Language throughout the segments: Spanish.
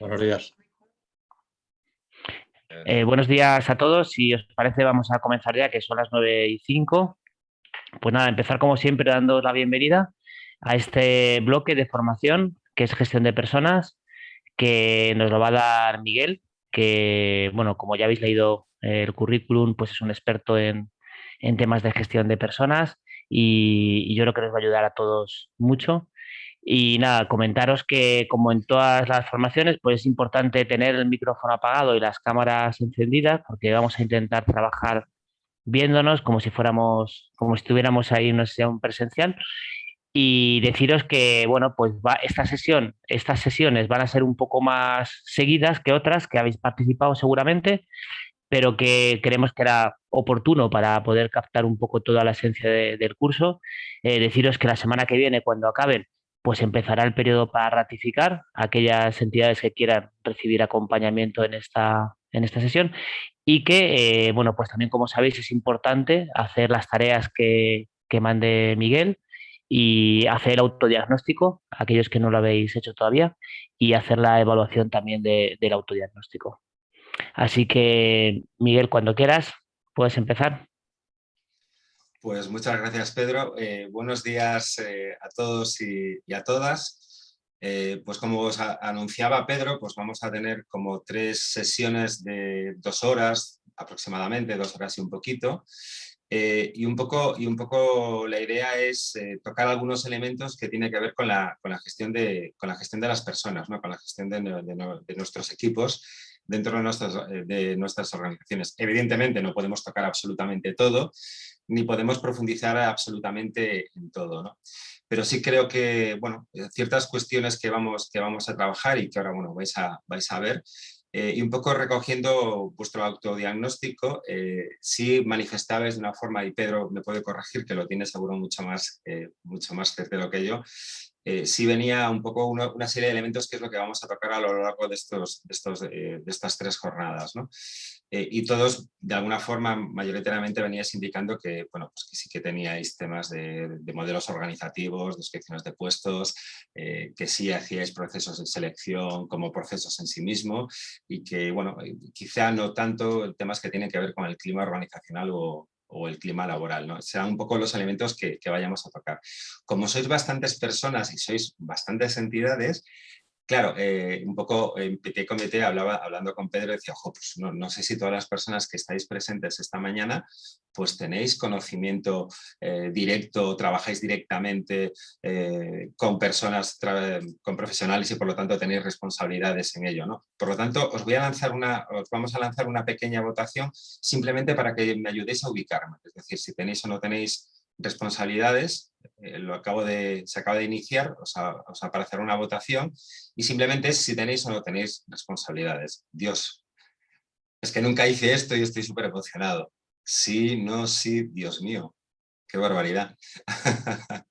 Buenos días. Eh, buenos días a todos. Si os parece, vamos a comenzar ya, que son las 9 y 5. Pues nada, empezar como siempre dando la bienvenida a este bloque de formación que es gestión de personas, que nos lo va a dar Miguel, que, bueno, como ya habéis leído el currículum, pues es un experto en, en temas de gestión de personas y, y, yo creo que nos va a ayudar a todos mucho. Y nada, comentaros que como en todas las formaciones, pues es importante tener el micrófono apagado y las cámaras encendidas porque vamos a intentar trabajar viéndonos como si fuéramos, como si estuviéramos ahí en una sesión presencial. Y deciros que, bueno, pues va, esta sesión, estas sesiones van a ser un poco más seguidas que otras que habéis participado seguramente, pero que creemos que era oportuno para poder captar un poco toda la esencia de, del curso. Eh, deciros que la semana que viene, cuando acaben, pues empezará el periodo para ratificar aquellas entidades que quieran recibir acompañamiento en esta, en esta sesión y que, eh, bueno, pues también como sabéis es importante hacer las tareas que, que mande Miguel y hacer el autodiagnóstico, aquellos que no lo habéis hecho todavía, y hacer la evaluación también de, del autodiagnóstico. Así que, Miguel, cuando quieras, puedes empezar. Pues muchas gracias, Pedro. Eh, buenos días eh, a todos y, a todas. Eh, pues como os anunciaba Pedro, pues vamos a tener como tres sesiones de dos horas aproximadamente, dos horas y un poquito. Y, un poco, y un poco la idea es tocar algunos elementos que tienen que ver con la, con la, gestión, de, con la gestión de las personas, ¿no? con la gestión de, de, de nuestros equipos dentro de nuestras, de nuestras organizaciones. Evidentemente no podemos tocar absolutamente todo, ni podemos profundizar absolutamente en todo. ¿no? Pero sí creo que, bueno, ciertas cuestiones que vamos, que vamos a trabajar y que ahora, bueno, vais a, vais a ver, eh, y un poco recogiendo vuestro autodiagnóstico, eh, sí manifestabais de una forma, y Pedro me puede corregir, que lo tiene seguro mucho más, eh, mucho más certero que yo, eh, sí venía un poco una, serie de elementos que es lo que vamos a tocar a lo largo de, estos, de, estos, eh, de estas tres jornadas. ¿no? Eh, y todos, de alguna forma, mayoritariamente veníais indicando que, bueno, pues sí que teníais temas de, de modelos organizativos, descripciones de puestos, eh, que sí hacíais procesos de selección como procesos en sí mismo y que, bueno, quizá no tanto temas que tienen que ver con el clima organizacional o, o el clima laboral. ¿no? Serán un poco los elementos que, que, vayamos a tocar. Como sois bastantes personas y sois bastantes entidades, claro, eh, un poco en Petit Comité hablaba, hablando con Pedro, decía, ojo, pues no, no, sé si todas las personas que estáis presentes esta mañana, pues tenéis conocimiento eh, directo, trabajáis directamente eh, con personas, con profesionales y por lo tanto tenéis responsabilidades en ello. ¿no? Por lo tanto, os voy a lanzar una, os vamos a lanzar una pequeña votación simplemente para que me ayudéis a ubicarme. Es decir, si tenéis o no tenéis responsabilidades, eh, lo acabo de, se acaba de iniciar, os, a, os una votación y simplemente es si tenéis o no tenéis responsabilidades. Dios, es que nunca hice esto y estoy súper emocionado. Sí, no, sí, Dios mío, qué barbaridad.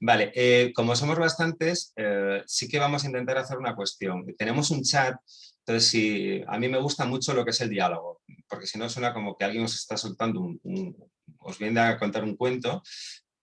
vale, eh, como somos bastantes, eh, sí que vamos a intentar hacer una cuestión. Tenemos un chat, entonces si, a mí me gusta mucho lo que es el diálogo, porque si no suena como que alguien os está soltando un os viene a contar un cuento,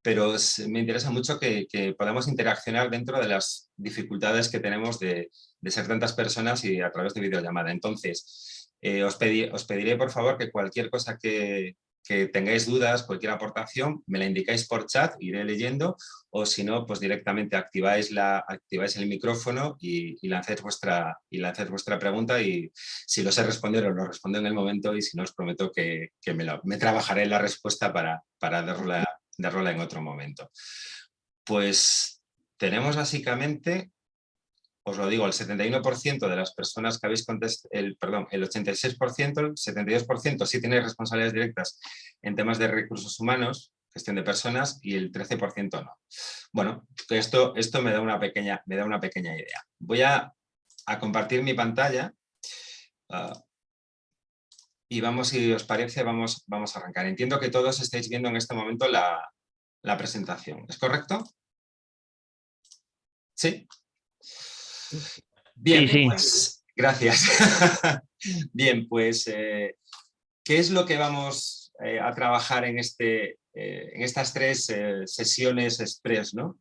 pero me interesa mucho que, podamos interaccionar dentro de las dificultades que tenemos de, ser tantas personas y a través de videollamada. Entonces, eh, os, pediré por favor que cualquier cosa que, que, tengáis dudas, cualquier aportación, me la indicáis por chat, iré leyendo, o si no, pues directamente activáis, la, activáis el micrófono y, y, lancéis vuestra, y lancéis vuestra pregunta y si lo sé responder os lo respondo en el momento y si no os prometo que, que me, lo, me trabajaré la respuesta para, para darla de rola en otro momento. Pues tenemos básicamente, os lo digo, el 71% de las personas que habéis contestado, el, perdón, el 86%, el 72% sí tenéis responsabilidades directas en temas de recursos humanos, gestión de personas, y el 13% no. Bueno, esto, esto me, da una pequeña, me da una pequeña idea. Voy a, a compartir mi pantalla. Uh, y vamos, si os parece, vamos, vamos a arrancar. Entiendo que todos estáis viendo en este momento la, la presentación. ¿Es correcto? ¿Sí? Bien, sí, sí. pues gracias. Bien, pues, eh, ¿qué es lo que vamos eh, a trabajar en, este, eh, en estas tres eh, sesiones express? ¿no?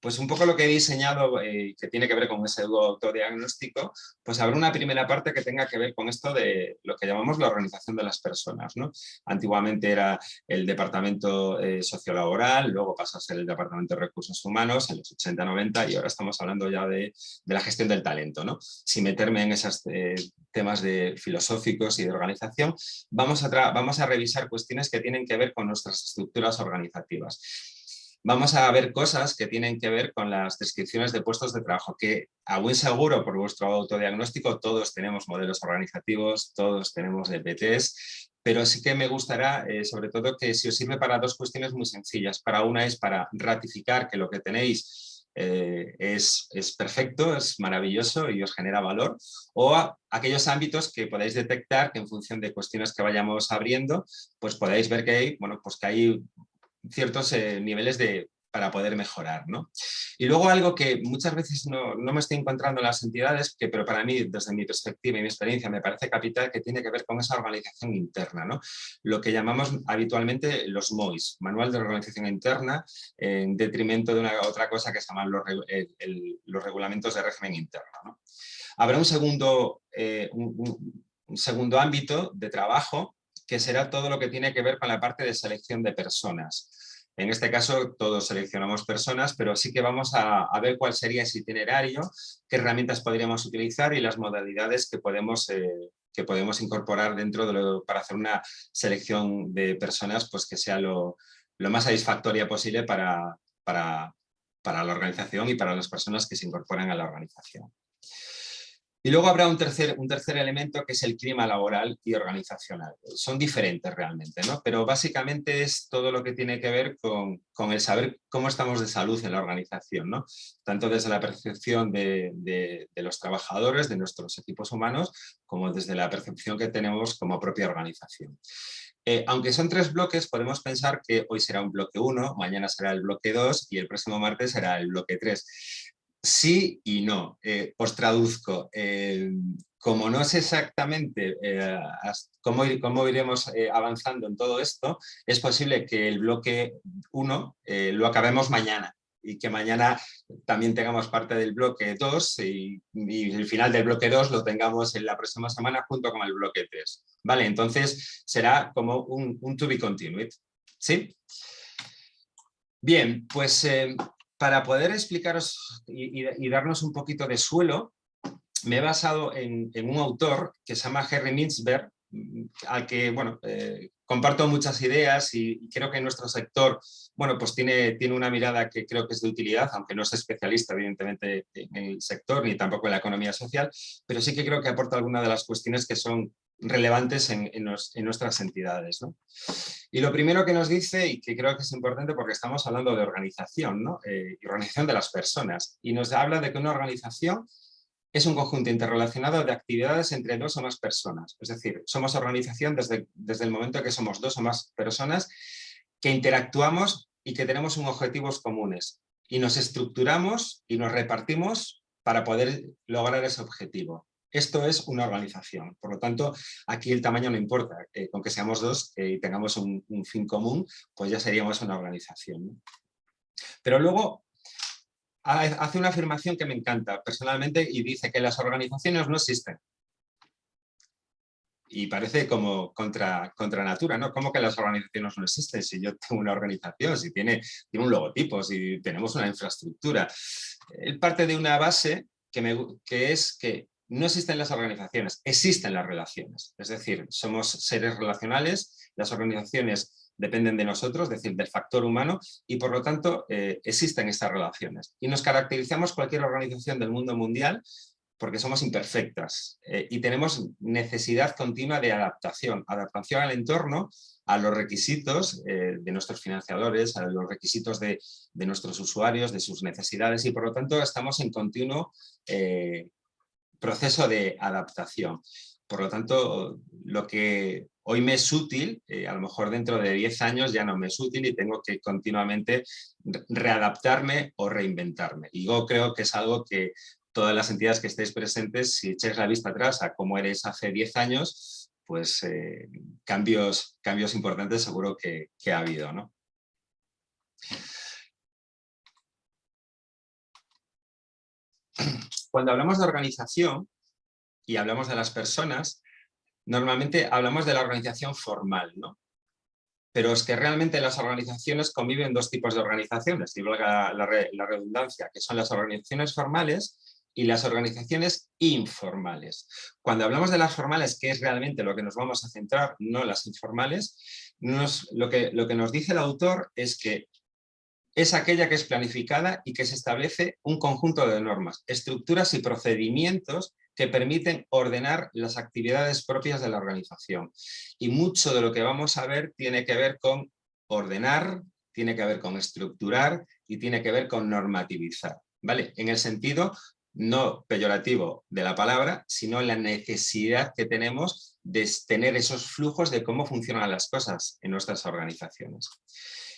Pues un poco lo que he diseñado, eh, que tiene que ver con ese autodiagnóstico, pues habrá una primera parte que tenga que ver con esto de lo que llamamos la organización de las personas. ¿no? Antiguamente era el departamento eh, sociolaboral, luego pasó a ser el departamento de recursos humanos en los 80-90 y ahora estamos hablando ya de, la gestión del talento. ¿no? Sin meterme en esos eh, temas de filosóficos y de organización, vamos a, vamos a revisar cuestiones que tienen que ver con nuestras estructuras organizativas vamos a ver cosas que tienen que ver con las descripciones de puestos de trabajo, que a buen seguro por vuestro autodiagnóstico todos tenemos modelos organizativos, todos tenemos EPTs, pero sí que me gustará eh, sobre todo que si os sirve para dos cuestiones muy sencillas. Para una es para ratificar que lo que tenéis eh, es, es, perfecto, es maravilloso y os genera valor, o aquellos ámbitos que podáis detectar que en función de cuestiones que vayamos abriendo, pues podáis ver que hay, bueno, pues que hay ciertos eh, niveles de, para poder mejorar. ¿no? Y luego algo que muchas veces no, no, me estoy encontrando en las entidades, que, pero para mí, desde mi perspectiva y mi experiencia, me parece capital, que tiene que ver con esa organización interna. ¿no? Lo que llamamos habitualmente los MOIS, Manual de Organización Interna, en detrimento de una otra cosa que se llaman los, los regulamentos de régimen interno. ¿no? Habrá un segundo, eh, un segundo ámbito de trabajo que será todo lo que tiene que ver con la parte de selección de personas. En este caso todos seleccionamos personas, pero sí que vamos a, ver cuál sería ese itinerario, qué herramientas podríamos utilizar y las modalidades que podemos, eh, que podemos incorporar dentro de lo, para hacer una selección de personas pues que sea lo, más satisfactoria posible para, para, para la organización y para las personas que se incorporan a la organización. Y luego habrá un tercer, un tercer elemento que es el clima laboral y organizacional. Son diferentes realmente, ¿no? pero básicamente es todo lo que tiene que ver con, con el saber cómo estamos de salud en la organización, ¿no? tanto desde la percepción de, de, los trabajadores, de nuestros equipos humanos, como desde la percepción que tenemos como propia organización. Eh, aunque son tres bloques, podemos pensar que hoy será un bloque 1, mañana será el bloque 2 y el próximo martes será el bloque 3 sí y no. Eh, os traduzco. Eh, como no sé exactamente eh, cómo, cómo, iremos avanzando en todo esto, es posible que el bloque 1 lo acabemos mañana y que mañana también tengamos parte del bloque 2 y, el final del bloque 2 lo tengamos en la próxima semana junto con el bloque 3. Vale, entonces será como un, un to be continued. ¿Sí? Bien, pues para poder explicaros y, darnos un poquito de suelo, me he basado en, un autor que se llama Henry Mintzberg, mm, al que bueno, eh, comparto muchas ideas y, creo que en nuestro sector bueno, pues tiene, tiene una mirada que creo que es de utilidad, aunque no es especialista evidentemente en el sector ni tampoco en la economía social, pero sí que creo que aporta algunas de las cuestiones que son relevantes en, nuestras entidades. Y lo primero que nos dice, y que creo que es importante porque estamos hablando de organización, ¿no? Eh, organización de las personas, y nos habla de que una organización es un conjunto interrelacionado de actividades entre dos o más personas. Es decir, somos organización desde, desde el momento que somos dos o más personas que interactuamos y que tenemos un objetivos comunes. Y nos estructuramos y nos repartimos para poder lograr ese objetivo. Esto es una organización, por lo tanto, aquí el tamaño no importa, eh, con que seamos dos eh, y tengamos un, fin común, pues ya seríamos una organización. Pero luego hace una afirmación que me encanta personalmente y dice que las organizaciones no existen. Y parece como contra, contra natura, ¿no? ¿Cómo que las organizaciones no existen? Si yo tengo una organización, si tiene, tiene un logotipo, si tenemos una infraestructura. Él parte de una base que, me, que es que no existen las organizaciones, existen las relaciones. Es decir, somos seres relacionales, las organizaciones dependen de nosotros, es decir, del factor humano, y por lo tanto eh, existen estas relaciones. Y nos caracterizamos cualquier organización del mundo mundial porque somos imperfectas eh, y tenemos necesidad continua de adaptación, adaptación al entorno, a los requisitos eh, de nuestros financiadores, a los requisitos de, nuestros usuarios, de sus necesidades y por lo tanto estamos en continuo proceso de adaptación. Por lo tanto, lo que hoy me es útil, eh, a lo mejor dentro de 10 años ya no me es útil y tengo que continuamente readaptarme o reinventarme. Y yo creo que es algo que todas las entidades que estéis presentes, si echáis la vista atrás a cómo eres hace 10 años, pues eh, cambios, cambios importantes seguro que, que ha habido. ¿no? Cuando hablamos de organización y hablamos de las personas, normalmente hablamos de la organización formal, ¿no? Pero es que realmente las organizaciones conviven dos tipos de organizaciones, valga la, la redundancia, que son las organizaciones formales y las organizaciones informales. Cuando hablamos de las formales, que es realmente lo que nos vamos a centrar, no las informales, lo, que, lo que nos dice el autor es que es aquella que es planificada y que se establece un conjunto de normas, estructuras y procedimientos que permiten ordenar las actividades propias de la organización. Y mucho de lo que vamos a ver tiene que ver con ordenar, tiene que ver con estructurar y tiene que ver con normativizar. ¿Vale? En el sentido no peyorativo de la palabra, sino la necesidad que tenemos de tener esos flujos de cómo funcionan las cosas en nuestras organizaciones.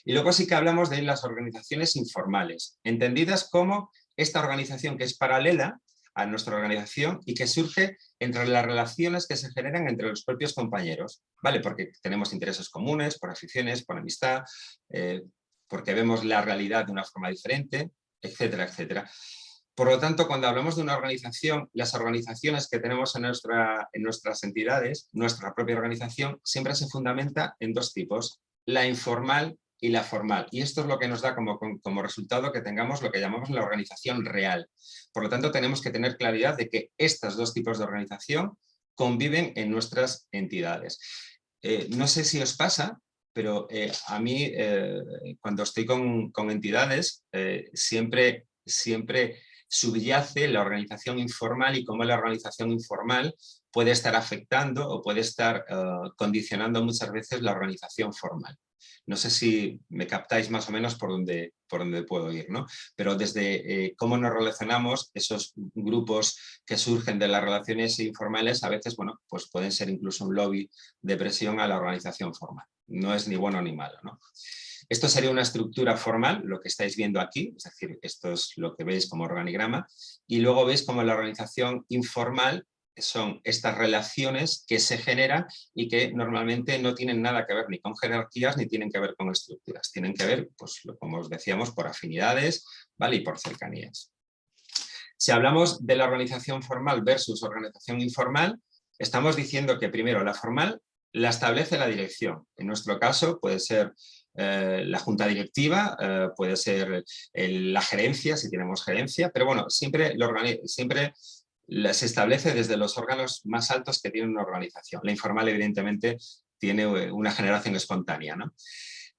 Y luego sí que hablamos de las organizaciones informales, entendidas como esta organización que es paralela a nuestra organización y que surge entre las relaciones que se generan entre los propios compañeros, ¿vale? Porque tenemos intereses comunes, por aficiones, por amistad, eh, porque vemos la realidad de una forma diferente, etcétera, etcétera. Por lo tanto, cuando hablamos de una organización, las organizaciones que tenemos en, nuestra, en nuestras entidades, nuestra propia organización, siempre se fundamenta en dos tipos, la informal y la formal. Y esto es lo que nos da como, como, resultado que tengamos lo que llamamos la organización real. Por lo tanto, tenemos que tener claridad de que estos dos tipos de organización conviven en nuestras entidades. Eh, no sé si os pasa, pero eh, a mí eh, cuando estoy con, con entidades siempre, siempre subyace la organización informal y cómo la organización informal puede estar afectando o puede estar condicionando muchas veces la organización formal. No sé si me captáis más o menos por dónde, por dónde puedo ir, ¿no? Pero desde eh, cómo nos relacionamos, esos grupos que surgen de las relaciones informales a veces, bueno, pues pueden ser incluso un lobby de presión a la organización formal. No es ni bueno ni malo, ¿no? Esto sería una estructura formal, lo que estáis viendo aquí, es decir, esto es lo que veis como organigrama, y luego veis como la organización informal son estas relaciones que se generan y que normalmente no tienen nada que ver ni con jerarquías ni tienen que ver con estructuras, tienen que ver, pues como os decíamos, por afinidades ¿vale? y por cercanías. Si hablamos de la organización formal versus organización informal, estamos diciendo que primero la formal la establece la dirección. En nuestro caso puede ser eh, la junta directiva, eh, puede ser la gerencia, si tenemos gerencia, pero bueno, siempre, siempre se establece desde los órganos más altos que tiene una organización. La informal, evidentemente, tiene eh, una generación espontánea.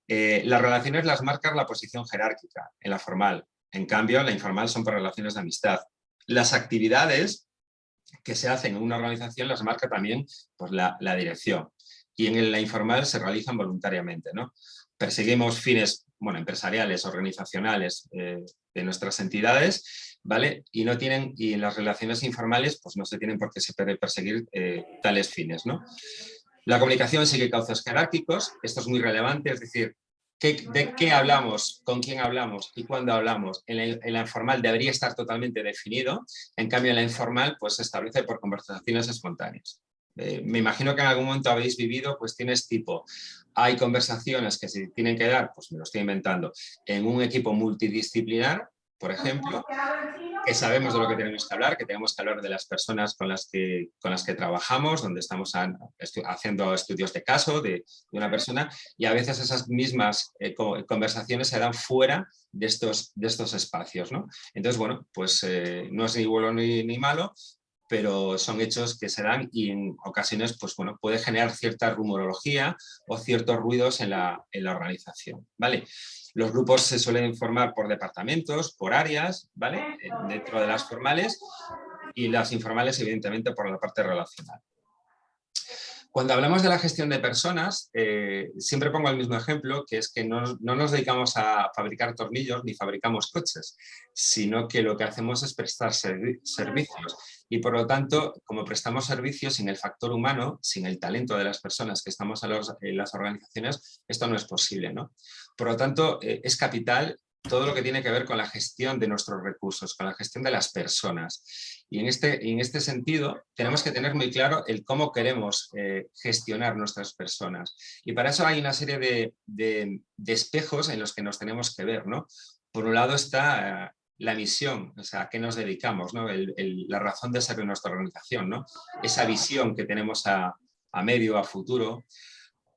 las relaciones las marca la posición jerárquica en la formal. En cambio, la informal son por relaciones de amistad. Las actividades que se hacen en una organización las marca también pues, la, dirección. Y en la informal se realizan voluntariamente. ¿no? perseguimos fines bueno, empresariales, organizacionales eh, de nuestras entidades, ¿vale? Y no tienen, y en las relaciones informales, pues no se tienen por qué se perseguir eh, tales fines, ¿no? La comunicación sigue cauces jerárquicos, esto es muy relevante, es decir, ¿de qué hablamos, con quién hablamos y cuándo hablamos? En la, informal debería estar totalmente definido, en cambio en la informal pues se establece por conversaciones espontáneas. Eh, me imagino que en algún momento habéis vivido cuestiones tipo, hay conversaciones que se tienen que dar, pues me lo estoy inventando, en un equipo multidisciplinar, por ejemplo, que sabemos de lo que tenemos que hablar, que tenemos que hablar de las personas con las que, con las que trabajamos, donde estamos haciendo estudios de caso de, una persona, y a veces esas mismas eh, conversaciones se dan fuera de estos, de estos espacios. ¿no? Entonces, bueno, pues eh, no es ni bueno ni, ni malo, pero son hechos que se dan y en ocasiones pues, bueno, puede generar cierta rumorología o ciertos ruidos en la, en la organización. ¿vale? Los grupos se suelen formar por departamentos, por áreas, ¿vale? Eh, dentro de las formales y las informales evidentemente por la parte relacional. Cuando hablamos de la gestión de personas, eh, siempre pongo el mismo ejemplo, que es que no, nos dedicamos a fabricar tornillos ni fabricamos coches, sino que lo que hacemos es prestar servicios. Y por lo tanto, como prestamos servicios sin el factor humano, sin el talento de las personas que estamos en, las organizaciones, esto no es posible. ¿no? Por lo tanto, eh, es capital todo lo que tiene que ver con la gestión de nuestros recursos, con la gestión de las personas. Y en este, en este sentido tenemos que tener muy claro el cómo queremos eh, gestionar nuestras personas. Y para eso hay una serie de, de, espejos en los que nos tenemos que ver. ¿no? Por un lado está la misión, o sea, a qué nos dedicamos, ¿no? la razón de ser de nuestra organización, ¿no? esa visión que tenemos a, a medio, a futuro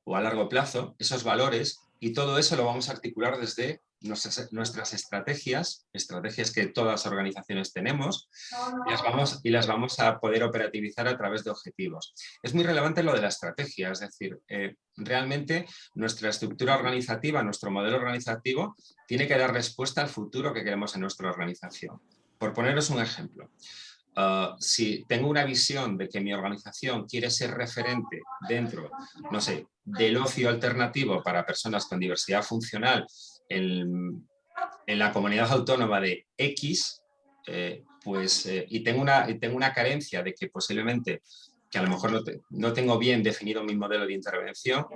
o a largo plazo, esos valores, y todo eso lo vamos a articular desde nuestras, estrategias, estrategias que todas las organizaciones tenemos, y las, vamos, y las vamos a poder operativizar a través de objetivos. Es muy relevante lo de la estrategia, es decir, eh, realmente nuestra estructura organizativa, nuestro modelo organizativo, tiene que dar respuesta al futuro que queremos en nuestra organización. Por poneros un ejemplo, ah, si tengo una visión de que mi organización quiere ser referente dentro, no sé, del ocio alternativo para personas con diversidad funcional en, la comunidad autónoma de X, eh, pues, eh, y, tengo una, tengo una carencia de que posiblemente, que a lo mejor no, tengo bien definido mi modelo de intervención,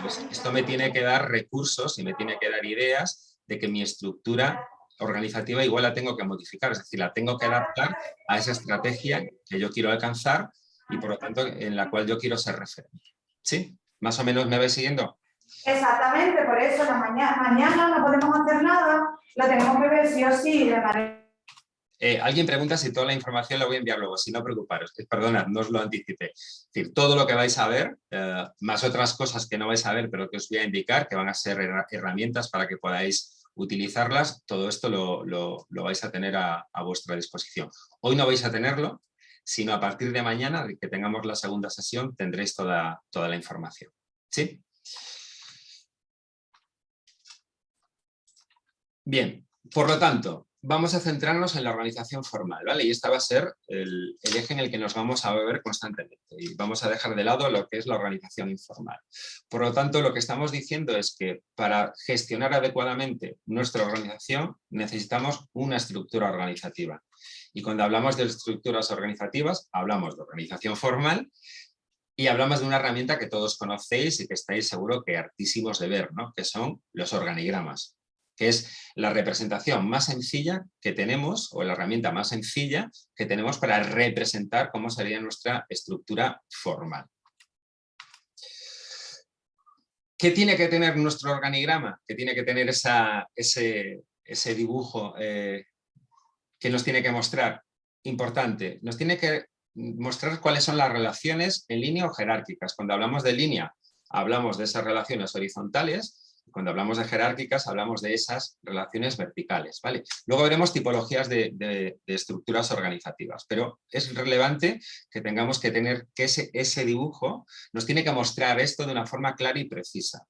pues esto me tiene que dar recursos y me tiene que dar ideas de que mi estructura organizativa igual la tengo que modificar, es decir, la tengo que adaptar a esa estrategia que yo quiero alcanzar y por lo tanto en la cual yo quiero ser referente. ¿Sí? ¿Más o menos me vais siguiendo? Exactamente, por eso la mañana, mañana no podemos hacer nada, lo tenemos que ver sí o sí de manera... Eh, alguien pregunta si toda la información la voy a enviar luego, si no preocuparos, eh, perdonad, no os lo anticipé. Es decir, todo lo que vais a ver, eh, más otras cosas que no vais a ver, pero que os voy a indicar, que van a ser herramientas para que podáis utilizarlas, todo esto lo, vais a tener a, a, vuestra disposición. Hoy no vais a tenerlo, sino a partir de mañana, que tengamos la segunda sesión, tendréis toda, toda la información. ¿Sí? Bien, por lo tanto, vamos a centrarnos en la organización formal, ¿vale? Y este va a ser el, eje en el que nos vamos a ver constantemente y vamos a dejar de lado lo que es la organización informal. Por lo tanto, lo que estamos diciendo es que para gestionar adecuadamente nuestra organización necesitamos una estructura organizativa. Y cuando hablamos de estructuras organizativas, hablamos de organización formal y hablamos de una herramienta que todos conocéis y que estáis seguro que hartísimos de ver, ¿no? que son los organigramas que es la representación más sencilla que tenemos, o la herramienta más sencilla que tenemos para representar cómo sería nuestra estructura formal. ¿Qué tiene que tener nuestro organigrama? ¿Qué tiene que tener ese, dibujo eh, que nos tiene que mostrar? Importante, nos tiene que mostrar cuáles son las relaciones en línea o jerárquicas. Cuando hablamos de línea, hablamos de esas relaciones horizontales cuando hablamos de jerárquicas, hablamos de esas relaciones verticales. ¿vale? Luego veremos tipologías de, estructuras organizativas, pero es relevante que tengamos que tener que ese, dibujo nos tiene que mostrar esto de una forma clara y precisa.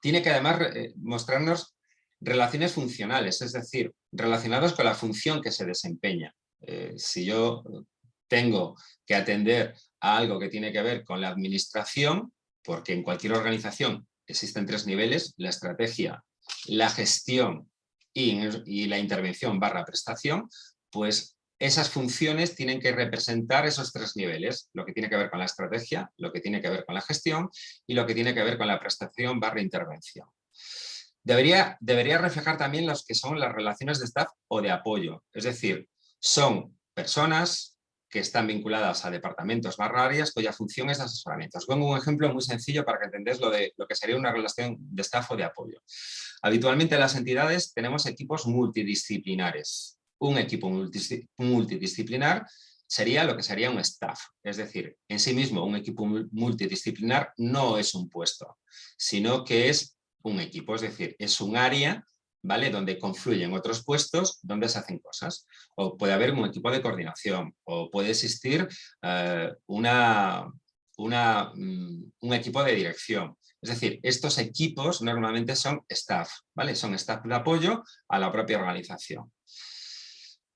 Tiene que además eh, mostrarnos relaciones funcionales, es decir, relacionados con la función que se desempeña. Eh, si yo tengo que atender a algo que tiene que ver con la administración, porque en cualquier organización existen tres niveles, la estrategia, la gestión y, la intervención barra prestación, pues esas funciones tienen que representar esos tres niveles, lo que tiene que ver con la estrategia, lo que tiene que ver con la gestión y lo que tiene que ver con la prestación barra intervención. Debería, debería reflejar también los que son las relaciones de staff o de apoyo, es decir, son personas, que están vinculadas a departamentos barra áreas cuya función es asesoramiento. Os pongo un ejemplo muy sencillo para que entendáis lo, de, lo que sería una relación de staff o de apoyo. Habitualmente en las entidades tenemos equipos multidisciplinares. Un equipo multidisciplinar sería lo que sería un staff. Es decir, en sí mismo un equipo multidisciplinar no es un puesto, sino que es un equipo, es decir, es un área ¿vale? Donde confluyen otros puestos donde se hacen cosas. O puede haber un equipo de coordinación, o puede existir eh, una, una, mm, un equipo de dirección. Es decir, estos equipos normalmente son staff, ¿vale? Son staff de apoyo a la propia organización.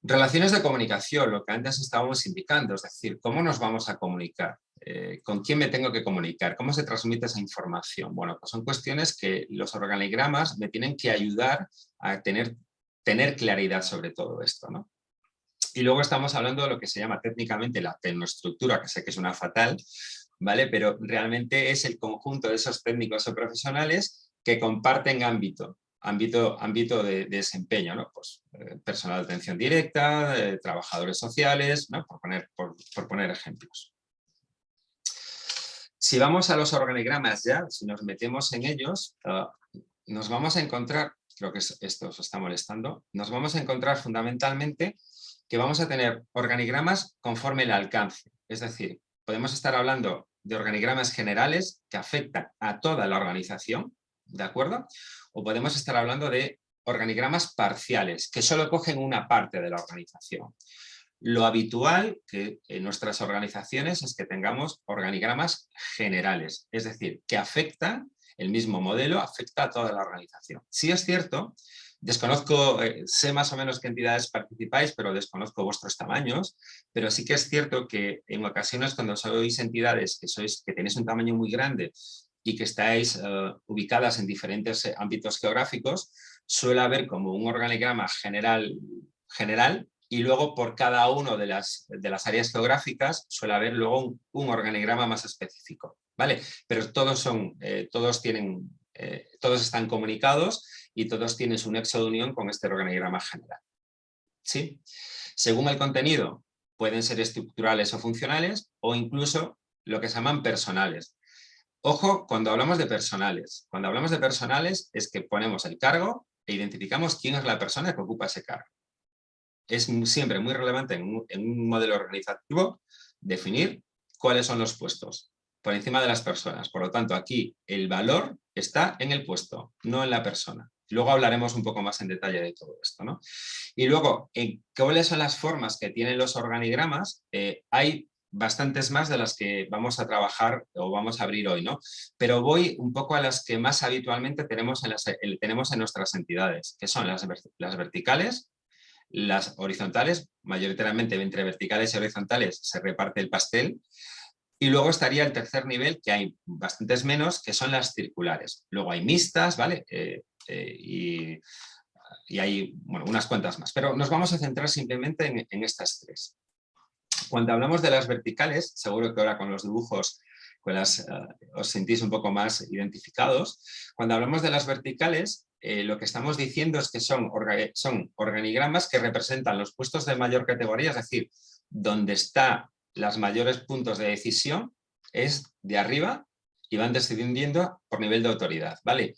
Relaciones de comunicación, lo que antes estábamos indicando, es decir, ¿cómo nos vamos a comunicar? Eh, ¿Con quién me tengo que comunicar? ¿Cómo se transmite esa información? Bueno, pues son cuestiones que los organigramas me tienen que ayudar a tener, tener claridad sobre todo esto. ¿no? Y luego estamos hablando de lo que se llama técnicamente la tecnoestructura, que sé que es una fatal, ¿vale? pero realmente es el conjunto de esos técnicos o profesionales que comparten ámbito, ámbito, ámbito de, desempeño, ¿no? pues, eh, personal de atención directa, eh, trabajadores sociales, ¿no? por, poner, por, por poner ejemplos. Si vamos a los organigramas ya, si nos metemos en ellos, ah, nos vamos a encontrar creo que esto os está molestando, nos vamos a encontrar fundamentalmente que vamos a tener organigramas conforme el alcance. Es decir, podemos estar hablando de organigramas generales que afectan a toda la organización, ¿de acuerdo? O podemos estar hablando de organigramas parciales, que solo cogen una parte de la organización. Lo habitual que en nuestras organizaciones es que tengamos organigramas generales, es decir, que afectan, el mismo modelo afecta a toda la organización. Sí es cierto, desconozco, eh, sé más o menos qué entidades participáis, pero desconozco vuestros tamaños, pero sí que es cierto que en ocasiones cuando sois entidades que, sois, que tenéis un tamaño muy grande y que estáis eh, ubicadas en diferentes eh, ámbitos geográficos, suele haber como un organigrama general, general y luego por cada una de las, de las áreas geográficas suele haber luego un, organigrama más específico, ¿vale? Pero todos, son, eh, todos, tienen, eh, todos están comunicados y todos tienen su nexo de unión con este organigrama general. ¿Sí? Según el contenido, pueden ser estructurales o funcionales o incluso lo que se llaman personales. Ojo, cuando hablamos de personales. Cuando hablamos de personales es que ponemos el cargo e identificamos quién es la persona que ocupa ese cargo es siempre muy relevante en un, modelo organizativo definir cuáles son los puestos por encima de las personas. Por lo tanto, aquí el valor está en el puesto, no en la persona. Luego hablaremos un poco más en detalle de todo esto. ¿no? Y luego, en ¿cuáles son las formas que tienen los organigramas? Eh, hay bastantes más de las que vamos a trabajar o vamos a abrir hoy, ¿no? Pero voy un poco a las que más habitualmente tenemos en, las, tenemos en nuestras entidades, que son las, las verticales, las horizontales, mayoritariamente entre verticales y horizontales se reparte el pastel. Y luego estaría el tercer nivel, que hay bastantes menos, que son las circulares. Luego hay mixtas, ¿vale? Eh, eh, y, hay bueno, unas cuantas más. Pero nos vamos a centrar simplemente en, estas tres. Cuando hablamos de las verticales, seguro que ahora con los dibujos pues os sentís un poco más identificados. Cuando hablamos de las verticales, eh, lo que estamos diciendo es que son, son organigramas que representan los puestos de mayor categoría, es decir, donde están los mayores puntos de decisión es de arriba y van descendiendo por nivel de autoridad. ¿vale?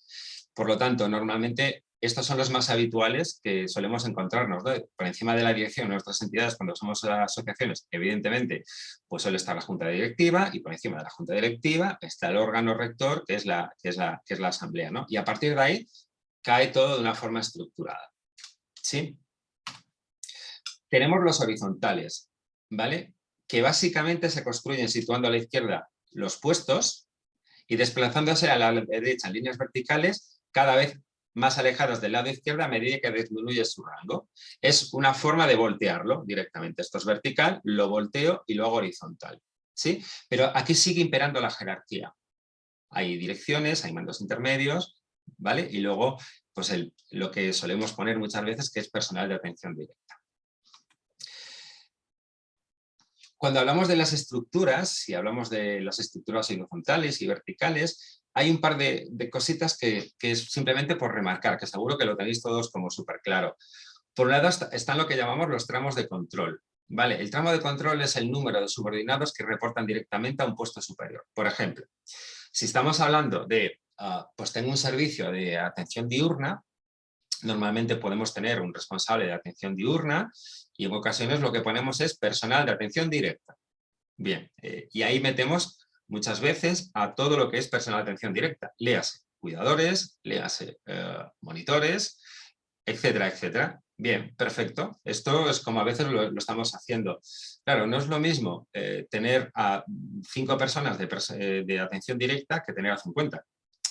Por lo tanto, normalmente estos son los más habituales que solemos encontrarnos. Por encima de la dirección de nuestras entidades, cuando somos asociaciones, evidentemente, pues suele estar la junta directiva y por encima de la junta directiva está el órgano rector, que es la, que es la, que es la asamblea. ¿no? Y a partir de ahí cae todo de una forma estructurada. ¿Sí? Tenemos los horizontales, ¿vale? Que básicamente se construyen situando a la izquierda los puestos y desplazándose a la derecha en líneas verticales cada vez más alejadas del lado izquierdo a medida que disminuye su rango. Es una forma de voltearlo directamente. Esto es vertical, lo volteo y lo hago horizontal. ¿sí? Pero aquí sigue imperando la jerarquía. Hay direcciones, hay mandos intermedios, ¿vale? Y luego, pues lo que solemos poner muchas veces que es personal de atención directa. Cuando hablamos de las estructuras, y hablamos de las estructuras horizontales y verticales, hay un par de, cositas que, es simplemente por remarcar, que seguro que lo tenéis todos como súper claro. Por un lado están lo que llamamos los tramos de control. ¿vale? El tramo de control es el número de subordinados que reportan directamente a un puesto superior. Por ejemplo, si estamos hablando de Ah, pues tengo un servicio de atención diurna, normalmente podemos tener un responsable de atención diurna y en ocasiones lo que ponemos es personal de atención directa. Bien, eh, y ahí metemos muchas veces a todo lo que es personal de atención directa. Léase cuidadores, léase eh, monitores, etcétera, etcétera. Bien, perfecto. Esto es como a veces lo, estamos haciendo. Claro, no es lo mismo eh, tener a cinco personas de, de, atención directa que tener a 50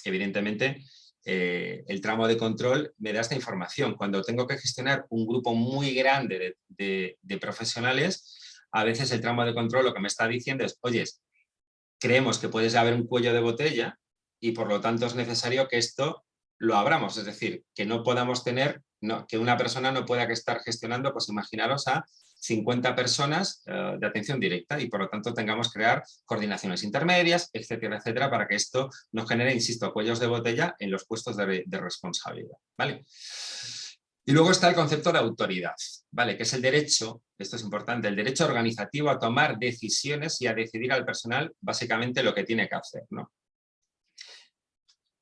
evidentemente eh, el tramo de control me da esta información. Cuando tengo que gestionar un grupo muy grande de, profesionales, a veces el tramo de control lo que me está diciendo es, oye, creemos que puede haber un cuello de botella y por lo tanto es necesario que esto lo abramos, es decir, que no podamos tener, que una persona no pueda estar gestionando, pues imaginaros a 50 personas eh, de atención directa y por lo tanto tengamos que crear coordinaciones intermedias, etcétera, etcétera, para que esto no genere, insisto, cuellos de botella en los puestos de, responsabilidad. ¿vale? Y luego está el concepto de autoridad, ¿vale? que es el derecho, esto es importante, el derecho organizativo a tomar decisiones y a decidir al personal básicamente lo que tiene que hacer. ¿no?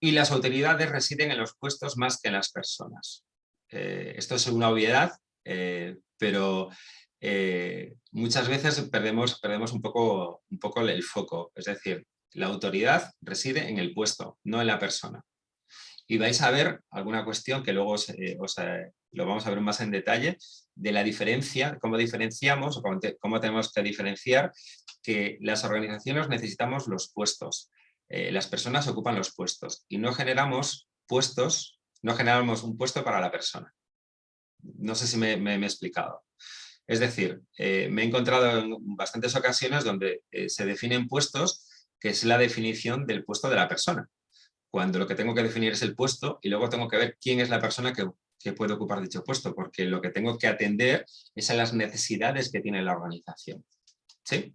y las autoridades residen en los puestos más que en las personas. Eh, esto es una obviedad, eh, pero eh, muchas veces perdemos, perdemos un, poco, un poco el foco. Es decir, la autoridad reside en el puesto, no en la persona. Y vais a ver alguna cuestión que luego os, lo vamos a ver más en detalle, de la diferencia, cómo diferenciamos o cómo, tenemos que diferenciar que las organizaciones necesitamos los puestos. Eh, las personas ocupan los puestos y no generamos puestos, no generamos un puesto para la persona. No sé si me, he explicado. Es decir, eh, me he encontrado en bastantes ocasiones donde eh, se definen puestos que es la definición del puesto de la persona. Cuando lo que tengo que definir es el puesto y luego tengo que ver quién es la persona que, puede ocupar dicho puesto, porque lo que tengo que atender es a las necesidades que tiene la organización. ¿Sí?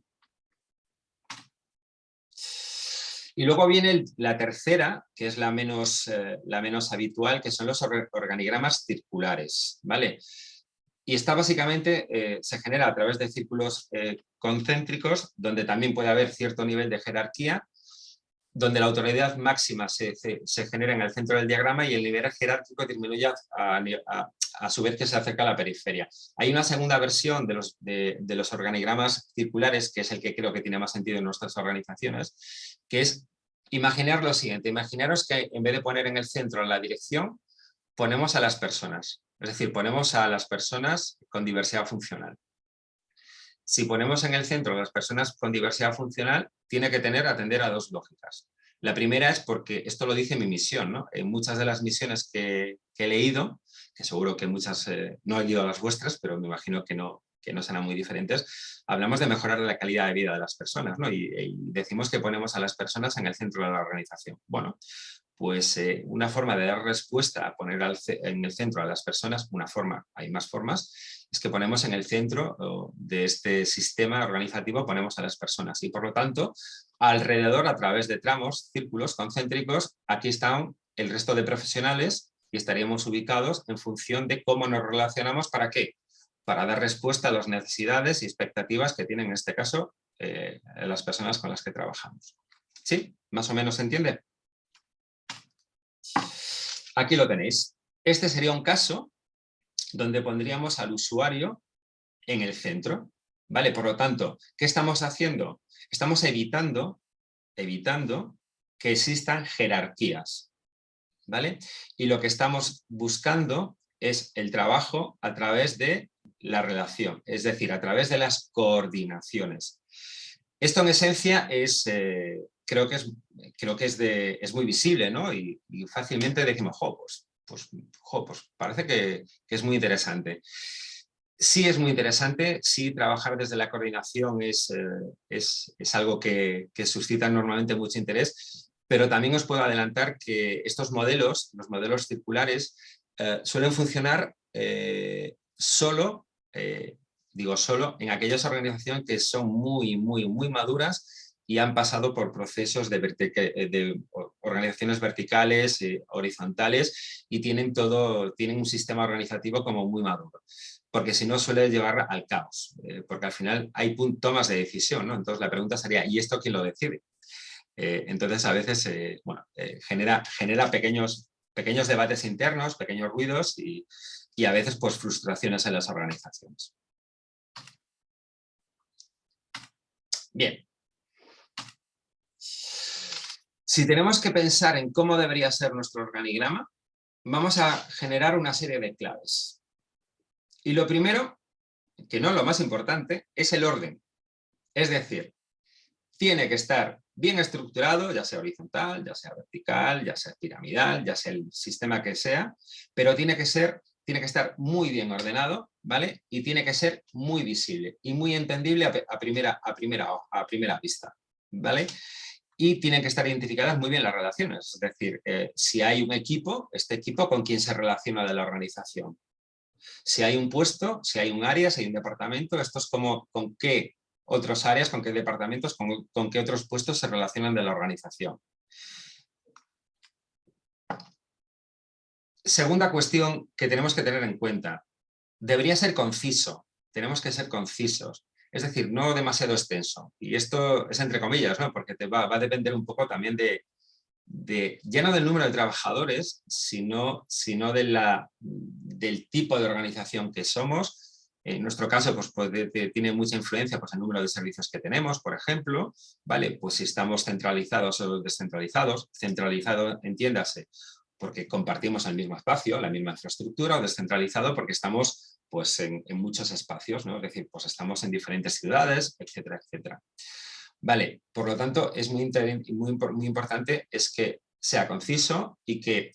Y luego viene la tercera, que es la menos, eh, la menos habitual, que son los organigramas circulares. ¿vale? Y esta básicamente eh, se genera a través de círculos eh, concéntricos, donde también puede haber cierto nivel de jerarquía, donde la autoridad máxima se, genera en el centro del diagrama y el nivel jerárquico disminuye a, su vez que se acerca a la periferia. Hay una segunda versión de los, de, los organigramas circulares, que es el que creo que tiene más sentido en nuestras organizaciones, que es imaginar lo siguiente, imaginaros que en vez de poner en el centro la dirección, ponemos a las personas, es decir, ponemos a las personas con diversidad funcional. Si ponemos en el centro a las personas con diversidad funcional, tiene que tener atender a dos lógicas. La primera es porque, esto lo dice mi misión, ¿no? en muchas de las misiones que, he leído, que seguro que muchas, eh, no he leído las vuestras, pero me imagino que no, que no serán muy diferentes, hablamos de mejorar la calidad de vida de las personas ¿no? y, decimos que ponemos a las personas en el centro de la organización. Bueno, pues eh, una forma de dar respuesta a poner en el centro a las personas, una forma, hay más formas, es que ponemos en el centro de este sistema organizativo, ponemos a las personas y por lo tanto alrededor a través de tramos, círculos concéntricos, aquí están el resto de profesionales y estaríamos ubicados en función de cómo nos relacionamos, ¿para qué? Para dar respuesta a las necesidades y expectativas que tienen en este caso eh, las personas con las que trabajamos. ¿Sí? ¿Más o menos se entiende? Aquí lo tenéis. Este sería un caso donde pondríamos al usuario en el centro. ¿Vale? Por lo tanto, ¿qué estamos haciendo? Estamos evitando, evitando que existan jerarquías. ¿Vale? Y lo que estamos buscando es el trabajo a través de la relación, es decir, a través de las coordinaciones. Esto en esencia es, eh, creo que, es, creo que es, de, es muy visible ¿no? y, fácilmente decimos, jo, pues pues, pues parece que, es muy interesante. Sí es muy interesante, sí trabajar desde la coordinación es, eh, es, algo que, suscita normalmente mucho interés, pero también os puedo adelantar que estos modelos, los modelos circulares, eh, suelen funcionar solo, digo solo, en aquellas organizaciones que son muy, muy, muy maduras y han pasado por procesos de, de organizaciones verticales, eh, horizontales y tienen, todo, tienen un sistema organizativo como muy maduro. Porque si no suele llevar al caos, eh, porque al final hay tomas de decisión, ¿no? Entonces la pregunta sería, ¿y esto quién lo decide? Eh, entonces a veces bueno, genera, genera pequeños, pequeños debates internos, pequeños ruidos y, y a veces pues frustraciones en las organizaciones. Bien, Si tenemos que pensar en cómo debería ser nuestro organigrama, vamos a generar una serie de claves. Y lo primero, que no lo más importante, es el orden. Es decir, tiene que estar bien estructurado, ya sea horizontal, ya sea vertical, ya sea piramidal, ya sea el sistema que sea, pero tiene que ser tiene que estar muy bien ordenado, ¿vale? Y tiene que ser muy visible y muy entendible a, primera, a, primera, vista, ¿vale? y tienen que estar identificadas muy bien las relaciones. Es decir, eh, si hay un equipo, este equipo con quién se relaciona de la organización. Si hay un puesto, si hay un área, si hay un departamento, esto es como con qué otras áreas, con qué departamentos, con, con qué otros puestos se relacionan de la organización. Segunda cuestión que tenemos que tener en cuenta. Debería ser conciso. Tenemos que ser concisos. Es decir, no demasiado extenso. Y esto es entre comillas, ¿no? porque te va, a depender un poco también de, de, ya no del número de trabajadores, sino, sino de la, del tipo de organización que somos. En nuestro caso, pues, tiene mucha influencia pues, el número de servicios que tenemos, por ejemplo, ¿vale? Pues si estamos centralizados o descentralizados, centralizado, entiéndase, porque compartimos el mismo espacio, la misma infraestructura, o descentralizado porque estamos pues, en, muchos espacios, ¿no? es decir, pues estamos en diferentes ciudades, etcétera, etcétera. Vale, por lo tanto, es muy, muy, muy importante es que sea conciso y que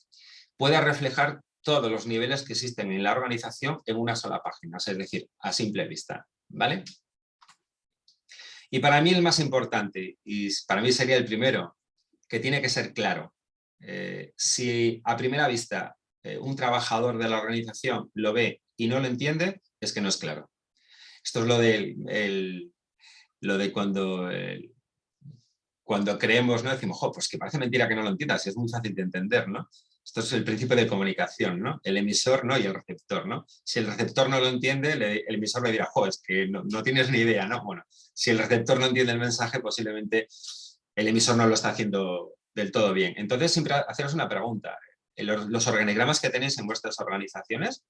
pueda reflejar todos los niveles que existen en la organización en una sola página, es decir, a simple vista. ¿vale? Y para mí el más importante, y para mí sería el primero, que tiene que ser claro. Eh, si a primera vista eh, un trabajador de la organización lo ve y no lo entiende, es que no es claro. Esto es lo de, lo de cuando, cuando creemos, ¿no? decimos, pues que parece mentira que no lo entiendas, es muy fácil de entender. ¿no? Esto es el principio de comunicación, ¿no? el emisor ¿no? y el receptor. ¿no? Si el receptor no lo entiende, el emisor le dirá, jo, es que no tienes ni idea. ¿no? Bueno, si el receptor no entiende el mensaje, posiblemente el emisor no lo está haciendo del todo bien. Entonces, siempre haceros una pregunta. ¿Los organigramas que tenéis en vuestras organizaciones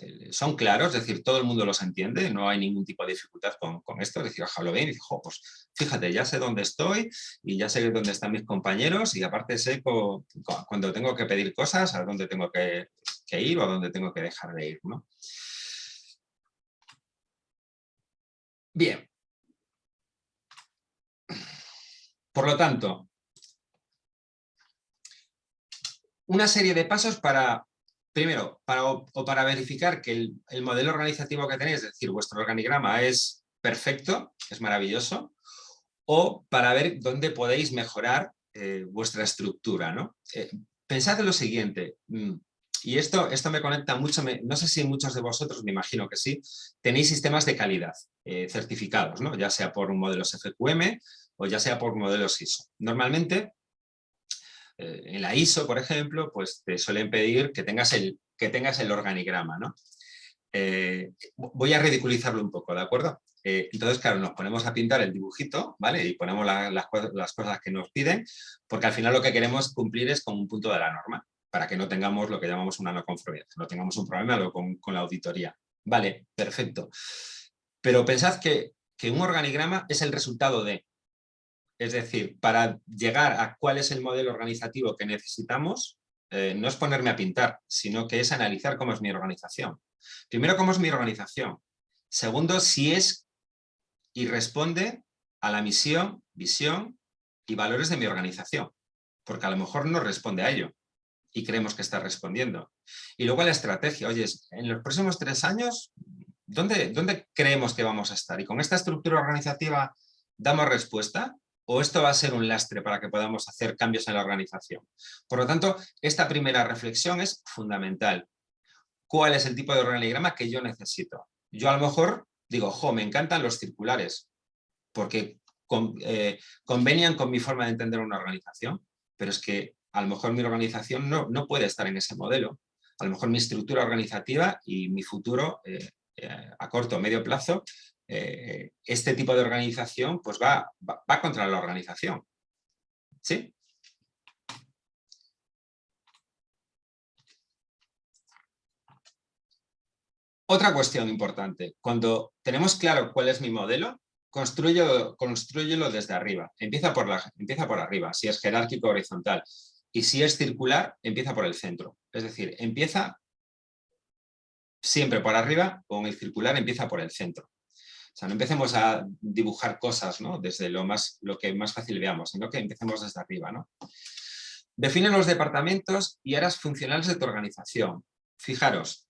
eh, son claros? Es decir, todo el mundo los entiende, no hay ningún tipo de dificultad con, esto. Es decir, lo ven y digo, pues fíjate, ya sé dónde estoy y ya sé dónde están mis compañeros y aparte sé cuando tengo que pedir cosas, a dónde tengo que, ir o a dónde tengo que dejar de ir. ¿no? Bien. Por lo tanto, una serie de pasos para, primero, para, o, para verificar que el, modelo organizativo que tenéis, es decir, vuestro organigrama es perfecto, es maravilloso, o para ver dónde podéis mejorar eh, vuestra estructura. ¿no? Eh, pensad en lo siguiente, mm, y esto, esto me conecta mucho, no sé si muchos de vosotros, me imagino que sí, tenéis sistemas de calidad eh, certificados, ¿no? ya sea por modelos FQM o ya sea por modelos ISO. Normalmente eh, en la ISO, por ejemplo, pues te suelen pedir que tengas el, que tengas el organigrama, ¿no? Eh, voy a ridiculizarlo un poco, ¿de acuerdo? Eh, entonces, claro, nos ponemos a pintar el dibujito, ¿vale? Y ponemos las, cosas que nos piden, porque al final lo que queremos cumplir es con un punto de la norma, para que no tengamos lo que llamamos una no conformidad, no tengamos un problema con, con la auditoría. Vale, perfecto. Pero pensad que, que un organigrama es el resultado de es decir, para llegar a cuál es el modelo organizativo que necesitamos, eh, no es ponerme a pintar, sino que es analizar cómo es mi organización. Primero, cómo es mi organización. Segundo, si es y responde a la misión, visión y valores de mi organización. Porque a lo mejor no responde a ello y creemos que está respondiendo. Y luego la estrategia. Oye, en los próximos tres años, ¿dónde, ¿dónde creemos que vamos a estar? Y con esta estructura organizativa damos respuesta o esto va a ser un lastre para que podamos hacer cambios en la organización. Por lo tanto, esta primera reflexión es fundamental. ¿Cuál es el tipo de organigrama que yo necesito? Yo a lo mejor digo, jo, me encantan los circulares, porque eh, convenian con mi forma de entender una organización, pero es que a lo mejor mi organización no, no puede estar en ese modelo. A lo mejor mi estructura organizativa y mi futuro eh, eh, a corto o medio plazo eh, este tipo de organización pues va, va, contra la organización. ¿Sí? Otra cuestión importante, cuando tenemos claro cuál es mi modelo, construyelo desde arriba, empieza por, la, empieza por arriba, si es jerárquico horizontal, y si es circular, empieza por el centro. Es decir, empieza siempre por arriba, con el circular empieza por el centro. O sea, no empecemos a dibujar cosas ¿no? desde lo, más, lo que más fácil veamos, sino que empecemos desde arriba. ¿no? Define los departamentos y áreas funcionales de tu organización. Fijaros,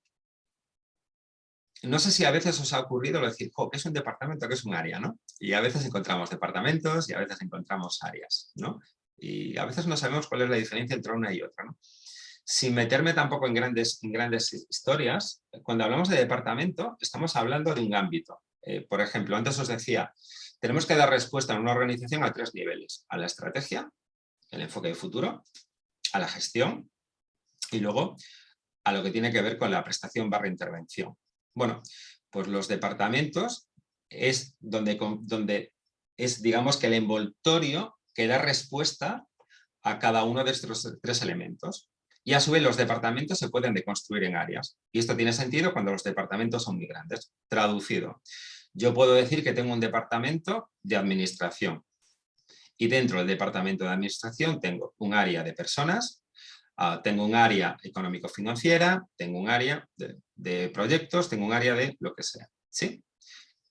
no sé si a veces os ha ocurrido decir, ¿qué es un departamento, qué es un área? ¿no? Y a veces encontramos departamentos y a veces encontramos áreas. ¿no? Y a veces no sabemos cuál es la diferencia entre una y otra. ¿no? Sin meterme tampoco en grandes, en grandes historias, cuando hablamos de departamento, estamos hablando de un ámbito. Eh, por ejemplo, antes os decía, tenemos que dar respuesta en una organización a tres niveles. A la estrategia, el enfoque de futuro, a la gestión y luego a lo que tiene que ver con la prestación barra intervención. Bueno, pues los departamentos es donde, donde es, digamos, que el envoltorio que da respuesta a cada uno de estos tres elementos. Y a su vez los departamentos se pueden deconstruir en áreas. Y esto tiene sentido cuando los departamentos son muy grandes. Traducido, yo puedo decir que tengo un departamento de administración. Y dentro del departamento de administración tengo un área de personas, ah, tengo un área económico-financiera, tengo un área de, proyectos, tengo un área de lo que sea. ¿sí?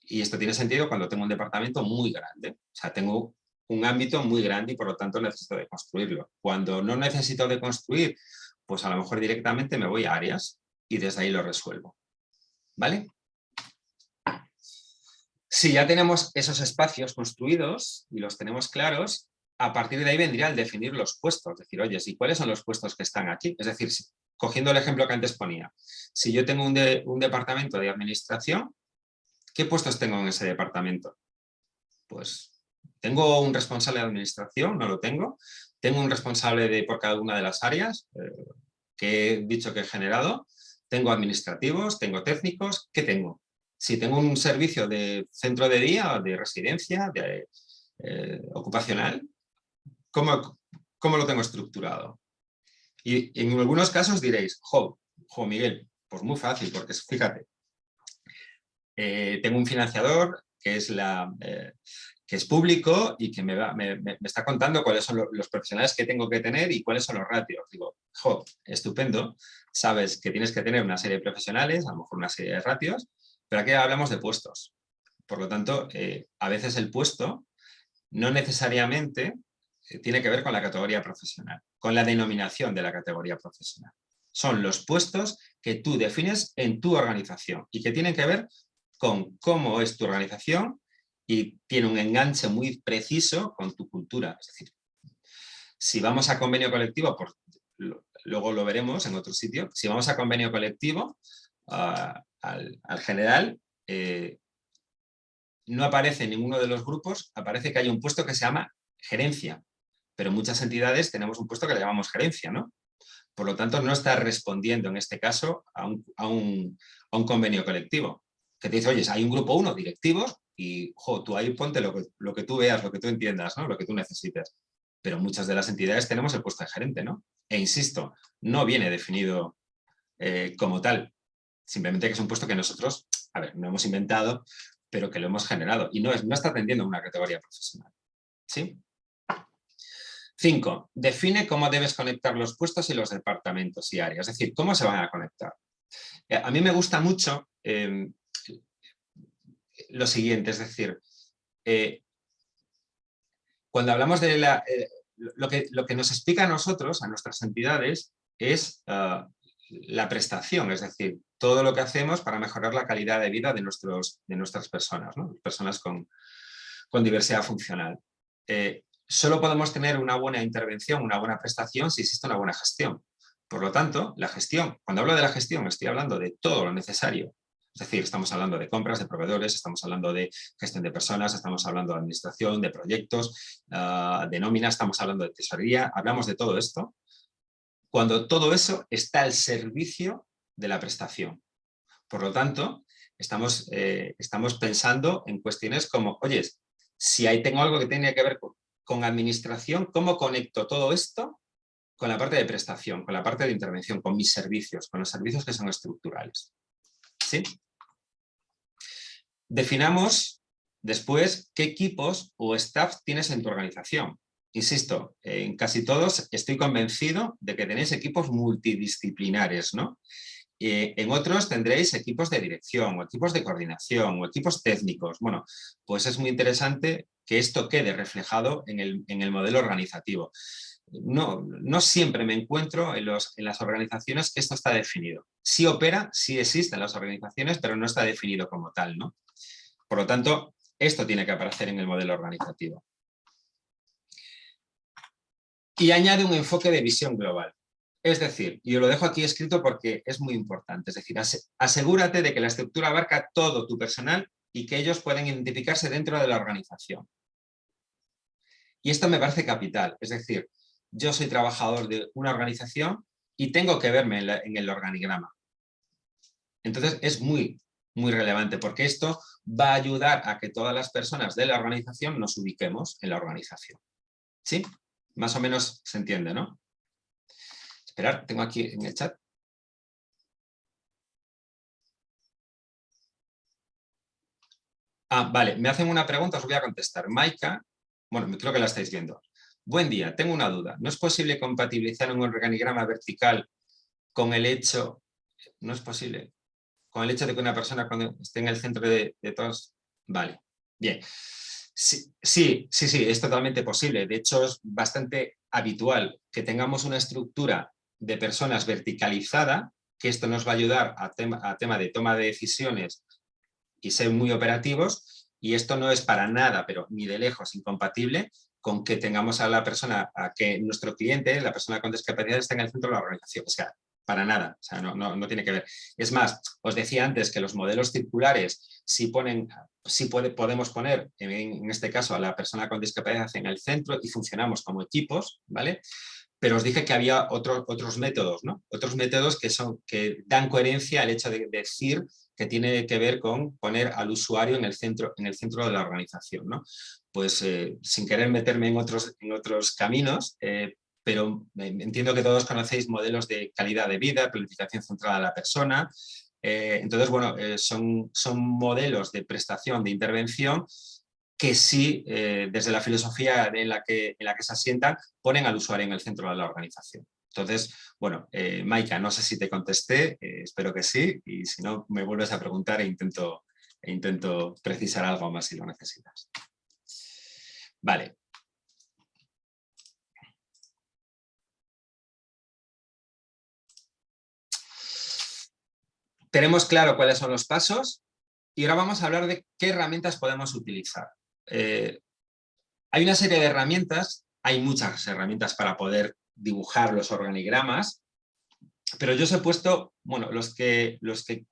Y esto tiene sentido cuando tengo un departamento muy grande. O sea, tengo un ámbito muy grande y por lo tanto necesito de construirlo. Cuando no necesito de construir, pues a lo mejor directamente me voy a áreas y desde ahí lo resuelvo. ¿Vale? Si ya tenemos esos espacios construidos y los tenemos claros, a partir de ahí vendría el definir los puestos. Es decir, oye, ¿y cuáles son los puestos que están aquí? Es decir, cogiendo el ejemplo que antes ponía, si yo tengo un, un departamento de administración, ¿qué puestos tengo en ese departamento? Pues ¿Tengo un responsable de administración? No lo tengo. ¿Tengo un responsable de, por cada una de las áreas eh, que he dicho que he generado? ¿Tengo administrativos? ¿Tengo técnicos? ¿Qué tengo? Si tengo un servicio de centro de día, de residencia, de, eh, ocupacional, ¿cómo, ¿cómo, lo tengo estructurado? Y en algunos casos diréis, jo, jo Miguel, pues muy fácil, porque fíjate, eh, tengo un financiador que es la, que es público y que me, me, está contando cuáles son los, profesionales que tengo que tener y cuáles son los ratios. Digo, jo, estupendo, sabes que tienes que tener una serie de profesionales, a lo mejor una serie de ratios, pero aquí hablamos de puestos. Por lo tanto, eh, a veces el puesto no necesariamente eh, tiene que ver con la categoría profesional, con la denominación de la categoría profesional. Son los puestos que tú defines en tu organización y que tienen que ver con cómo es tu organización y tiene un enganche muy preciso con tu cultura. Es decir, si vamos a convenio colectivo, luego lo veremos en otro sitio, si vamos a convenio colectivo, ah, al, general, eh, no aparece en ninguno de los grupos, aparece que hay un puesto que se llama gerencia, pero en muchas entidades tenemos un puesto que le llamamos gerencia, ¿no? Por lo tanto, no está respondiendo en este caso a un, a un, a un convenio colectivo, que te dice, oye, hay un grupo 1, directivos, y jo, tú ahí ponte lo que, lo que tú veas, lo que tú entiendas, ¿no? lo que tú necesites. Pero muchas de las entidades tenemos el puesto de gerente, ¿no? E insisto, no viene definido eh, como tal, simplemente que es un puesto que nosotros, a ver, no hemos inventado, pero que lo hemos generado y no, es, no está atendiendo a una categoría profesional. ¿Sí? Cinco, define cómo debes conectar los puestos y los departamentos y áreas, es decir, cómo se van a conectar. Eh, a mí me gusta mucho eh, lo siguiente, es decir, eh, cuando hablamos de la, eh, lo, que, lo que nos explica a nosotros, a nuestras entidades, es ah, la prestación, es decir, todo lo que hacemos para mejorar la calidad de vida de, nuestros, de nuestras personas, personas con, con, diversidad funcional. Eh, solo podemos tener una buena intervención, una buena prestación si existe una buena gestión. Por lo tanto, la gestión, cuando hablo de la gestión estoy hablando de todo lo necesario es decir, estamos hablando de compras, de proveedores, estamos hablando de gestión de personas, estamos hablando de administración, de proyectos, ah, de nómina, estamos hablando de tesorería, hablamos de todo esto. Cuando todo eso está al servicio de la prestación. Por lo tanto, estamos, eh, estamos pensando en cuestiones como, oye, si ahí tengo algo que tiene que ver con, con administración, ¿cómo conecto todo esto con la parte de prestación, con la parte de intervención, con mis servicios, con los servicios que son estructurales? ¿Sí? Definamos después qué equipos o staff tienes en tu organización. Insisto, en casi todos estoy convencido de que tenéis equipos multidisciplinares, ¿no? En otros tendréis equipos de dirección, o equipos de coordinación, o equipos técnicos. Bueno, pues es muy interesante que esto quede reflejado en el, en el modelo organizativo. No, no, siempre me encuentro en, los, en, las organizaciones que esto está definido. Sí opera, sí existe en las organizaciones, pero no está definido como tal. ¿no? Por lo tanto, esto tiene que aparecer en el modelo organizativo. Y añade un enfoque de visión global. Es decir, y lo dejo aquí escrito porque es muy importante, es decir, asegúrate de que la estructura abarca todo tu personal y que ellos pueden identificarse dentro de la organización. Y esto me parece capital, es decir, yo soy trabajador de una organización y tengo que verme en, el organigrama. Entonces es muy, muy relevante porque esto va a ayudar a que todas las personas de la organización nos ubiquemos en la organización. ¿Sí? Más o menos se entiende, ¿no? Esperar, tengo aquí en el chat. Ah, vale, me hacen una pregunta, os voy a contestar. Maika, bueno, creo que la estáis viendo. Buen día, tengo una duda. ¿No es posible compatibilizar un organigrama vertical con el hecho, no es posible, con el hecho de que una persona cuando esté en el centro de, todos, vale, bien. Sí, sí, sí, es totalmente posible. De hecho, es bastante habitual que tengamos una estructura de personas verticalizada, que esto nos va a ayudar a tema de toma de decisiones y ser muy operativos, y esto no es para nada, pero ni de lejos incompatible con que tengamos a la persona, a que nuestro cliente, la persona con discapacidad, esté en el centro de la organización. O sea, para nada, o sea, no, tiene que ver. Es más, os decía antes que los modelos circulares sí, ponen, puede, podemos poner, en, en, este caso, a la persona con discapacidad en el centro y funcionamos como equipos, ¿vale? pero os dije que había otros métodos, ¿no? Otros métodos que, son, que dan coherencia al hecho de decir que tiene que ver con poner al usuario en el centro, en el centro de la organización, ¿no? Pues eh, sin querer meterme en otros, en otros caminos, eh, pero entiendo que todos conocéis modelos de calidad de vida, planificación centrada a la persona, eh, entonces, bueno, son, son modelos de prestación, de intervención que sí, desde la filosofía en la, que, en la que se asientan, ponen al usuario en el centro de la organización. Entonces, bueno, Maika, no sé si te contesté, espero que sí, y si no, me vuelves a preguntar e intento, e intento precisar algo más si lo necesitas. Vale. Tenemos claro cuáles son los pasos y ahora vamos a hablar de qué herramientas podemos utilizar. Eh, hay una serie de herramientas, hay muchas herramientas para poder dibujar los organigramas, pero yo os he puesto, bueno, los que, los que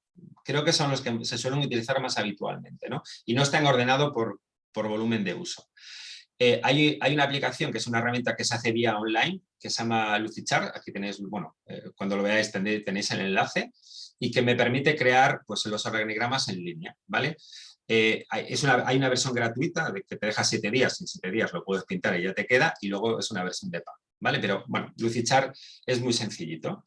creo que son los que se suelen utilizar más habitualmente, ¿no? Y no están ordenados por, por volumen de uso. Eh, hay, una aplicación que es una herramienta que se hace vía online, que se llama Lucichar, aquí tenéis, bueno, eh, cuando lo veáis tenéis el enlace, y que me permite crear pues, los organigramas en línea, ¿vale? Eh, hay una versión gratuita de que te deja siete días, en siete días lo puedes pintar y ya te queda, y luego es una versión de pago, ¿vale? Pero bueno, Lucichar es muy sencillito.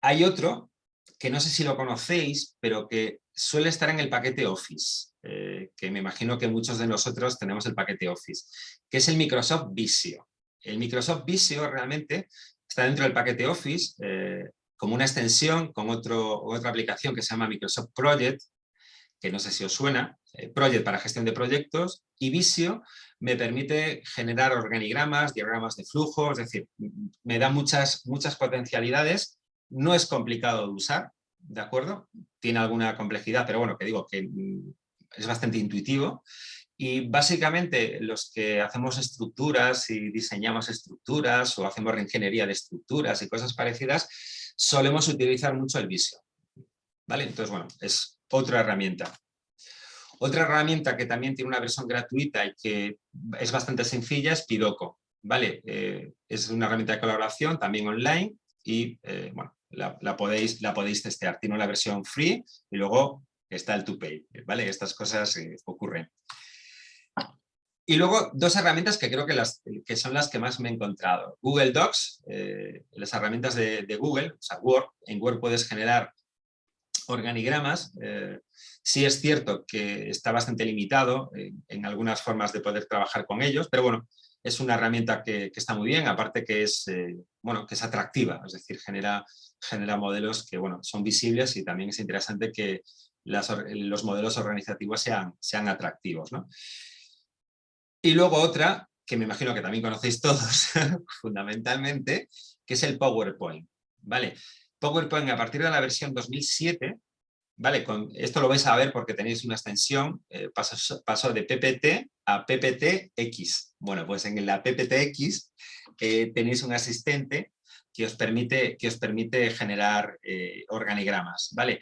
Hay otro, que no sé si lo conocéis, pero que suele estar en el paquete Office, eh, que me imagino que muchos de nosotros tenemos el paquete Office, que es el Microsoft Visio. El Microsoft Visio realmente está dentro del paquete Office eh, como una extensión con otra aplicación que se llama Microsoft Project, que no sé si os suena, eh, Project para gestión de proyectos, y Visio me permite generar organigramas, diagramas de flujo, es decir, me da muchas, muchas potencialidades, no es complicado de usar, ¿de acuerdo? Tiene alguna complejidad, pero bueno, que digo que mm, es bastante intuitivo, y básicamente los que hacemos estructuras y diseñamos estructuras o hacemos reingeniería de estructuras y cosas parecidas, solemos utilizar mucho el Visio. ¿Vale? Entonces, bueno, es otra herramienta. Otra herramienta que también tiene una versión gratuita y que es bastante sencilla es Pidoco. ¿vale? Eh, es una herramienta de colaboración también online y eh, bueno, la, podéis, la podéis testear. Tiene una versión free y luego está el to pay. ¿vale? Estas cosas eh, ocurren. Y luego dos herramientas que creo que, las, que son las que más me he encontrado. Google Docs, las herramientas de, Google, o sea, Word. En Word puedes generar organigramas, eh, sí es cierto que está bastante limitado en, algunas formas de poder trabajar con ellos, pero bueno, es una herramienta que, está muy bien, aparte que es, eh, bueno, que es atractiva, es decir, genera, genera modelos que bueno, son visibles y también es interesante que los modelos organizativos sean, sean atractivos. Y luego otra, que me imagino que también conocéis todos, fundamentalmente, que es el PowerPoint. ¿vale? PowerPoint a partir de la versión 2007, ¿vale? Esto lo vais a ver porque tenéis una extensión, eh, pasó, de PPT a PPTX. Bueno, pues en la PPTX eh, tenéis un asistente que os permite, que os permite generar eh, organigramas, ¿vale?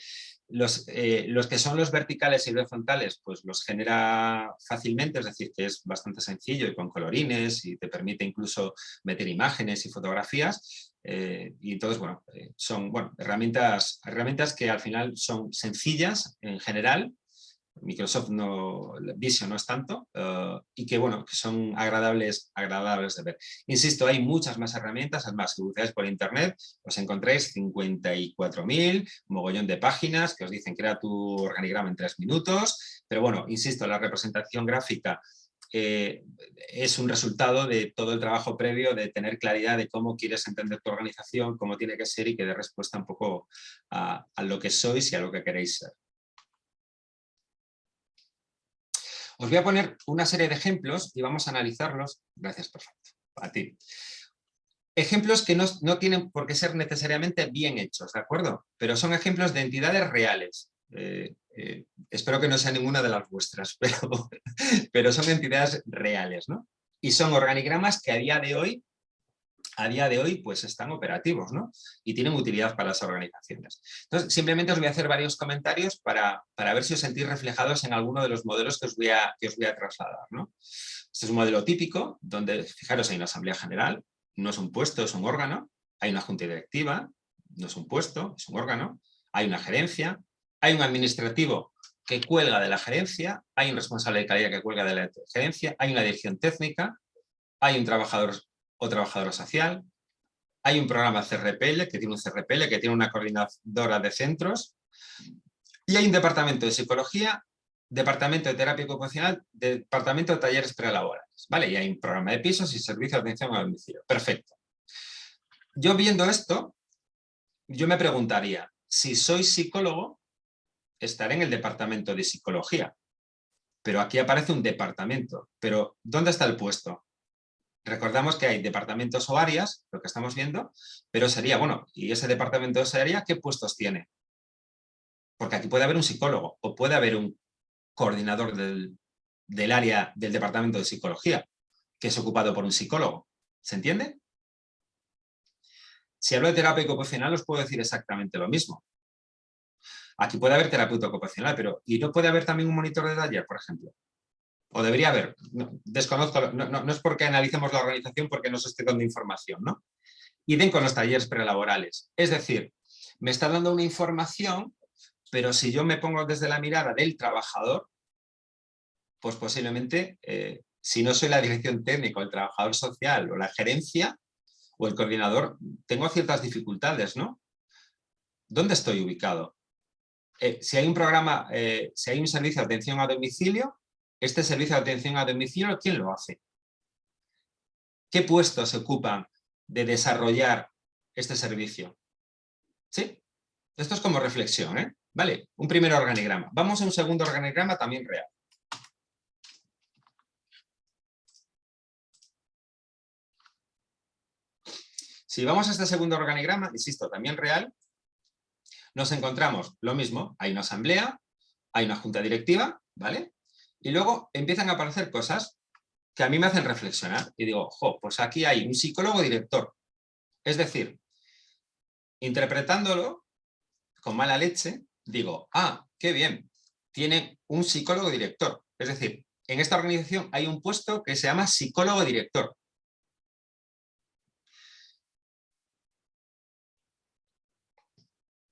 Los, los, que son los verticales y horizontales, pues los genera fácilmente, es decir, que es bastante sencillo y con colorines y te permite incluso meter imágenes y fotografías. Eh, y entonces, bueno, eh, son bueno, herramientas, herramientas que al final son sencillas en general, Microsoft no, Vision no es tanto, eh, y que bueno, que son agradables, agradables de ver. Insisto, hay muchas más herramientas, además, que buscáis por internet, os encontráis 54.000, mogollón de páginas que os dicen crea tu organigrama en tres minutos, pero bueno, insisto, la representación gráfica eh, es un resultado de todo el trabajo previo de tener claridad de cómo quieres entender tu organización, cómo tiene que ser y que dé respuesta un poco a lo que sois y a lo que queréis ser. Os voy a poner una serie de ejemplos y vamos a analizarlos. Gracias, perfecto. A ti. Ejemplos que no, tienen por qué ser necesariamente bien hechos, ¿de acuerdo? Pero son ejemplos de entidades reales. Eh, eh, espero que no sea ninguna de las vuestras, pero, pero son entidades reales, ¿no? Y son organigramas que a día de hoy a día de hoy pues están operativos ¿no? y tienen utilidad para las organizaciones. Entonces, simplemente os voy a hacer varios comentarios para, ver si os sentís reflejados en alguno de los modelos que os voy a, que os voy a trasladar. ¿no? Este es un modelo típico donde, fijaros, hay una asamblea general, no es un puesto, es un órgano, hay una junta directiva, no es un puesto, es un órgano, hay una gerencia, hay un administrativo que cuelga de la gerencia, hay un responsable de calidad que cuelga de la gerencia, hay una dirección técnica, hay un trabajador o trabajadora social. Hay un programa CRPL, que tiene un CRPL, que tiene una coordinadora de centros. Y hay un departamento de psicología, departamento de terapia ocupacional, departamento de talleres prelaborales. ¿vale? Y hay un programa de pisos y servicio de atención a domicilio. Perfecto. Yo viendo esto, yo me preguntaría, si soy psicólogo, estaré en el departamento de psicología. Pero aquí aparece un departamento. Pero, ¿dónde está el puesto? Recordamos que hay departamentos o áreas, lo que estamos viendo, pero sería, bueno, ¿y ese departamento o esa área qué puestos tiene? Porque aquí puede haber un psicólogo o puede haber un coordinador del, del área del departamento de psicología, que es ocupado por un psicólogo. ¿Se entiende? Si hablo de terapia ocupacional os puedo decir exactamente lo mismo. Aquí puede haber terapeuta ocupacional, pero ¿y no puede haber también un monitor de taller, por ejemplo? O debería haber, desconozco, no, es porque analicemos la organización porque nos esté dando información, ¿no? den con los talleres prelaborales. Es decir, me está dando una información, pero si yo me pongo desde la mirada del trabajador, pues posiblemente, eh, si no soy la dirección técnica, el trabajador social o la gerencia o el coordinador, tengo ciertas dificultades, ¿no? ¿Dónde estoy ubicado? Eh, si hay un programa, eh, si hay un servicio de atención a domicilio, este servicio de atención a domicilio, ¿quién lo hace? ¿Qué puestos se ocupan de desarrollar este servicio? ¿Sí? Esto es como reflexión, ¿eh? Vale, un primer organigrama. Vamos a un segundo organigrama también real. Si vamos a este segundo organigrama, insisto, también real, nos encontramos lo mismo, hay una asamblea, hay una junta directiva, ¿vale? Y luego empiezan a aparecer cosas que a mí me hacen reflexionar. Y digo, jo, pues aquí hay un psicólogo director. Es decir, interpretándolo con mala leche, digo, ah, qué bien, tiene un psicólogo director. Es decir, en esta organización hay un puesto que se llama psicólogo director.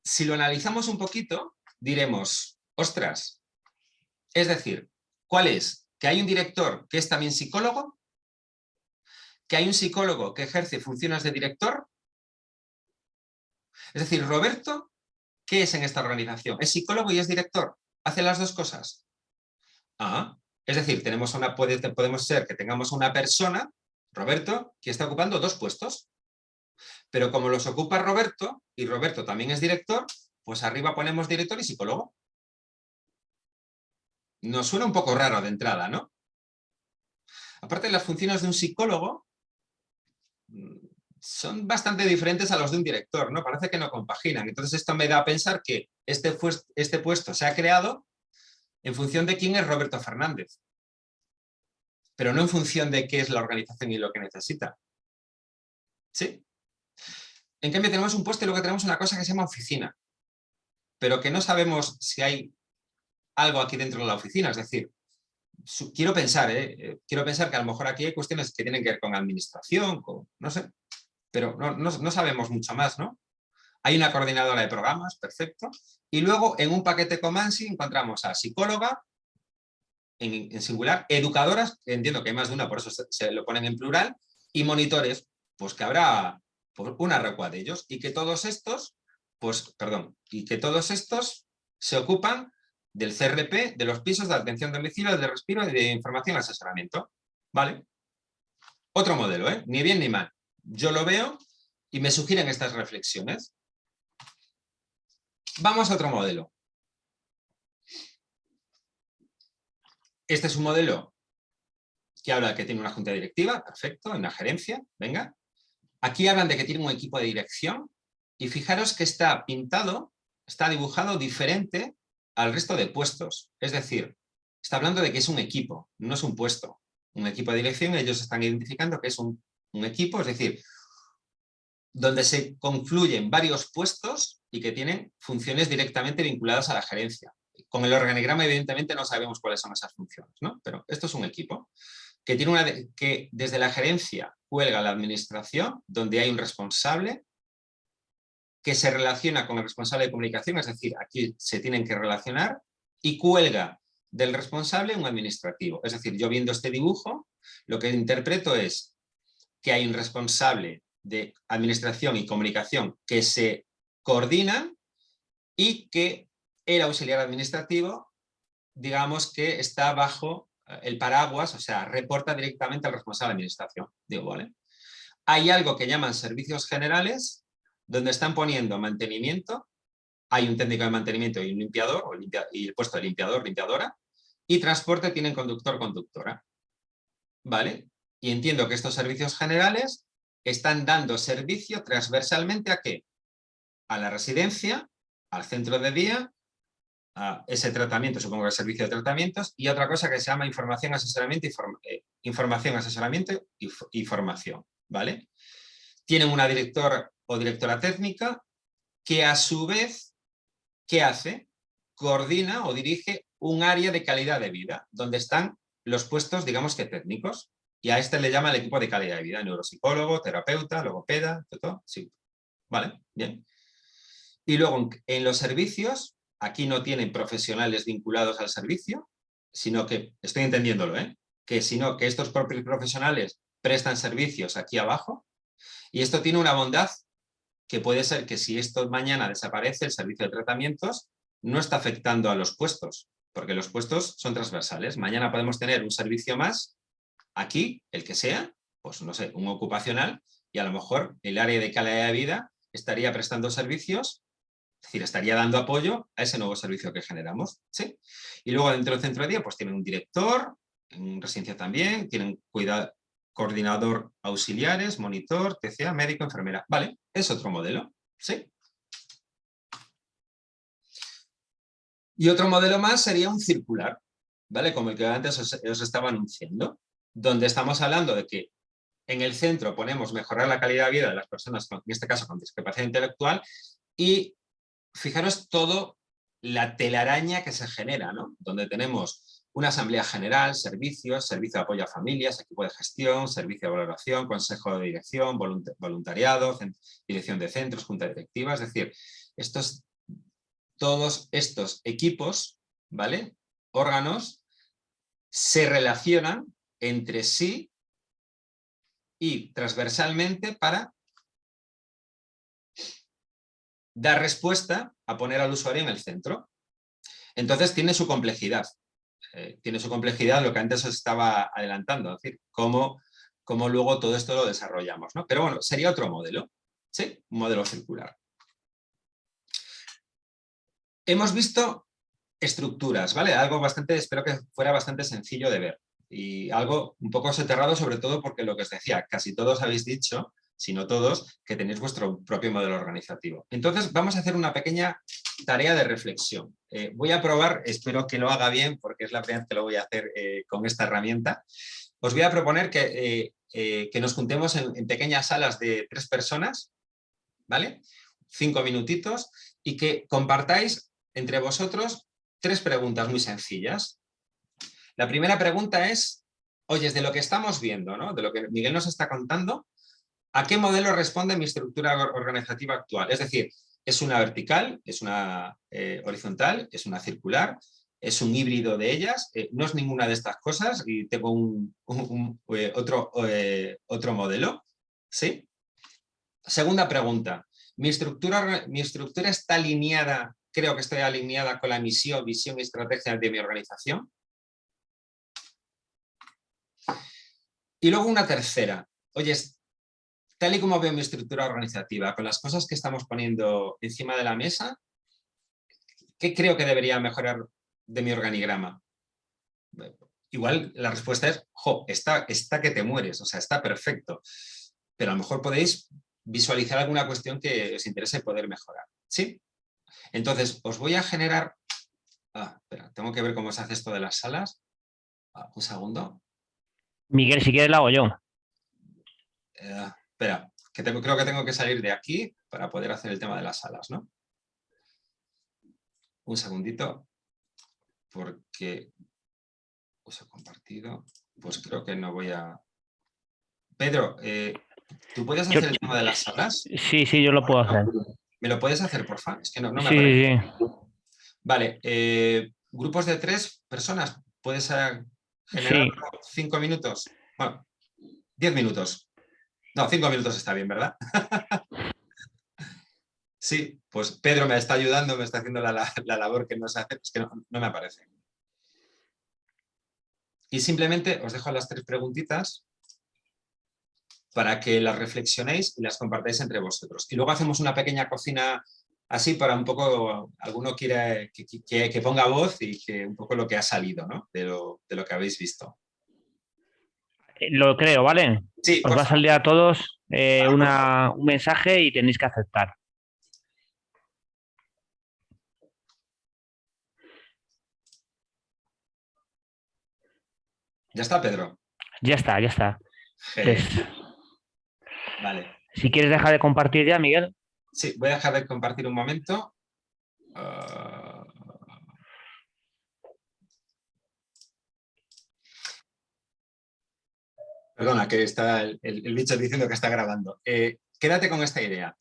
Si lo analizamos un poquito, diremos, ostras, es decir, ¿Cuál es? Que hay un director que es también psicólogo, que hay un psicólogo que ejerce funciones de director. Es decir, Roberto, ¿qué es en esta organización? Es psicólogo y es director. Hace las dos cosas. Ah, es decir, tenemos una, podemos ser que tengamos una persona, Roberto, que está ocupando dos puestos. Pero como los ocupa Roberto, y Roberto también es director, pues arriba ponemos director y psicólogo nos suena un poco raro de entrada, ¿no? Aparte, las funciones de un psicólogo mm, son bastante diferentes a los de un director, ¿no? Parece que no compaginan. Entonces esto me da a pensar que este, este puesto se ha creado en función de quién es Roberto Fernández, pero no en función de qué es la organización y lo que necesita. ¿Sí? En cambio tenemos un puesto y luego tenemos una cosa que se llama oficina, pero que no sabemos si hay algo aquí dentro de la oficina. Es decir, quiero pensar, ¿eh? ¿eh? quiero pensar que a lo mejor aquí hay cuestiones que tienen que ver con administración, no sé, pero no, sabemos mucho más, ¿no? Hay una coordinadora de programas, perfecto. Y luego en un paquete Comansi encontramos a psicóloga, en, singular, educadoras, entiendo que hay más de una, por eso se, lo ponen en plural, y monitores, pues que habrá pues, una recua de ellos, y que todos estos, pues, perdón, y que todos estos se ocupan del CRP, de los pisos de atención domicilio, de respiro y de información y asesoramiento. ¿Vale? Otro modelo, ¿eh? Ni bien ni mal. Yo lo veo y me sugieren estas reflexiones. Vamos a otro modelo. Este es un modelo que habla de que tiene una junta directiva, perfecto, una gerencia, venga. Aquí hablan de que tiene un equipo de dirección y fijaros que está pintado, está dibujado diferente al resto de puestos. Es decir, está hablando de que es un equipo, no es un puesto. Un equipo de dirección, ellos están identificando que es un, un equipo, es decir, donde se confluyen varios puestos y que tienen funciones directamente vinculadas a la gerencia. Con el organigrama, evidentemente, no sabemos cuáles son esas funciones, ¿no? pero esto es un equipo que, tiene una que desde la gerencia cuelga la administración, donde hay un responsable que se relaciona con el responsable de comunicación, es decir, aquí se tienen que relacionar, y cuelga del responsable un administrativo. Es decir, yo viendo este dibujo, lo que interpreto es que hay un responsable de administración y comunicación que se coordinan y que el auxiliar administrativo, digamos que está bajo eh, el paraguas, o sea, reporta directamente al responsable de administración. Digo, ¿vale? Hay algo que llaman servicios generales, donde están poniendo mantenimiento, hay un técnico de mantenimiento y un limpiador, y el puesto de limpiador, limpiadora, y transporte tienen conductor, conductora. ¿Vale? Y entiendo que estos servicios generales están dando servicio transversalmente a qué? A la residencia, al centro de día ese tratamiento, supongo que el servicio de tratamientos, y otra cosa que se llama información, asesoramiento y, eh, información, asesoramiento y, formación, ¿vale? Tienen una directora o directora técnica que a su vez, ¿qué hace? Coordina o dirige un área de calidad de vida, donde están los puestos, digamos que técnicos, y a este le llama el equipo de calidad de vida, neuropsicólogo, terapeuta, logopeda, todo, sí, ¿vale? Bien. Y luego en los servicios aquí no tienen profesionales vinculados al servicio, sino que, estoy entendiéndolo, ¿eh? que sino que estos propios profesionales prestan servicios aquí abajo, y esto tiene una bondad que puede ser que si esto mañana desaparece, el servicio de tratamientos no está afectando a los puestos, porque los puestos son transversales. Mañana podemos tener un servicio más, aquí, el que sea, pues no sé, un ocupacional, y a lo mejor el área de calidad de vida estaría prestando servicios es decir, estaría dando apoyo a ese nuevo servicio que generamos. ¿sí? Y luego dentro del centro de día pues tienen un director, en residencia también, tienen cuidado, coordinador auxiliares, monitor, TCA, médico, enfermera. Vale, es otro modelo. ¿sí? Y otro modelo más sería un circular, ¿vale? Como el que antes os, estaba anunciando, donde estamos hablando de que en el centro ponemos mejorar la calidad de vida de las personas, en este caso con discapacidad intelectual, y fijaros todo la telaraña que se genera, ¿no? Donde tenemos una asamblea general, servicios, servicio de apoyo a familias, equipo de gestión, servicio de valoración, consejo de dirección, voluntariado, dirección de centros, junta directiva, es decir, estos, todos estos equipos, ¿vale? Órganos se relacionan entre sí y transversalmente para dar respuesta a poner al usuario en el centro. Entonces tiene su complejidad. Eh, tiene su complejidad lo que antes os estaba adelantando, es decir, cómo, cómo luego todo esto lo desarrollamos. ¿no? Pero bueno, sería otro modelo, ¿sí? Un modelo circular. Hemos visto estructuras, ¿vale? Algo bastante, espero que fuera bastante sencillo de ver. Y algo un poco soterrado, sobre todo porque lo que os decía, casi todos habéis dicho sino todos, que tenéis vuestro propio modelo organizativo. Entonces vamos a hacer una pequeña tarea de reflexión. Eh, voy a probar, espero que lo haga bien, porque es la primera vez que lo voy a hacer eh, con esta herramienta. Os voy a proponer que, eh, que nos juntemos en, pequeñas salas de tres personas, ¿vale? Cinco minutitos, y que compartáis entre vosotros tres preguntas muy sencillas. La primera pregunta es, oye, de lo que estamos viendo, ¿no? de lo que Miguel nos está contando, ¿A qué modelo responde mi estructura organizativa actual? Es decir, ¿es una vertical? ¿Es una eh, horizontal? ¿Es una circular? es un híbrido de ellas, eh, no es ninguna de estas cosas y tengo eh, otro, otro modelo. ¿sí? Segunda pregunta, ¿Mi estructura, ¿mi estructura está alineada, creo que estoy alineada con la misión, visión y estrategia de mi organización? Y luego una tercera, oye, tal y como veo mi estructura organizativa, con las cosas que estamos poniendo encima de la mesa, ¿qué creo que debería mejorar de mi organigrama? Igual la respuesta es, jo, está, está que te mueres, o sea, está perfecto. Pero a lo mejor podéis visualizar alguna cuestión que os interese poder mejorar. ¿Sí? Entonces, os voy a generar... Ah, espera, tengo que ver cómo se hace esto de las salas. Ah, un segundo. Miguel, si quieres la hago yo. Eh, espera, que tengo, creo que tengo que salir de aquí para poder hacer el tema de las salas, ¿no? Un segundito, porque uso compartido, pues creo que no voy a... Pedro, eh, ¿tú puedes hacer el tema de las salas? Sí, sí, yo lo puedo hacer. ¿Me lo puedes hacer, por favor? Es que no, me sí, sí. Vale, eh, grupos de tres personas, ¿puedes generar cinco minutos? Bueno, diez minutos. No, cinco minutos está bien, ¿verdad? sí, pues Pedro me está ayudando, me está haciendo la, labor que nos hace, es que no, me aparece. Y simplemente os dejo las tres preguntitas para que las reflexionéis y las compartáis entre vosotros. Y luego hacemos una pequeña cocina así para un poco, alguno quiere que, ponga voz y que un poco lo que ha salido ¿no? de, lo, de lo que habéis visto. Lo creo, ¿vale? Sí, Os va a salir a todos eh, un mensaje y tenéis que aceptar. ¿Ya está, Pedro? Ya está, ya está. Vale. Si quieres dejar de compartir ya, Miguel. Sí, voy a dejar de compartir un momento. Ah, Perdona, que está el, bicho diciendo que está grabando. Eh, quédate con esta idea.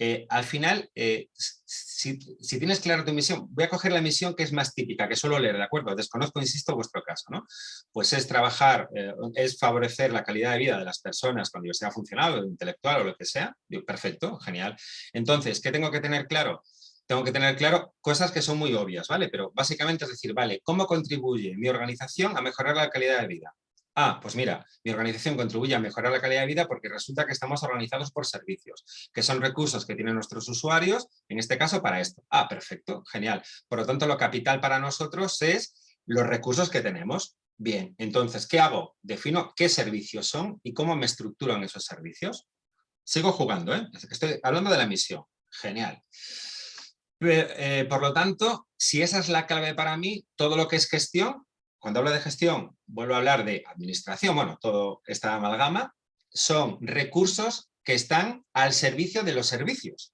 Eh, al final, eh, si, tienes clara tu misión, voy a coger la misión que es más típica, que suelo leer, ¿de acuerdo? Desconozco, insisto, vuestro caso, ¿no? Pues es trabajar, es favorecer la calidad de vida de las personas con diversidad funcional o intelectual o lo que sea. perfecto, genial. Entonces, ¿qué tengo que tener claro? Tengo que tener claro cosas que son muy obvias, ¿vale? Pero básicamente es decir, vale, ¿cómo contribuye mi organización a mejorar la calidad de vida? Ah, pues mira, mi organización contribuye a mejorar la calidad de vida porque resulta que estamos organizados por servicios, que son recursos que tienen nuestros usuarios, en este caso para esto. Ah, perfecto, genial. Por lo tanto, lo capital para nosotros es los recursos que tenemos. Bien, entonces, ¿qué hago? Defino qué servicios son y cómo me estructuro en esos servicios. Sigo jugando, ¿eh? Estoy hablando de la misión. Genial. Eh, por lo tanto, si esa es la clave para mí, todo lo que es gestión cuando hablo de gestión, vuelvo a hablar de administración, bueno, todo esta amalgama, son recursos que están al servicio de los servicios.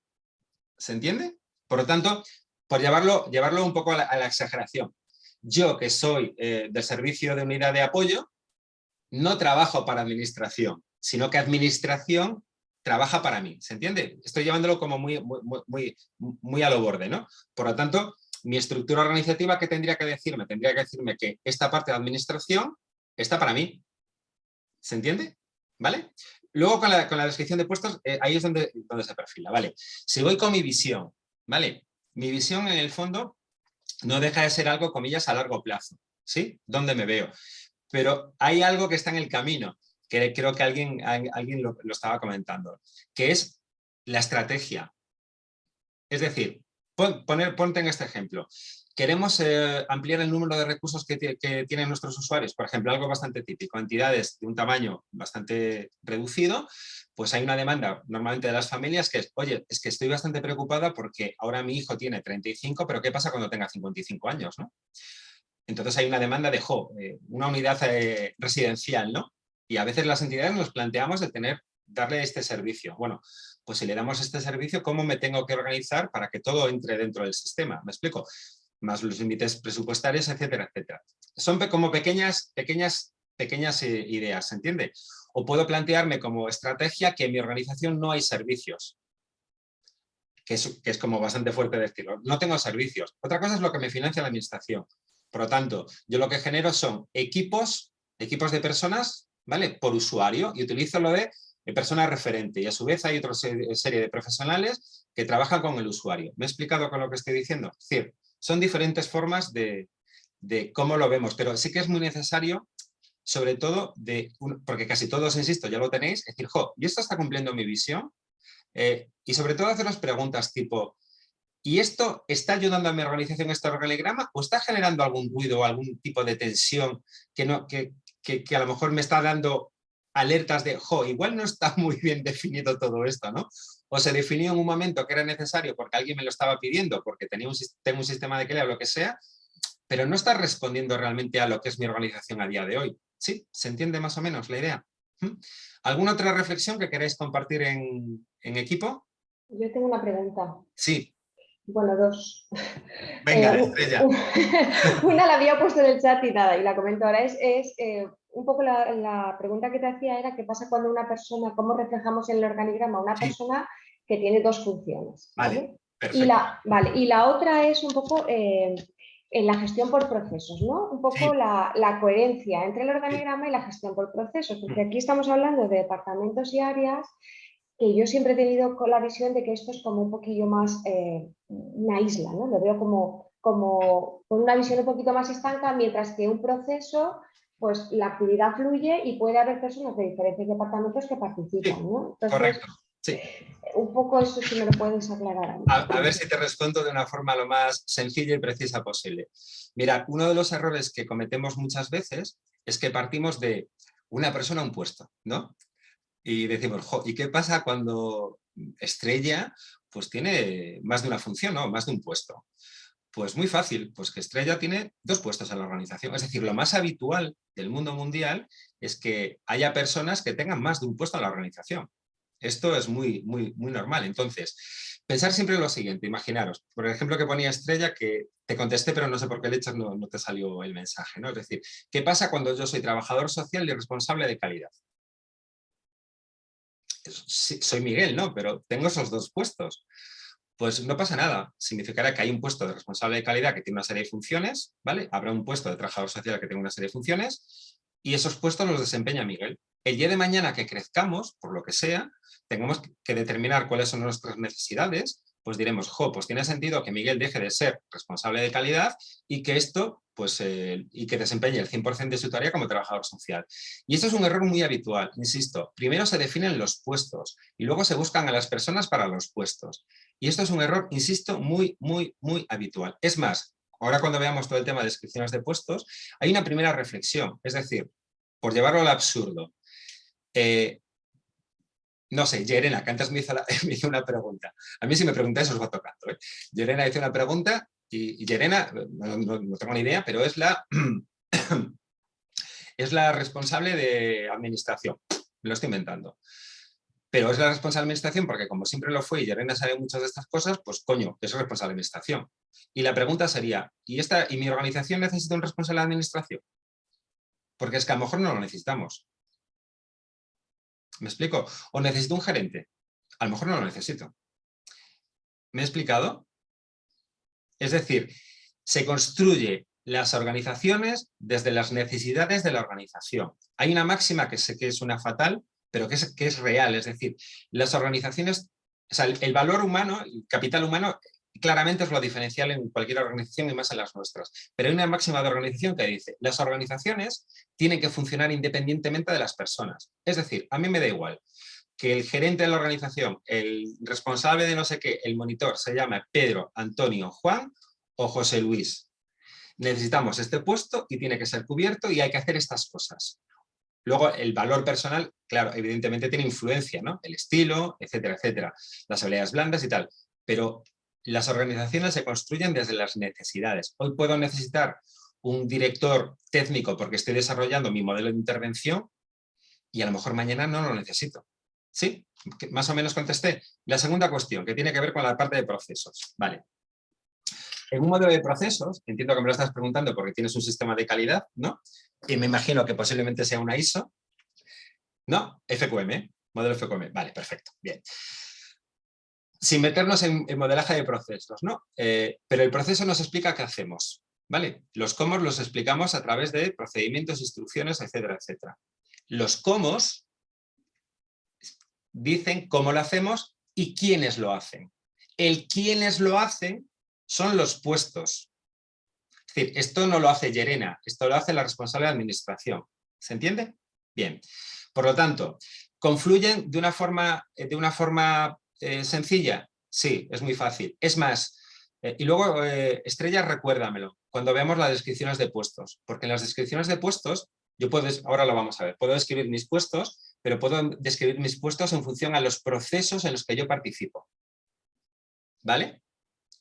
¿Se entiende? Por lo tanto, por llevarlo, llevarlo un poco a la, exageración. Yo, que soy eh, del servicio de unidad de apoyo, no trabajo para administración, sino que administración trabaja para mí. ¿Se entiende? Estoy llevándolo como muy, muy, muy, muy a lo borde, ¿no? Por lo tanto, mi estructura organizativa, ¿qué tendría que decirme? Tendría que decirme que esta parte de administración está para mí. ¿Se entiende? ¿Vale? Luego con la, descripción de puestos, eh, ahí es donde, donde se perfila, ¿vale? Si voy con mi visión, ¿vale? Mi visión en el fondo no deja de ser algo, comillas, a largo plazo, ¿sí? ¿Dónde me veo? Pero hay algo que está en el camino, que creo que alguien, alguien lo estaba comentando, que es la estrategia. Es decir, poner, ponte en este ejemplo. Queremos eh, ampliar el número de recursos que, tienen nuestros usuarios, por ejemplo, algo bastante típico, entidades de un tamaño bastante reducido, pues hay una demanda normalmente de las familias que es, oye, es que estoy bastante preocupada porque ahora mi hijo tiene 35, pero ¿qué pasa cuando tenga 55 años? ¿no? Entonces hay una demanda de, jo, eh, una unidad eh, residencial, ¿no? Y a veces las entidades nos planteamos de tener, darle este servicio. Bueno, pues si le damos este servicio, ¿cómo me tengo que organizar para que todo entre dentro del sistema? ¿Me explico? Más los límites presupuestarios, etcétera, etcétera. Son como pequeñas, pequeñas, pequeñas eh, ideas, ¿se entiende? O puedo plantearme como estrategia que en mi organización no hay servicios. Que es, que es como bastante fuerte decirlo. No tengo servicios. Otra cosa es lo que me financia la administración. Por lo tanto, yo lo que genero son equipos, equipos de personas, ¿vale? Por usuario y utilizo lo de persona referente y a su vez hay otra serie de profesionales que trabajan con el usuario. ¿Me he explicado con lo que estoy diciendo? Es decir, son diferentes formas de, cómo lo vemos, pero sí que es muy necesario, sobre todo, de porque casi todos, insisto, ya lo tenéis, es decir, jo, ¿y esto está cumpliendo mi visión? Eh, y sobre todo haceros preguntas tipo, ¿y esto está ayudando a mi organización este organigrama o está generando algún ruido o algún tipo de tensión que, no, que, que a lo mejor me está dando alertas de, jo, igual no está muy bien definido todo esto, ¿no? O se definió en un momento que era necesario porque alguien me lo estaba pidiendo, porque tenía un, tengo un sistema de crea o lo que sea, pero no está respondiendo realmente a lo que es mi organización a día de hoy. ¿Sí? ¿Se entiende más o menos la idea? ¿Mm? ¿Alguna otra reflexión que queráis compartir en, equipo? Yo tengo una pregunta. Sí. Bueno, dos. Venga, eh, estrella. Una la había puesto en el chat y nada, y la comento ahora. Es, es eh, un poco la, pregunta que te hacía era qué pasa cuando una persona, cómo reflejamos en el organigrama una persona que tiene dos funciones. Vale, Y la, vale, y la otra es un poco eh, en la gestión por procesos, ¿no? Un poco la, coherencia entre el organigrama y la gestión por procesos, porque mm. aquí estamos hablando de departamentos y áreas que yo siempre he tenido con la visión de que esto es como un poquillo más eh, una isla, ¿no? Lo veo como, como con una visión un poquito más estanca, mientras que un proceso pues la actividad fluye y puede haber personas de diferentes departamentos que participan, ¿no? correcto, sí. Un poco eso si me lo puedes aclarar. A, ver si te respondo de una forma lo más sencilla y precisa posible. Mira, uno de los errores que cometemos muchas veces es que partimos de una persona a un puesto, ¿no? Y decimos, ¿y qué pasa cuando Estrella pues tiene más de una función, ¿no? Más de un puesto. Pues muy fácil, pues que Estrella tiene dos puestos en la organización. Es decir, lo más habitual del mundo mundial es que haya personas que tengan más de un puesto en la organización. Esto es muy, muy, muy normal. Entonces, pensar siempre en lo siguiente, imaginaros, por ejemplo que ponía Estrella, que te contesté pero no sé por qué le echas, no, no te salió el mensaje. ¿no? Es decir, ¿qué pasa cuando yo soy trabajador social y responsable de calidad? soy Miguel, ¿no? Pero tengo esos dos puestos. Pues no pasa nada, significará que hay un puesto de responsable de calidad que tiene una serie de funciones, ¿vale? Habrá un puesto de trabajador social que tenga una serie de funciones y esos puestos los desempeña Miguel. El día de mañana que crezcamos, por lo que sea, tengamos que determinar cuáles son nuestras necesidades pues diremos, jo, pues tiene sentido que Miguel deje de ser responsable de calidad y que esto, pues, eh, y que desempeñe el 100% de su tarea como trabajador social. Y esto es un error muy habitual, insisto. Primero se definen los puestos y luego se buscan a las personas para los puestos. Y esto es un error, insisto, muy, muy, muy habitual. Es más, ahora cuando veamos todo el tema de descripciones de puestos, hay una primera reflexión, es decir, por llevarlo al absurdo. Eh, no sé, Yerena, que antes me hizo, una pregunta. A mí si me preguntáis os va tocando. ¿eh? Hizo una pregunta y, Yerena, no, tengo ni idea, pero es la, es la responsable de administración. Me lo estoy inventando. Pero es la responsable de administración porque como siempre lo fue y Yerena sabe muchas de estas cosas, pues coño, es responsable de administración. Y la pregunta sería, ¿y, esta, ¿y mi organización necesita un responsable de administración? Porque es que a lo mejor no lo necesitamos. ¿Me explico? O necesito un gerente. A lo mejor no lo necesito. ¿Me he explicado? Es decir, se construye las organizaciones desde las necesidades de la organización. Hay una máxima que sé que es una fatal, pero que es, que es real. Es decir, las organizaciones, el valor humano, el capital humano claramente es lo diferencial en cualquier organización y más en las nuestras. Pero hay una máxima de organización que dice, las organizaciones tienen que funcionar independientemente de las personas. Es decir, a mí me da igual que el gerente de la organización, el responsable de no sé qué, el monitor, se llame Pedro, Antonio, Juan o José Luis. Necesitamos este puesto y tiene que ser cubierto y hay que hacer estas cosas. Luego, el valor personal, claro, evidentemente tiene influencia, ¿no? El estilo, etcétera, etcétera. Las habilidades blandas y tal. Pero las organizaciones se construyen desde las necesidades. Hoy puedo necesitar un director técnico porque estoy desarrollando mi modelo de intervención y a lo mejor mañana no lo necesito. ¿Sí? Más o menos contesté. La segunda cuestión, que tiene que ver con la parte de procesos. Vale. En un modelo de procesos, entiendo que me lo estás preguntando porque tienes un sistema de calidad, ¿no? Y me imagino que posiblemente sea una ISO. ¿No? FQM, modelo FQM. Vale, perfecto. Bien sin meternos en, modelaje de procesos, ¿no? Eh, pero el proceso nos explica qué hacemos. ¿vale? Los cómo los explicamos a través de procedimientos, instrucciones, etcétera, etcétera. Los cómo dicen cómo lo hacemos y quiénes lo hacen. El quiénes lo hacen son los puestos. Es decir, esto no lo hace Yerena, esto lo hace la responsable de administración. ¿Se entiende? Bien. Por lo tanto, ¿confluyen de una forma, de una forma eh, sencilla? Sí, es muy fácil. Es más, eh, y luego, eh, Estrella, recuérdamelo, cuando veamos las descripciones de puestos, porque en las descripciones de puestos, yo puedo, ahora lo vamos a ver, puedo describir mis puestos, pero puedo describir mis puestos en función a los procesos en los que yo participo. ¿Vale?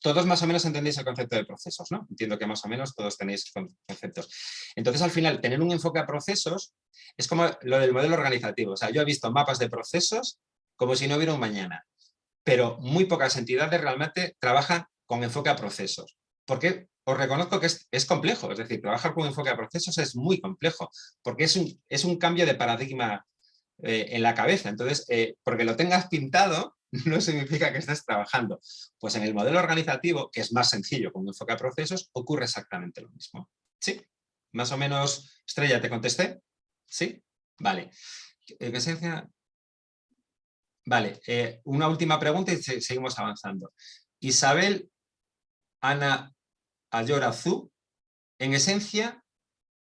Todos más o menos entendéis el concepto de procesos, ¿no? Entiendo que más o menos todos tenéis conceptos. Entonces, al final, tener un enfoque a procesos es como lo del modelo organizativo. O sea, yo he visto mapas de procesos como si no hubiera un mañana, pero muy pocas entidades realmente trabajan con enfoque a procesos. Porque os reconozco que es, complejo, es decir, trabajar con enfoque a procesos es muy complejo, porque es un, es un cambio de paradigma eh, en la cabeza. Entonces, eh, porque lo tengas pintado no significa que estés trabajando. Pues en el modelo organizativo, que es más sencillo con enfoque a procesos, ocurre exactamente lo mismo. ¿Sí? Más o menos, Estrella, ¿te contesté? ¿Sí? Vale. Vale, eh, una última pregunta y seguimos avanzando. Isabel Ana Ayorazú, en esencia,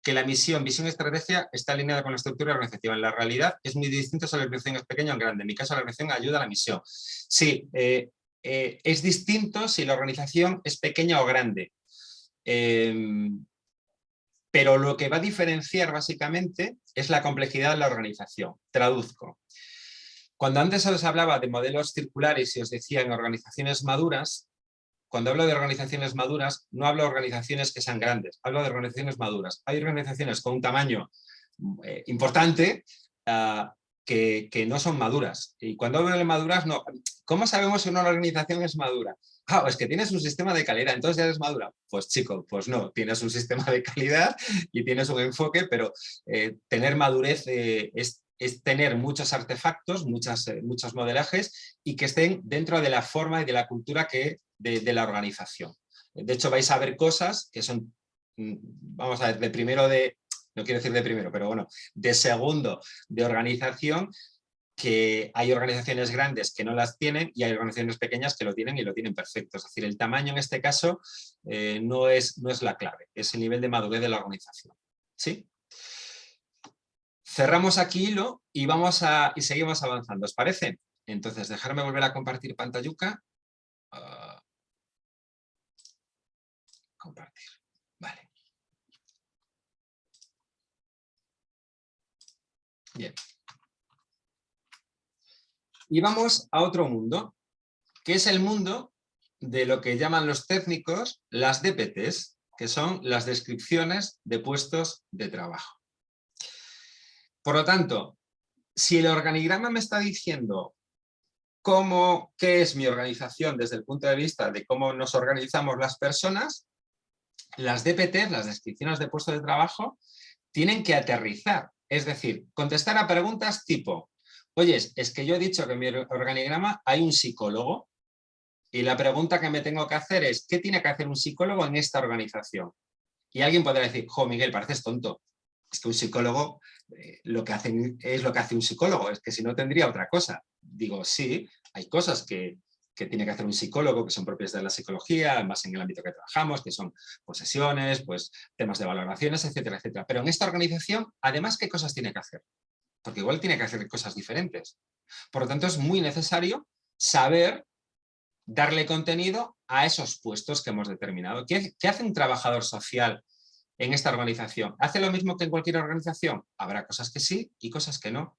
que la misión, visión y estrategia está alineada con la estructura organizativa. En la realidad es muy distinto si la organización es pequeña o grande. En mi caso, la organización ayuda a la misión. Sí, eh, eh, es distinto si la organización es pequeña o grande. Em, pero lo que va a diferenciar básicamente es la complejidad de la organización. Traduzco. Cuando antes os hablaba de modelos circulares y os decía en organizaciones maduras, cuando hablo de organizaciones maduras, no hablo de organizaciones que sean grandes, hablo de organizaciones maduras. Hay organizaciones con un tamaño eh, importante ah, que, no son maduras. Y cuando hablo de maduras, no. ¿Cómo sabemos si una organización es madura? Ah, es que tienes un sistema de calidad, entonces ya eres madura. Pues chico, pues no, tienes un sistema de calidad y tienes un enfoque, pero eh, tener madurez eh, es es tener muchos artefactos, muchas, eh, muchos modelajes y que estén dentro de la forma y de la cultura que, de, la organización. De hecho, vais a ver cosas que son, mm, vamos a ver, de primero de, no quiero decir de primero, pero bueno, de segundo de organización, que hay organizaciones grandes que no las tienen y hay organizaciones pequeñas que lo tienen y lo tienen perfecto. Es decir, el tamaño en este caso eh, no, es, no es la clave, es el nivel de madurez de la organización. ¿Sí? Cerramos aquí hilo y, vamos a, y seguimos avanzando, ¿os parece? Entonces, dejarme volver a compartir pantalluca. Ah. compartir, vale. Bien. Y vamos a otro mundo, que es el mundo de lo que llaman los técnicos las DPTs, que son las descripciones de puestos de trabajo. Por lo tanto, si el organigrama me está diciendo cómo, qué es mi organización desde el punto de vista de cómo nos organizamos las personas, las DPT, las descripciones de puesto de trabajo, tienen que aterrizar. Es decir, contestar a preguntas tipo, oye, es que yo he dicho que en mi organigrama hay un psicólogo y la pregunta que me tengo que hacer es, ¿qué tiene que hacer un psicólogo en esta organización? Y alguien podrá decir, jo, Miguel, pareces tonto es que un psicólogo eh, lo que hace, es lo que hace un psicólogo, es que si no tendría otra cosa. Digo, sí, hay cosas que, tiene que hacer un psicólogo que son propias de la psicología, más en el ámbito que trabajamos, que son posesiones, pues temas de valoraciones, etcétera, etcétera. Pero en esta organización, además, ¿qué cosas tiene que hacer? Porque igual tiene que hacer cosas diferentes. Por lo tanto, es muy necesario saber darle contenido a esos puestos que hemos determinado. ¿Qué, qué hace un trabajador social en esta organización. ¿Hace lo mismo que en cualquier organización? Habrá cosas que sí y cosas que no.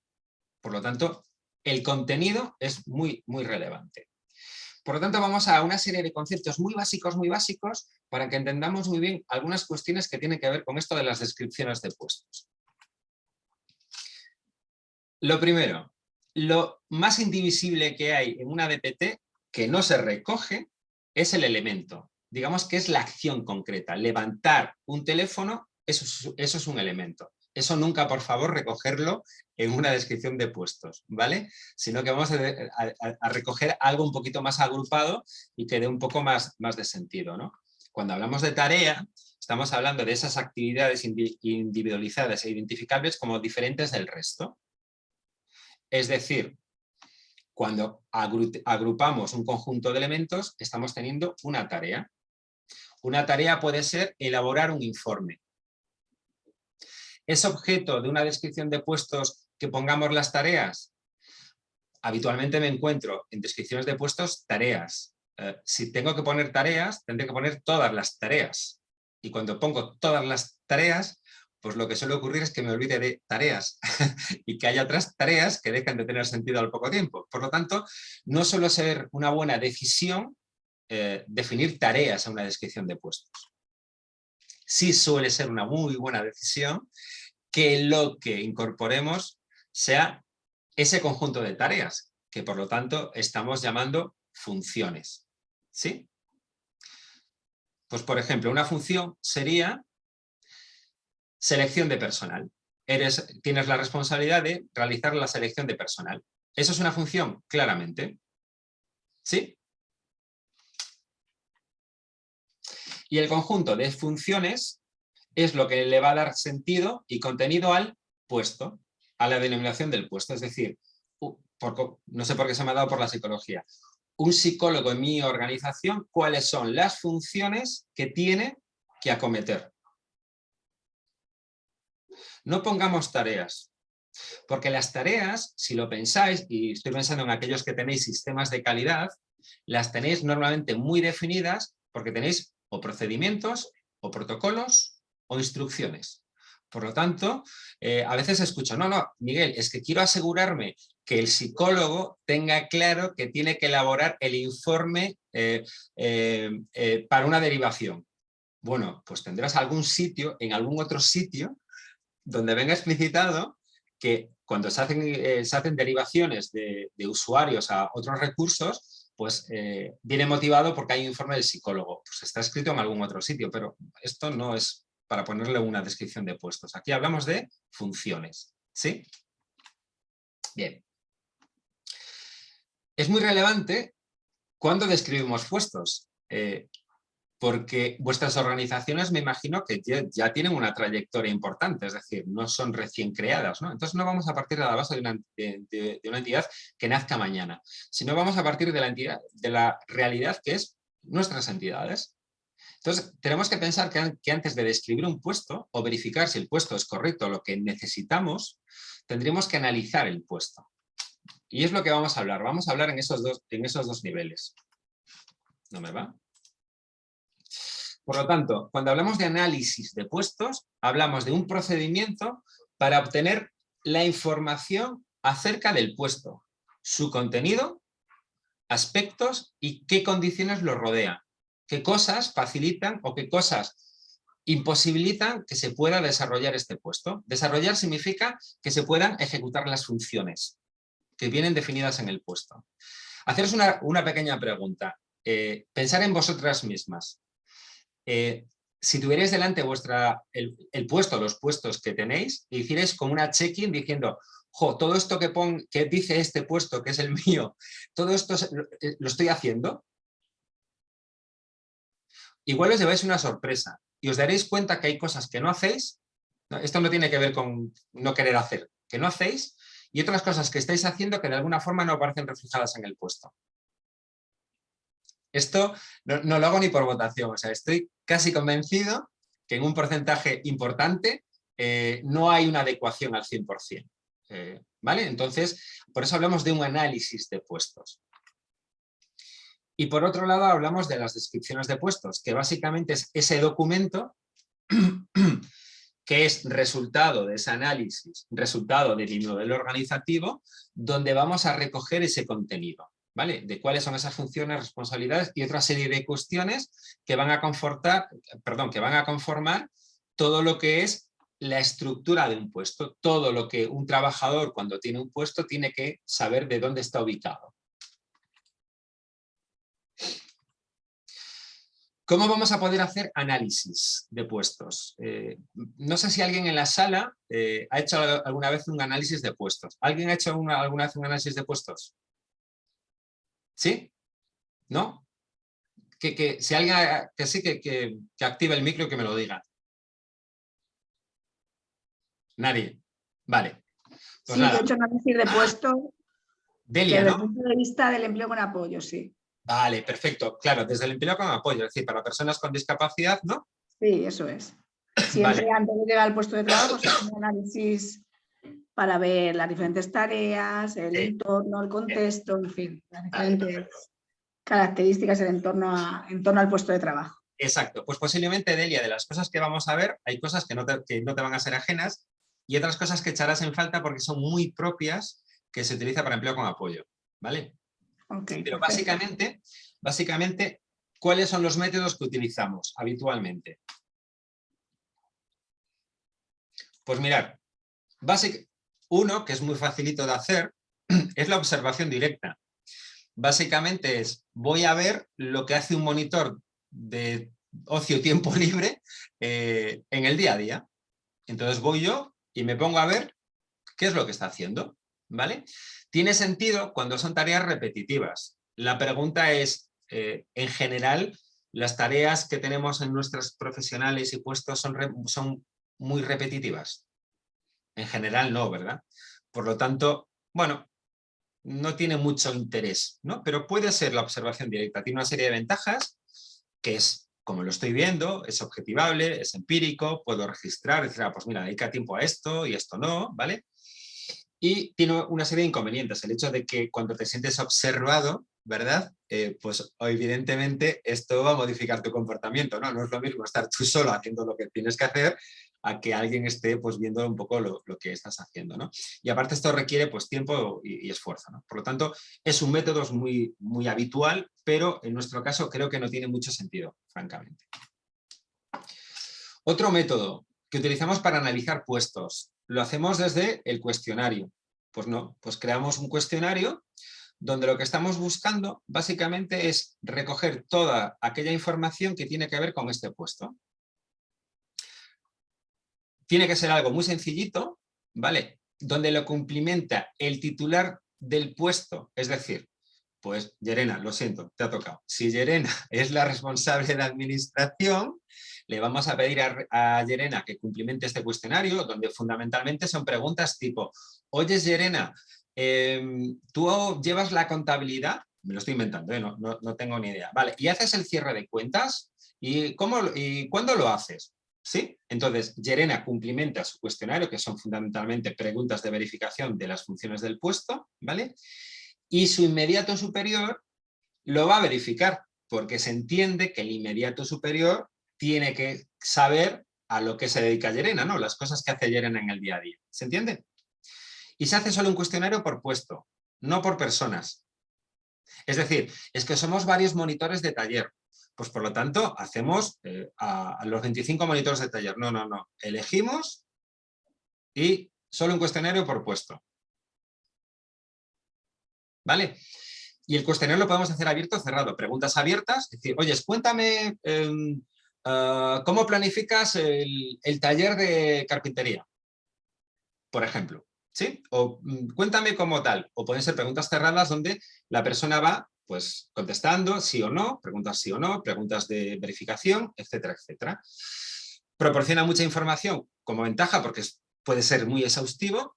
Por lo tanto, el contenido es muy, muy relevante. Por lo tanto, vamos a una serie de conceptos muy básicos, muy básicos, para que entendamos muy bien algunas cuestiones que tienen que ver con esto de las descripciones de puestos. Lo primero, lo más indivisible que hay en una DPT que no se recoge es el elemento digamos que es la acción concreta. Levantar un teléfono, eso es, un elemento. Eso nunca, por favor, recogerlo en una descripción de puestos, ¿vale? Sino que vamos a, recoger algo un poquito más agrupado y que dé un poco más, más de sentido, ¿no? Cuando hablamos de tarea, estamos hablando de esas actividades individualizadas e identificables como diferentes del resto. Es decir, cuando agrupamos un conjunto de elementos, estamos teniendo una tarea. Una tarea puede ser elaborar un informe. ¿Es objeto de una descripción de puestos que pongamos las tareas? Habitualmente me encuentro en descripciones de puestos tareas. Eh, si tengo que poner tareas, tendré que poner todas las tareas. Y cuando pongo todas las tareas, pues lo que suele ocurrir es que me olvide de tareas y que haya otras tareas que dejan de tener sentido al poco tiempo. Por lo tanto, no suele ser una buena decisión eh, definir tareas en una descripción de puestos. Sí suele ser una muy buena decisión que lo que incorporemos sea ese conjunto de tareas, que por lo tanto estamos llamando funciones. ¿Sí? Pues por ejemplo, una función sería Selección de personal. Eres, tienes la responsabilidad de realizar la selección de personal. ¿Eso es una función? Claramente. ¿Sí? Y el conjunto de funciones es lo que le va a dar sentido y contenido al puesto, a la denominación del puesto. Es decir, no sé por qué se me ha dado por la psicología. Un psicólogo en mi organización, ¿cuáles son las funciones que tiene que acometer? No pongamos tareas, porque las tareas, si lo pensáis, y estoy pensando en aquellos que tenéis sistemas de calidad, las tenéis normalmente muy definidas porque tenéis o procedimientos, o protocolos, o instrucciones. Por lo tanto, eh, a veces escucho, no, no, Miguel, es que quiero asegurarme que el psicólogo tenga claro que tiene que elaborar el informe eh, eh, para una derivación. Bueno, pues tendrás algún sitio, en algún otro sitio, donde venga explicitado que cuando se hacen, se hacen derivaciones de, usuarios a otros recursos, pues eh, viene motivado porque hay un informe del psicólogo. Pues está escrito en algún otro sitio, pero esto no es para ponerle una descripción de puestos. Aquí hablamos de funciones. ¿Sí? Bien. Es muy relevante cuando describimos puestos. Eh, porque vuestras organizaciones me imagino que ya, tienen una trayectoria importante, es decir, no son recién creadas. ¿no? Entonces no vamos a partir de la base de una, entidad que nazca mañana, sino vamos a partir de la, entidad, de la realidad que es nuestras entidades. Entonces tenemos que pensar que, antes de describir un puesto o verificar si el puesto es correcto lo que necesitamos, tendríamos que analizar el puesto. Y es lo que vamos a hablar. Vamos a hablar en esos dos, en esos dos niveles. ¿No me va? Por lo tanto, cuando hablamos de análisis de puestos, hablamos de un procedimiento para obtener la información acerca del puesto, su contenido, aspectos y qué condiciones lo rodean, qué cosas facilitan o qué cosas imposibilitan que se pueda desarrollar este puesto. Desarrollar significa que se puedan ejecutar las funciones que vienen definidas en el puesto. Haceros una, pequeña pregunta. Eh, pensar en vosotras mismas. Eh, si tuvierais delante vuestra, el, puesto, los puestos que tenéis, y hicierais como una check-in diciendo, jo, todo esto que, pon, que dice este puesto, que es el mío, todo esto eh, lo estoy haciendo, igual os lleváis una sorpresa y os daréis cuenta que hay cosas que no hacéis, esto no tiene que ver con no querer hacer, que no hacéis, y otras cosas que estáis haciendo que de alguna forma no aparecen reflejadas en el puesto. Esto no, lo hago ni por votación, o sea, estoy casi convencido que en un porcentaje importante eh, no hay una adecuación al 100%. Eh, ¿Vale? Entonces, por eso hablamos de un análisis de puestos. Y por otro lado hablamos de las descripciones de puestos, que básicamente es ese documento que es resultado de ese análisis, resultado del modelo organizativo, donde vamos a recoger ese contenido. ¿Vale? De cuáles son esas funciones, responsabilidades y otra serie de cuestiones que van a confortar, perdón, que van a conformar todo lo que es la estructura de un puesto, todo lo que un trabajador cuando tiene un puesto tiene que saber de dónde está ubicado. ¿Cómo vamos a poder hacer análisis de puestos? Eh, no sé si alguien en la sala eh, ha hecho alguna vez un análisis de puestos. ¿Alguien ha hecho alguna vez un análisis de puestos? ¿Sí? ¿No? que, si alguien que sí, que, que, active el micro que me lo diga. Nadie. Vale. Pues sí, he hecho un análisis de puesto Delia, desde el punto de vista del empleo con apoyo, sí. Vale, perfecto. Claro, desde el empleo con apoyo, es decir, para personas con discapacidad, ¿no? Sí, eso es. Siempre antes de llegar al puesto de trabajo se hace un análisis para ver las diferentes tareas, el entorno, el contexto, en fin, las diferentes características en torno al puesto de trabajo. Exacto, pues posiblemente, Delia, de las cosas que vamos a ver, hay cosas que no te, que no te van a ser ajenas y otras cosas que echarás en falta porque son muy propias que se utiliza para empleo con apoyo, ¿vale? Pero básicamente, básicamente, ¿cuáles son los métodos que utilizamos habitualmente? Pues mirar, uno que es muy facilito de hacer es la observación directa. Básicamente es, voy a ver lo que hace un monitor de ocio tiempo libre eh, en el día a día. Entonces voy yo y me pongo a ver qué es lo que está haciendo. ¿vale? Tiene sentido cuando son tareas repetitivas. La pregunta es, eh, en general, las tareas que tenemos en nuestros profesionales y puestos son, son muy repetitivas. En general no, ¿verdad? Por lo tanto, bueno, no tiene mucho interés, ¿no? Pero puede ser la observación directa. Tiene una serie de ventajas, que es, como lo estoy viendo, es objetivable, es empírico, puedo registrar, decir, ah, pues mira, dedica tiempo a esto y esto no, ¿vale? Y tiene una serie de inconvenientes. El hecho de que cuando te sientes observado, ¿verdad? Eh, pues evidentemente esto va a modificar tu comportamiento, ¿no? No es lo mismo estar tú solo haciendo lo que tienes que hacer a que alguien esté pues viendo un poco lo, que estás haciendo, ¿no? Y aparte esto requiere pues tiempo y, esfuerzo, ¿no? Por lo tanto, es un método muy, muy habitual, pero en nuestro caso creo que no tiene mucho sentido, francamente. Otro método que utilizamos para analizar puestos, lo hacemos desde el cuestionario. Pues no, pues creamos un cuestionario donde lo que estamos buscando básicamente es recoger toda aquella información que tiene que ver con este puesto. Tiene que ser algo muy sencillito, ¿vale? Donde lo cumplimenta el titular del puesto, es decir, pues Yerena, lo siento, te ha tocado. Si Yerena es la responsable de administración, le vamos a pedir a, Yerena que cumplimente este cuestionario, donde fundamentalmente son preguntas tipo, oye Yerena, em, ¿tú llevas la contabilidad? Me lo estoy inventando, ¿eh? no, no, tengo ni idea. Vale, ¿y haces el cierre de cuentas? ¿Y, cómo, y cuándo lo haces? ¿Sí? Entonces, Yerena cumplimenta su cuestionario, que son fundamentalmente preguntas de verificación de las funciones del puesto, ¿vale? Y su inmediato superior lo va a verificar, porque se entiende que el inmediato superior tiene que saber a lo que se dedica Yerena, ¿no? Las cosas que hace Yerena en el día a día. ¿Se entiende? Y se hace solo un cuestionario por puesto, no por personas. Es decir, es que somos varios monitores de taller. Pues por lo tanto, hacemos eh, a, los 25 monitores de taller. No, no, no. Elegimos y solo un cuestionario por puesto. ¿Vale? Y el cuestionario lo podemos hacer abierto o cerrado. Preguntas abiertas, es decir, oye, cuéntame em, Ah, ¿Cómo planificas el, taller de carpintería? Por ejemplo. ¿sí? O mm, cuéntame cómo tal. O pueden ser preguntas cerradas donde la persona va pues, contestando sí o no, preguntas sí o no, preguntas de verificación, etcétera, etcétera. Proporciona mucha información como ventaja porque puede ser muy exhaustivo,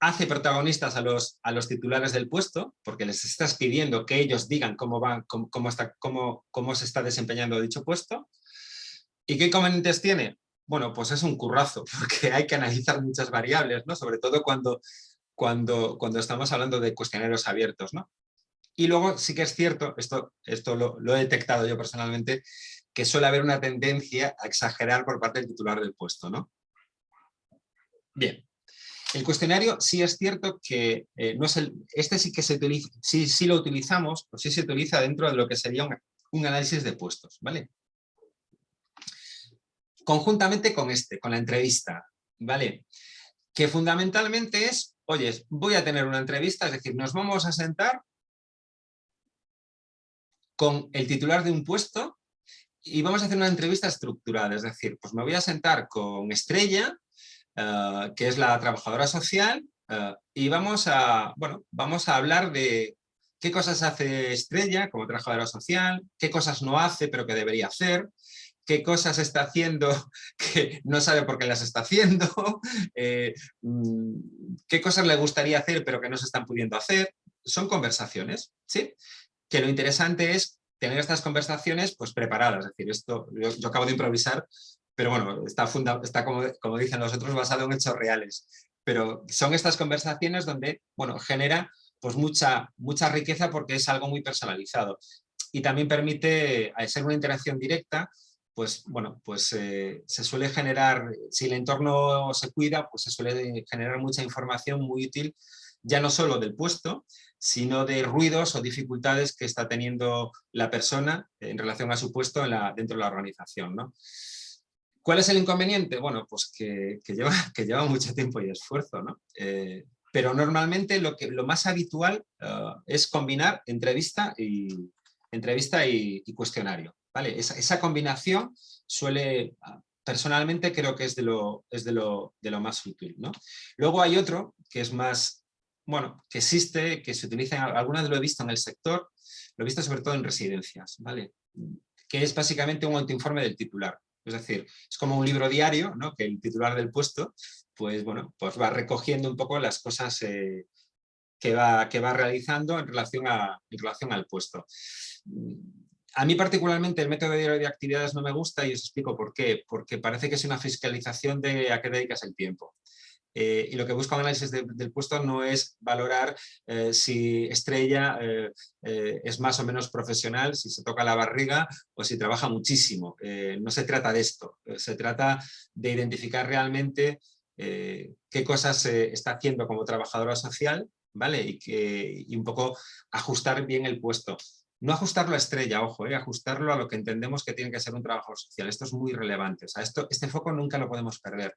hace protagonistas a los, a los titulares del puesto, porque les estás pidiendo que ellos digan cómo, van, cómo, cómo, cómo se está desempeñando dicho puesto. ¿Y qué inconvenientes tiene? Bueno, pues es un currazo, porque hay que analizar muchas variables, ¿no? sobre todo cuando, cuando, cuando estamos hablando de cuestionarios abiertos. ¿no? Y luego sí que es cierto, esto, esto lo, he detectado yo personalmente, que suele haber una tendencia a exagerar por parte del titular del puesto. ¿no? Bien, el cuestionario sí es cierto que eh, no es el, este sí que se utiliza, sí, sí lo utilizamos, o sí se utiliza dentro de lo que sería un, análisis de puestos, ¿vale? Conjuntamente con este, con la entrevista, ¿vale? Que fundamentalmente es, oye, voy a tener una entrevista, es decir, nos vamos a sentar con el titular de un puesto y vamos a hacer una entrevista estructurada, es decir, pues me voy a sentar con Estrella, eh, que es la trabajadora social, eh, y vamos a, bueno, vamos a hablar de, qué cosas hace Estrella como trabajadora social, qué cosas no hace pero que debería hacer, qué cosas está haciendo que no sabe por qué las está haciendo, eh, mm, qué cosas le gustaría hacer pero que no se están pudiendo hacer. Son conversaciones, ¿sí? Que lo interesante es tener estas conversaciones pues preparadas, es decir, esto yo, acabo de improvisar, pero bueno, está, está como, como dicen los otros, basado en hechos reales. Pero son estas conversaciones donde, bueno, genera pues mucha, mucha riqueza porque es algo muy personalizado. Y también permite, al ser una interacción directa, pues bueno, pues eh, se suele generar, si el entorno se cuida, pues se suele generar mucha información muy útil, ya no solo del puesto, sino de ruidos o dificultades que está teniendo la persona en relación a su puesto dentro de la organización. ¿no? ¿Cuál es el inconveniente? Bueno, pues que, lleva, que lleva mucho tiempo y esfuerzo, ¿no? Eh, pero normalmente lo, que, lo más habitual eh, es combinar entrevista y, entrevista y, cuestionario. ¿vale? Esa, combinación suele, personalmente creo que es de lo, es de lo, de lo más útil. ¿no? Luego hay otro que es más, bueno, que existe, que se utiliza, algunas lo he visto en el sector, lo he visto sobre todo en residencias, ¿vale? que es básicamente un autoinforme del titular. Es decir, es como un libro diario, ¿no? que el titular del puesto pues, bueno, pues va recogiendo un poco las cosas eh, que, va, que va realizando en relación, a, en relación al puesto. A mí particularmente el método de actividades no me gusta y os explico por qué. Porque parece que es una fiscalización de a qué dedicas el tiempo. Eh, y lo que busca un análisis del puesto no es valorar eh, si Estrella es más o menos profesional, si se toca la barriga o si trabaja muchísimo. no se trata de esto, se trata de identificar realmente eh, qué cosas está haciendo como trabajadora social, ¿vale? Y, un poco ajustar bien el puesto. No ajustarlo a estrella, ojo, eh, ajustarlo a lo que entendemos que tiene que ser un trabajador social. Esto es muy relevante. Esto, este foco nunca lo podemos perder.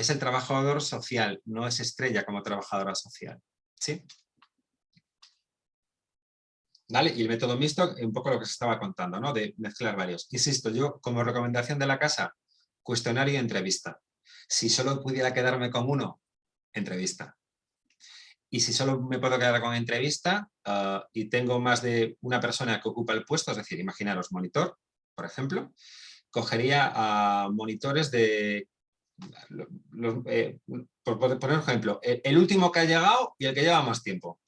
Es el trabajador social, no es estrella como trabajadora social. ¿Sí? ¿Vale? Y el método mixto, un poco lo que se estaba contando, ¿no? De mezclar varios. Insisto, yo como recomendación de la casa, cuestionario y entrevista. Si solo pudiera quedarme con uno, entrevista. Y si solo me puedo quedar con entrevista ah, y tengo más de una persona que ocupa el puesto, es decir, imaginaros monitor, por ejemplo, cogería a monitores de, eh, por poner ejemplo, el, último que ha llegado y el que lleva más tiempo.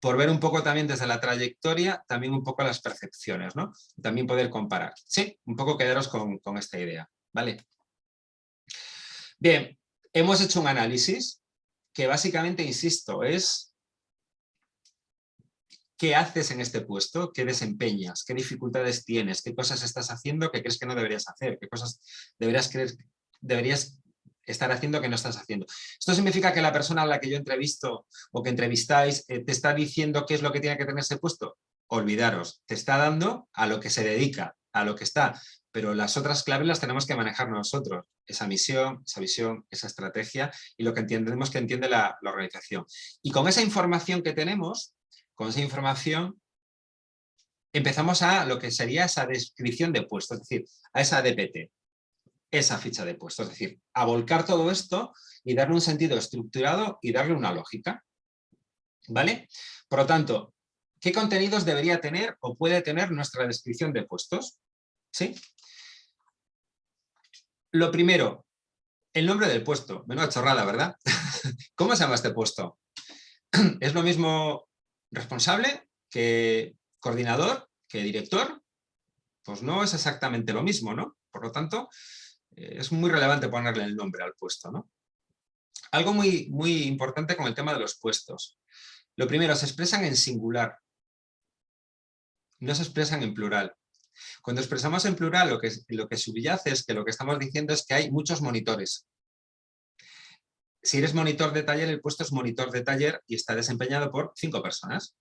Por ver un poco también desde la trayectoria, también un poco las percepciones, ¿no? También poder comparar. Sí, un poco quedaros con, con esta idea, ¿vale? Bien, hemos hecho un análisis que básicamente, insisto, es qué haces en este puesto, qué desempeñas, qué dificultades tienes, qué cosas estás haciendo que crees que no deberías hacer, qué cosas deberías, creer, deberías estar haciendo que no estás haciendo. Esto significa que la persona a la que yo entrevisto o que entrevistáis eh, te está diciendo qué es lo que tiene que tener ese puesto. Olvidaros, te está dando a lo que se dedica, a lo que está pero las otras claves las tenemos que manejar nosotros, esa misión, esa visión, esa estrategia y lo que entendemos que entiende la, organización. Y con esa información que tenemos, con esa información, empezamos a lo que sería esa descripción de puesto, es decir, a esa DPT, esa ficha de puesto, es decir, a volcar todo esto y darle un sentido estructurado y darle una lógica. ¿Vale? Por lo tanto, ¿qué contenidos debería tener o puede tener nuestra descripción de puestos? ¿Sí? Lo primero, el nombre del puesto. Menuda chorrada, ¿verdad? ¿Cómo se llama este puesto? ¿Es lo mismo responsable que coordinador, que director? Pues no es exactamente lo mismo, ¿no? Por lo tanto, es muy relevante ponerle el nombre al puesto, ¿no? Algo muy, muy importante con el tema de los puestos. Lo primero, se expresan en singular. No se expresan en plural. Cuando expresamos en plural lo que, lo que subyace es que lo que estamos diciendo es que hay muchos monitores. Si eres monitor de taller, el puesto es monitor de taller y está desempeñado por cinco personas.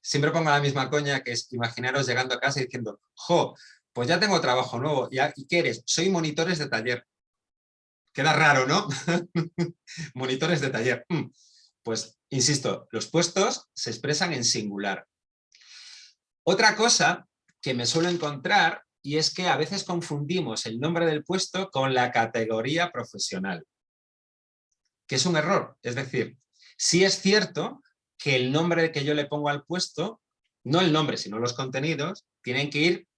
Siempre pongo la misma coña que es imaginaros llegando a casa y diciendo, jo, pues ya tengo trabajo nuevo. ¿Y qué eres? Soy monitores de taller. Queda raro, ¿no? monitores de taller. Mm. Pues, insisto, los puestos se expresan en singular. Otra cosa que me suelo encontrar y es que a veces confundimos el nombre del puesto con la categoría profesional, que es un error. Es decir, sí es cierto que el nombre que yo le pongo al puesto, no el nombre, sino los contenidos, tienen que ir,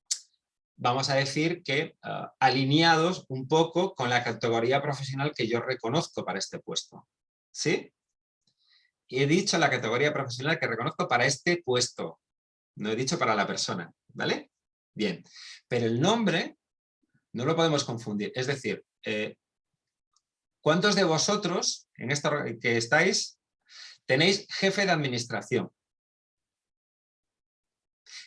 vamos a decir que ah, alineados un poco con la categoría profesional que yo reconozco para este puesto. ¿Sí? He dicho la categoría profesional que reconozco para este puesto. No he dicho para la persona, ¿vale? Bien, pero el nombre no lo podemos confundir. Es decir, eh, ¿cuántos de vosotros en esto que estáis tenéis jefe de administración?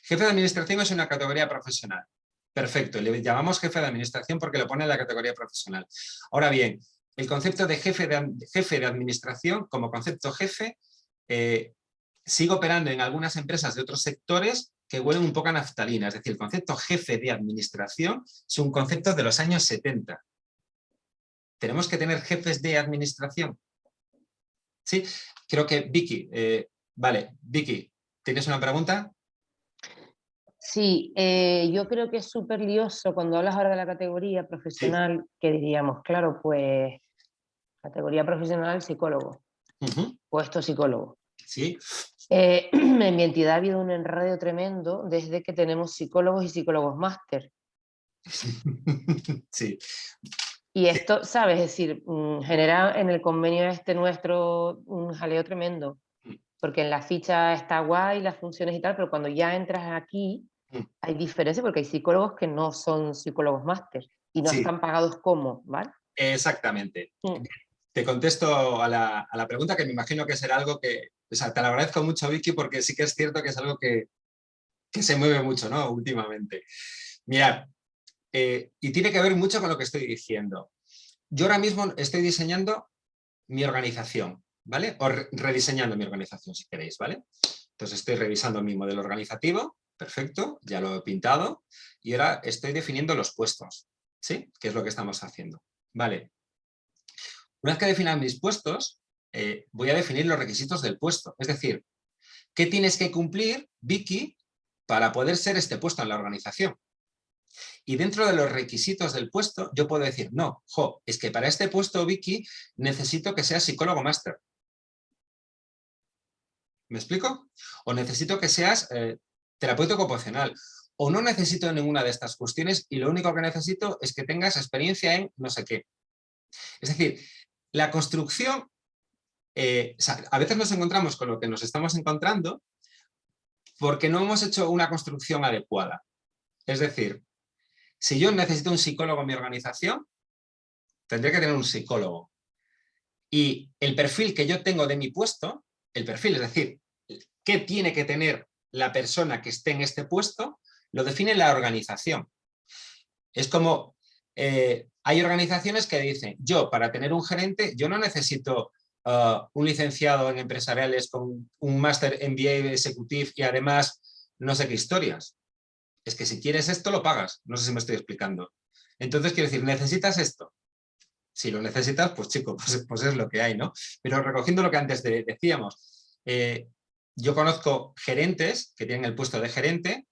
Jefe de administración es una categoría profesional. Perfecto, le llamamos jefe de administración porque lo pone en la categoría profesional. Ahora bien, el concepto de jefe de, jefe de administración, como concepto jefe, eh, sigue operando en algunas empresas de otros sectores que huelen un poco a naftalina. Es decir, el concepto jefe de administración es un concepto de los años 70. ¿Tenemos que tener jefes de administración? Sí, creo que Vicky, eh, vale, Vicky, ¿tienes una pregunta? Sí, eh, yo creo que es súper lioso cuando hablas ahora de la categoría profesional, que diríamos, claro, pues categoría profesional psicólogo, puesto psicólogo. Sí. Eh, en mi entidad ha habido un enredo tremendo desde que tenemos psicólogos y psicólogos máster. sí. Y esto, ¿sabes? Es decir, mm, genera en el convenio este nuestro un jaleo tremendo. Mm. Porque en la ficha está guay las funciones y tal, pero cuando ya entras aquí. Hay diferencia porque hay psicólogos que no son psicólogos máster y no están pagados como, ¿vale? Exactamente. Te contesto a la, a la, pregunta que me imagino que será algo que, o sea, te lo agradezco mucho Vicky porque sí que es cierto que es algo que, que se mueve mucho, ¿no? Últimamente. Mirad, eh, y tiene que ver mucho con lo que estoy diciendo. Yo ahora mismo estoy diseñando mi organización, ¿vale? O rediseñando mi organización, si queréis, ¿vale? Entonces estoy revisando mi modelo organizativo, perfecto, ya lo he pintado, y ahora estoy definiendo los puestos, ¿sí? Que es lo que estamos haciendo, ¿vale? Una vez que definan mis puestos, eh, voy a definir los requisitos del puesto, es decir, ¿qué tienes que cumplir, Vicky, para poder ser este puesto en la organización? Y dentro de los requisitos del puesto, yo puedo decir, no, jo, es que para este puesto, Vicky, necesito que seas psicólogo máster. ¿Me explico? O necesito que seas eh, terapeuta ocupacional. O no necesito ninguna de estas cuestiones y lo único que necesito es que tengas experiencia en no sé qué. Es decir, la construcción, eh, a veces nos encontramos con lo que nos estamos encontrando porque no hemos hecho una construcción adecuada. Es decir, si yo necesito un psicólogo en mi organización, tendré que tener un psicólogo. Y el perfil que yo tengo de mi puesto, el perfil, es decir, qué tiene que tener la persona que esté en este puesto, lo define la organización. Es como, eh, hay organizaciones que dicen, yo para tener un gerente, yo no necesito uh, un licenciado en empresariales con un máster MBA Executive y además no sé qué historias es que si quieres esto lo pagas. No sé si me estoy explicando. Entonces quiero decir, ¿necesitas esto? Si lo necesitas, pues chico, pues, pues es lo que hay, ¿no? Pero recogiendo lo que antes decíamos, eh, yo conozco gerentes que tienen el puesto de gerente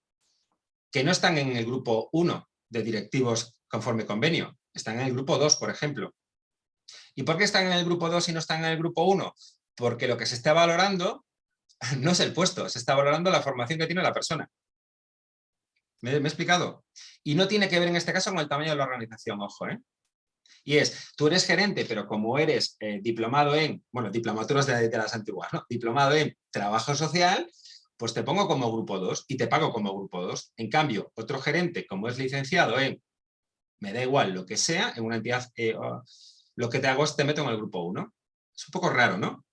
que no están en el grupo 1 de directivos conforme convenio, están en el grupo 2, por ejemplo. ¿Y por qué están en el grupo 2 y no están en el grupo 1? Porque lo que se está valorando no es el puesto, se está valorando la formación que tiene la persona. ¿Me, he explicado? Y no tiene que ver en este caso con el tamaño de la organización, ojo, ¿eh? Y es, tú eres gerente, pero como eres eh, diplomado en, bueno, diplomaturas de, de, las antiguas, ¿no? Diplomado en trabajo social, pues te pongo como grupo 2 y te pago como grupo 2. En cambio, otro gerente, como es licenciado en, me da igual lo que sea, en una entidad, eh, lo que te hago es te meto en el grupo 1. Es un poco raro, ¿no?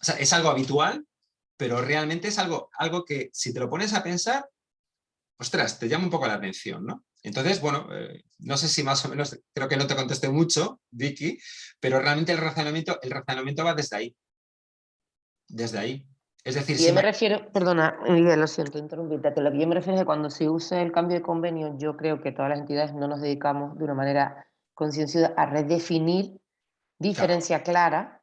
O sea, es algo habitual, pero realmente es algo, algo que si te lo pones a pensar, ostras, te llama un poco la atención, ¿no? Entonces, bueno, eh, no sé si más o menos, creo que no te contesté mucho, Vicky, pero realmente el razonamiento, el razonamiento va desde ahí. Desde ahí. Es decir, yo me, refiero, perdona, Miguel, lo siento, interrumpirte, lo que yo me refiero es que cuando se use el cambio de convenio, yo creo que todas las entidades no nos dedicamos de una manera concienciosa a redefinir diferencia clara,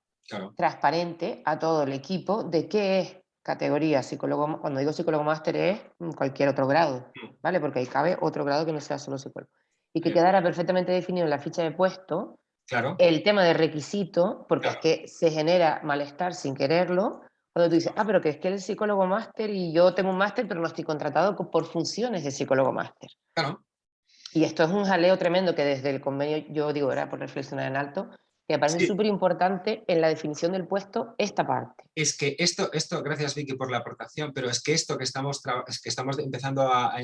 transparente a todo el equipo de qué es categoría psicólogo, cuando digo psicólogo máster es cualquier otro grado, mm. ¿vale? Porque ahí cabe otro grado que no sea solo psicólogo. Y que quedara perfectamente definido en la ficha de puesto claro. el tema de requisito, porque es que se genera malestar sin quererlo, Cuando tú dices, ah, pero que es que el psicólogo máster y yo tengo un máster, pero no estoy contratado por funciones de psicólogo máster. Claro. Y esto es un jaleo tremendo que desde el convenio, yo digo, era por reflexionar en alto, que me parece súper importante en la definición del puesto esta parte. Es que esto, esto, gracias Vicky por la aportación, pero es que esto que estamos, es que estamos empezando a,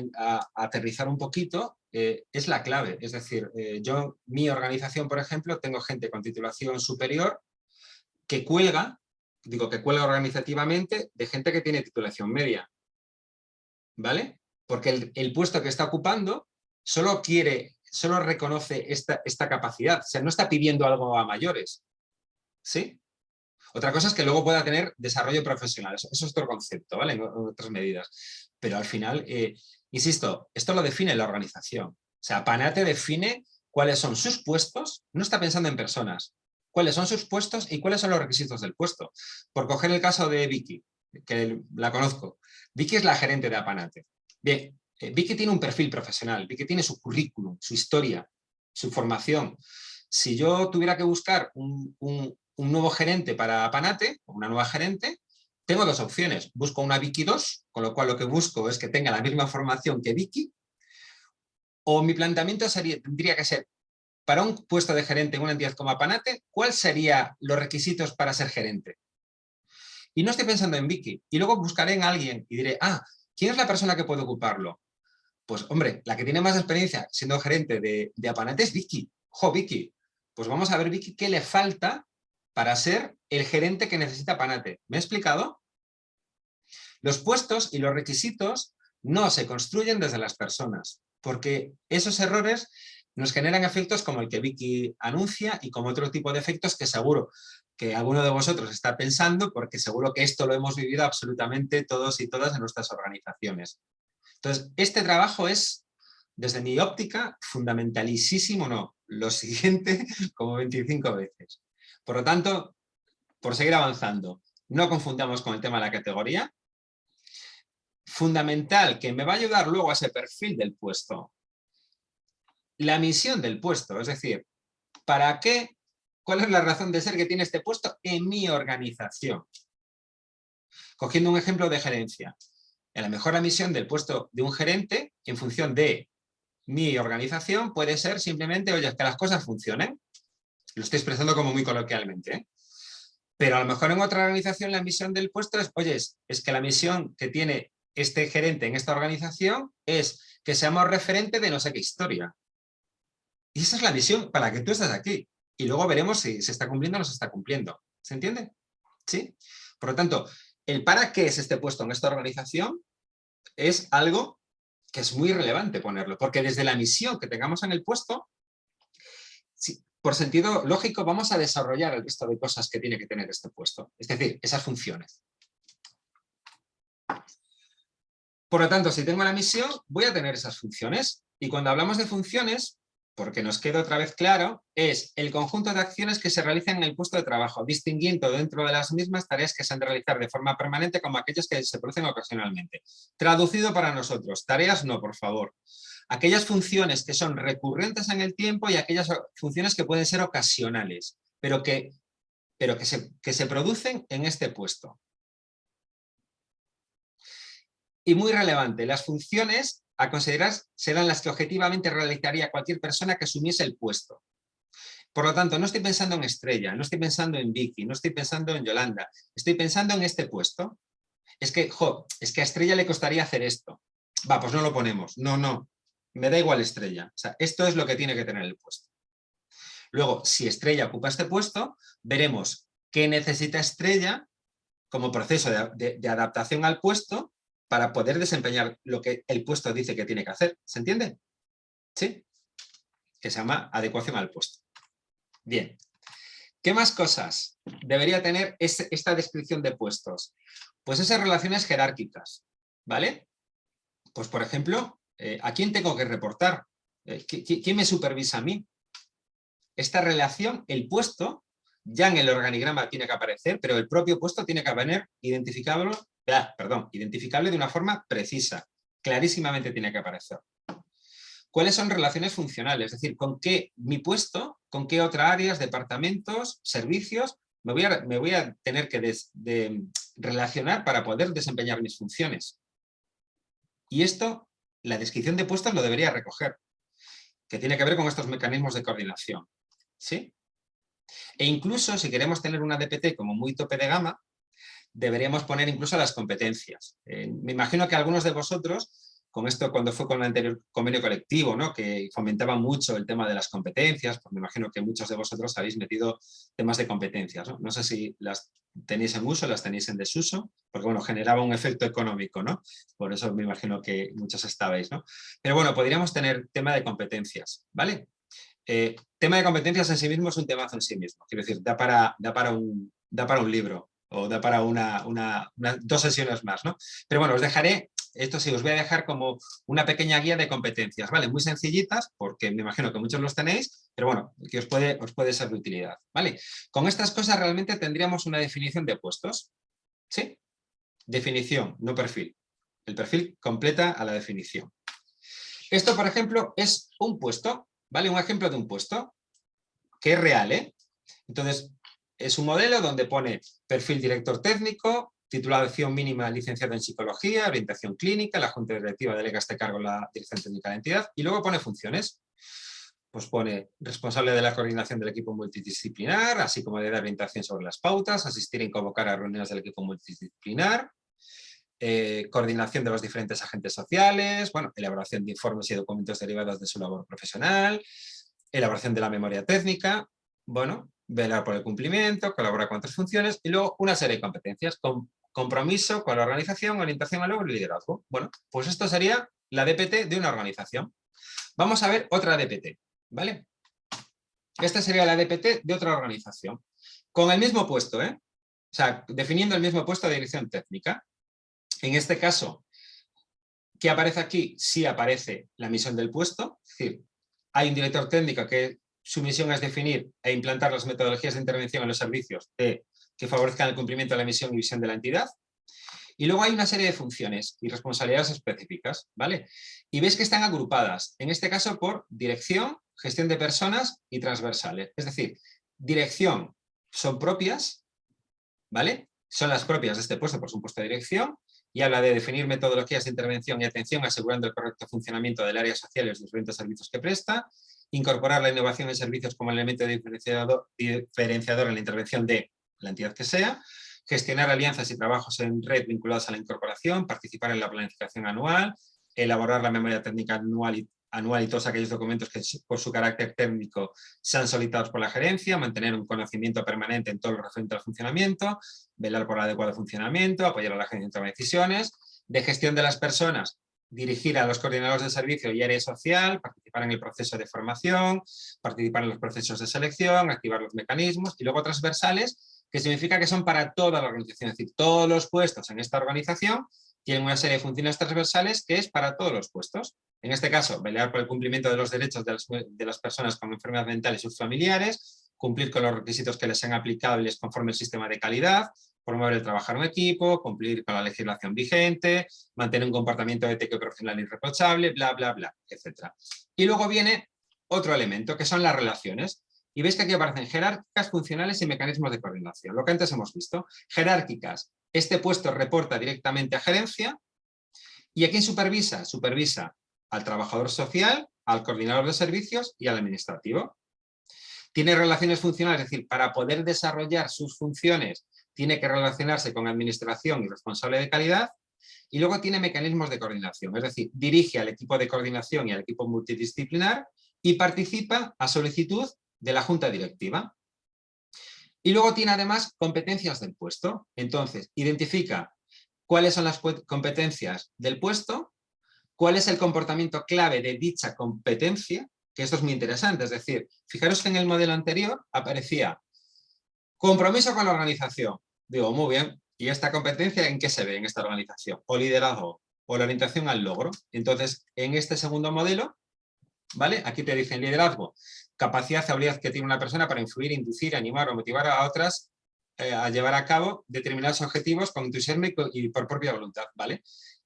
aterrizar un poquito eh, es la clave. Es decir, eh, yo, mi organización, por ejemplo, tengo gente con titulación superior que cuelga digo que cuelga organizativamente de gente que tiene titulación media. ¿Vale? Porque el, puesto que está ocupando solo quiere, solo reconoce esta, esta capacidad, o sea, no está pidiendo algo a mayores. ¿Sí? Otra cosa es que luego pueda tener desarrollo profesional, eso, es otro concepto, ¿vale? En, otras medidas. Pero al final, eh, insisto, esto lo define la organización. O sea, Panate define cuáles son sus puestos, no está pensando en personas, cuáles son sus puestos y cuáles son los requisitos del puesto. Por coger el caso de Vicky, que la conozco. Vicky es la gerente de Apanate. Bien, eh, Vicky tiene un perfil profesional, Vicky tiene su currículum, su historia, su formación. Si yo tuviera que buscar un, nuevo gerente para Apanate, una nueva gerente, tengo dos opciones. Busco una Vicky 2, con lo cual lo que busco es que tenga la misma formación que Vicky, o mi planteamiento sería, tendría que ser para un puesto de gerente en una entidad como Apanate, ¿cuáles serían los requisitos para ser gerente? Y no estoy pensando en Vicky. Y luego buscaré en alguien y diré, ah, ¿quién es la persona que puede ocuparlo? Pues, hombre, la que tiene más experiencia siendo gerente de, de Apanate es Vicky. ¡Jo, Vicky! Pues vamos a ver, Vicky, qué le falta para ser el gerente que necesita Apanate. ¿Me he explicado? Los puestos y los requisitos no se construyen desde las personas, porque esos errores nos generan efectos como el que Vicky anuncia y como otro tipo de efectos que seguro que alguno de vosotros está pensando porque seguro que esto lo hemos vivido absolutamente todos y todas en nuestras organizaciones. Entonces, este trabajo es, desde mi óptica, fundamentalísimo, no, lo siguiente como 25 veces. Por lo tanto, por seguir avanzando, no confundamos con el tema de la categoría. Fundamental, que me va a ayudar luego a ese perfil del puesto la misión del puesto, es decir, ¿para qué? ¿Cuál es la razón de ser que tiene este puesto en mi organización? Cogiendo un ejemplo de gerencia. A lo mejor la misión del puesto de un gerente, en función de mi organización, puede ser simplemente, oye, que las cosas funcionen. Lo estoy expresando como muy coloquialmente. ¿eh? Pero a lo mejor en otra organización la misión del puesto es, oye, es que la misión que tiene este gerente en esta organización es que seamos referente de no sé qué historia. Y esa es la misión para la que tú estás aquí. Y luego veremos si se está cumpliendo o no se está cumpliendo. ¿Se entiende? ¿Sí? Por lo tanto, el para qué es este puesto en esta organización es algo que es muy relevante ponerlo, porque desde la misión que tengamos en el puesto, por sentido lógico, vamos a desarrollar el resto de cosas que tiene que tener este puesto, es decir, esas funciones. Por lo tanto, si tengo la misión, voy a tener esas funciones. Y cuando hablamos de funciones, porque nos queda otra vez claro, es el conjunto de acciones que se realizan en el puesto de trabajo, distinguiendo dentro de las mismas tareas que se han de realizar de forma permanente como aquellas que se producen ocasionalmente. Traducido para nosotros, tareas no, por favor. Aquellas funciones que son recurrentes en el tiempo y aquellas funciones que pueden ser ocasionales, pero que, pero que, se, que se producen en este puesto. Y muy relevante, las funciones a considerar serán las que objetivamente realizaría cualquier persona que asumiese el puesto. Por lo tanto, no estoy pensando en Estrella, no estoy pensando en Vicky, no estoy pensando en Yolanda, estoy pensando en este puesto. Es que, jo, es que a Estrella le costaría hacer esto. Va, pues no lo ponemos. No, no, me da igual Estrella. O sea, esto es lo que tiene que tener el puesto. Luego, si Estrella ocupa este puesto, veremos qué necesita Estrella como proceso de adaptación al puesto para poder desempeñar lo que el puesto dice que tiene que hacer. ¿Se entiende? ¿Sí? Que se llama adecuación al puesto. Bien. ¿Qué más cosas debería tener esta descripción de puestos? Pues esas relaciones jerárquicas, ¿vale? Pues por ejemplo, eh, ¿a quién tengo que reportar? Eh, ¿Quién me supervisa a mí? Esta relación, el puesto, ya en el organigrama tiene que aparecer, pero el propio puesto tiene que venir identificable perdón, identificable de una forma precisa, clarísimamente tiene que aparecer. ¿Cuáles son relaciones funcionales? Es decir, con qué mi puesto, con qué otras áreas, departamentos, servicios, me voy a, tener que relacionar para poder desempeñar mis funciones. Y esto, la descripción de puestos lo debería recoger, que tiene que ver con estos mecanismos de coordinación. ¿sí? E incluso si queremos tener una DPT como muy tope de gama, deberíamos poner incluso las competencias. Eh, me imagino que algunos de vosotros, con esto cuando fue con el anterior convenio colectivo, ¿no? que fomentaba mucho el tema de las competencias, pues me imagino que muchos de vosotros habéis metido temas de competencias. No, no sé si las tenéis en uso, las tenéis en desuso, porque bueno, generaba un efecto económico, ¿no? Por eso me imagino que muchos estabais, ¿no? Pero bueno, podríamos tener tema de competencias, ¿vale? Eh, tema de competencias en sí mismo es un temazo en sí mismo, quiero decir, da para, da para, un, da para un libro o da para una, una, dos sesiones más, ¿no? Pero bueno, os dejaré, esto sí, os voy a dejar como una pequeña guía de competencias, ¿vale? Muy sencillitas, porque me imagino que muchos los tenéis, pero bueno, que os puede, os puede ser de utilidad, ¿vale? Con estas cosas realmente tendríamos una definición de puestos, ¿sí? Definición, no perfil. El perfil completa a la definición. Esto, por ejemplo, es un puesto, ¿vale? Un ejemplo de un puesto que es real, ¿eh? Entonces, es un modelo donde pone perfil director técnico, titulación mínima licenciado en psicología, orientación clínica, la junta directiva delega este cargo la dirección técnica de la entidad y luego pone funciones. Pues pone responsable de la coordinación del equipo multidisciplinar, así como de dar orientación sobre las pautas, asistir y convocar a reuniones del equipo multidisciplinar, eh, coordinación de los diferentes agentes sociales, bueno, elaboración de informes y documentos derivados de su labor profesional, elaboración de la memoria técnica, bueno, velar por el cumplimiento, colaborar con otras funciones y luego una serie de competencias, con compromiso con la organización, orientación al logro y liderazgo. Bueno, pues esto sería la DPT de una organización. Vamos a ver otra DPT, ¿vale? Esta sería la DPT de otra organización, con el mismo puesto, ¿eh? O sea, definiendo el mismo puesto de dirección técnica. En este caso, ¿qué aparece aquí? Sí aparece la misión del puesto, es decir, hay un director técnico que su misión es definir e implantar las metodologías de intervención en los servicios que favorezcan el cumplimiento de la misión y visión de la entidad. Y luego hay una serie de funciones y responsabilidades específicas, ¿vale? Y veis que están agrupadas, en este caso por dirección, gestión de personas y transversales. Es decir, dirección son propias, ¿vale? Son las propias de este puesto por supuesto de dirección, y habla de definir metodologías de intervención y atención asegurando el correcto funcionamiento del área social y los diferentes servicios que presta, incorporar la innovación en servicios como elemento diferenciador, diferenciador en la intervención de la entidad que sea, gestionar alianzas y trabajos en red vinculados a la incorporación, participar en la planificación anual, elaborar la memoria técnica anual y, anual y todos aquellos documentos que por su carácter técnico sean solicitados por la gerencia, mantener un conocimiento permanente en todo lo referente al funcionamiento, velar por el adecuado funcionamiento, apoyar a la agencia en toma de decisiones, de gestión de las personas, dirigir a los coordinadores de servicio y área social, participar en el proceso de formación, participar en los procesos de selección, activar los mecanismos y luego transversales, que significa que son para toda la organización, es decir, todos los puestos en esta organización tienen una serie de funciones transversales que es para todos los puestos. En este caso, velar por el cumplimiento de los derechos de las, personas con enfermedad mental y sus familiares, cumplir con los requisitos que les sean aplicables conforme el sistema de calidad, promover el trabajar en equipo, cumplir con la legislación vigente, mantener un comportamiento ético y profesional irreprochable, bla, bla, bla, etc. Y luego viene otro elemento, que son las relaciones. Y veis que aquí aparecen jerárquicas, funcionales y mecanismos de coordinación. Lo que antes hemos visto. Jerárquicas. Este puesto reporta directamente a gerencia. ¿Y a quién supervisa? Supervisa al trabajador social, al coordinador de servicios y al administrativo. Tiene relaciones funcionales, es decir, para poder desarrollar sus funciones tiene que relacionarse con administración y responsable de calidad, y luego tiene mecanismos de coordinación, es decir, dirige al equipo de coordinación y al equipo multidisciplinar y participa a solicitud de la junta directiva. Y luego tiene además competencias del puesto, entonces identifica cuáles son las competencias del puesto, cuál es el comportamiento clave de dicha competencia, que esto es muy interesante, es decir, fijaros que en el modelo anterior aparecía compromiso con la organización, Digo, muy bien, ¿y esta competencia en qué se ve en esta organización? O liderazgo, o la orientación al logro. Entonces, en este segundo modelo, ¿vale? Aquí te dicen liderazgo, capacidad, habilidad que tiene una persona para influir, inducir, animar o motivar a otras eh, a llevar a cabo determinados objetivos con entusiasmo y por propia voluntad, ¿vale?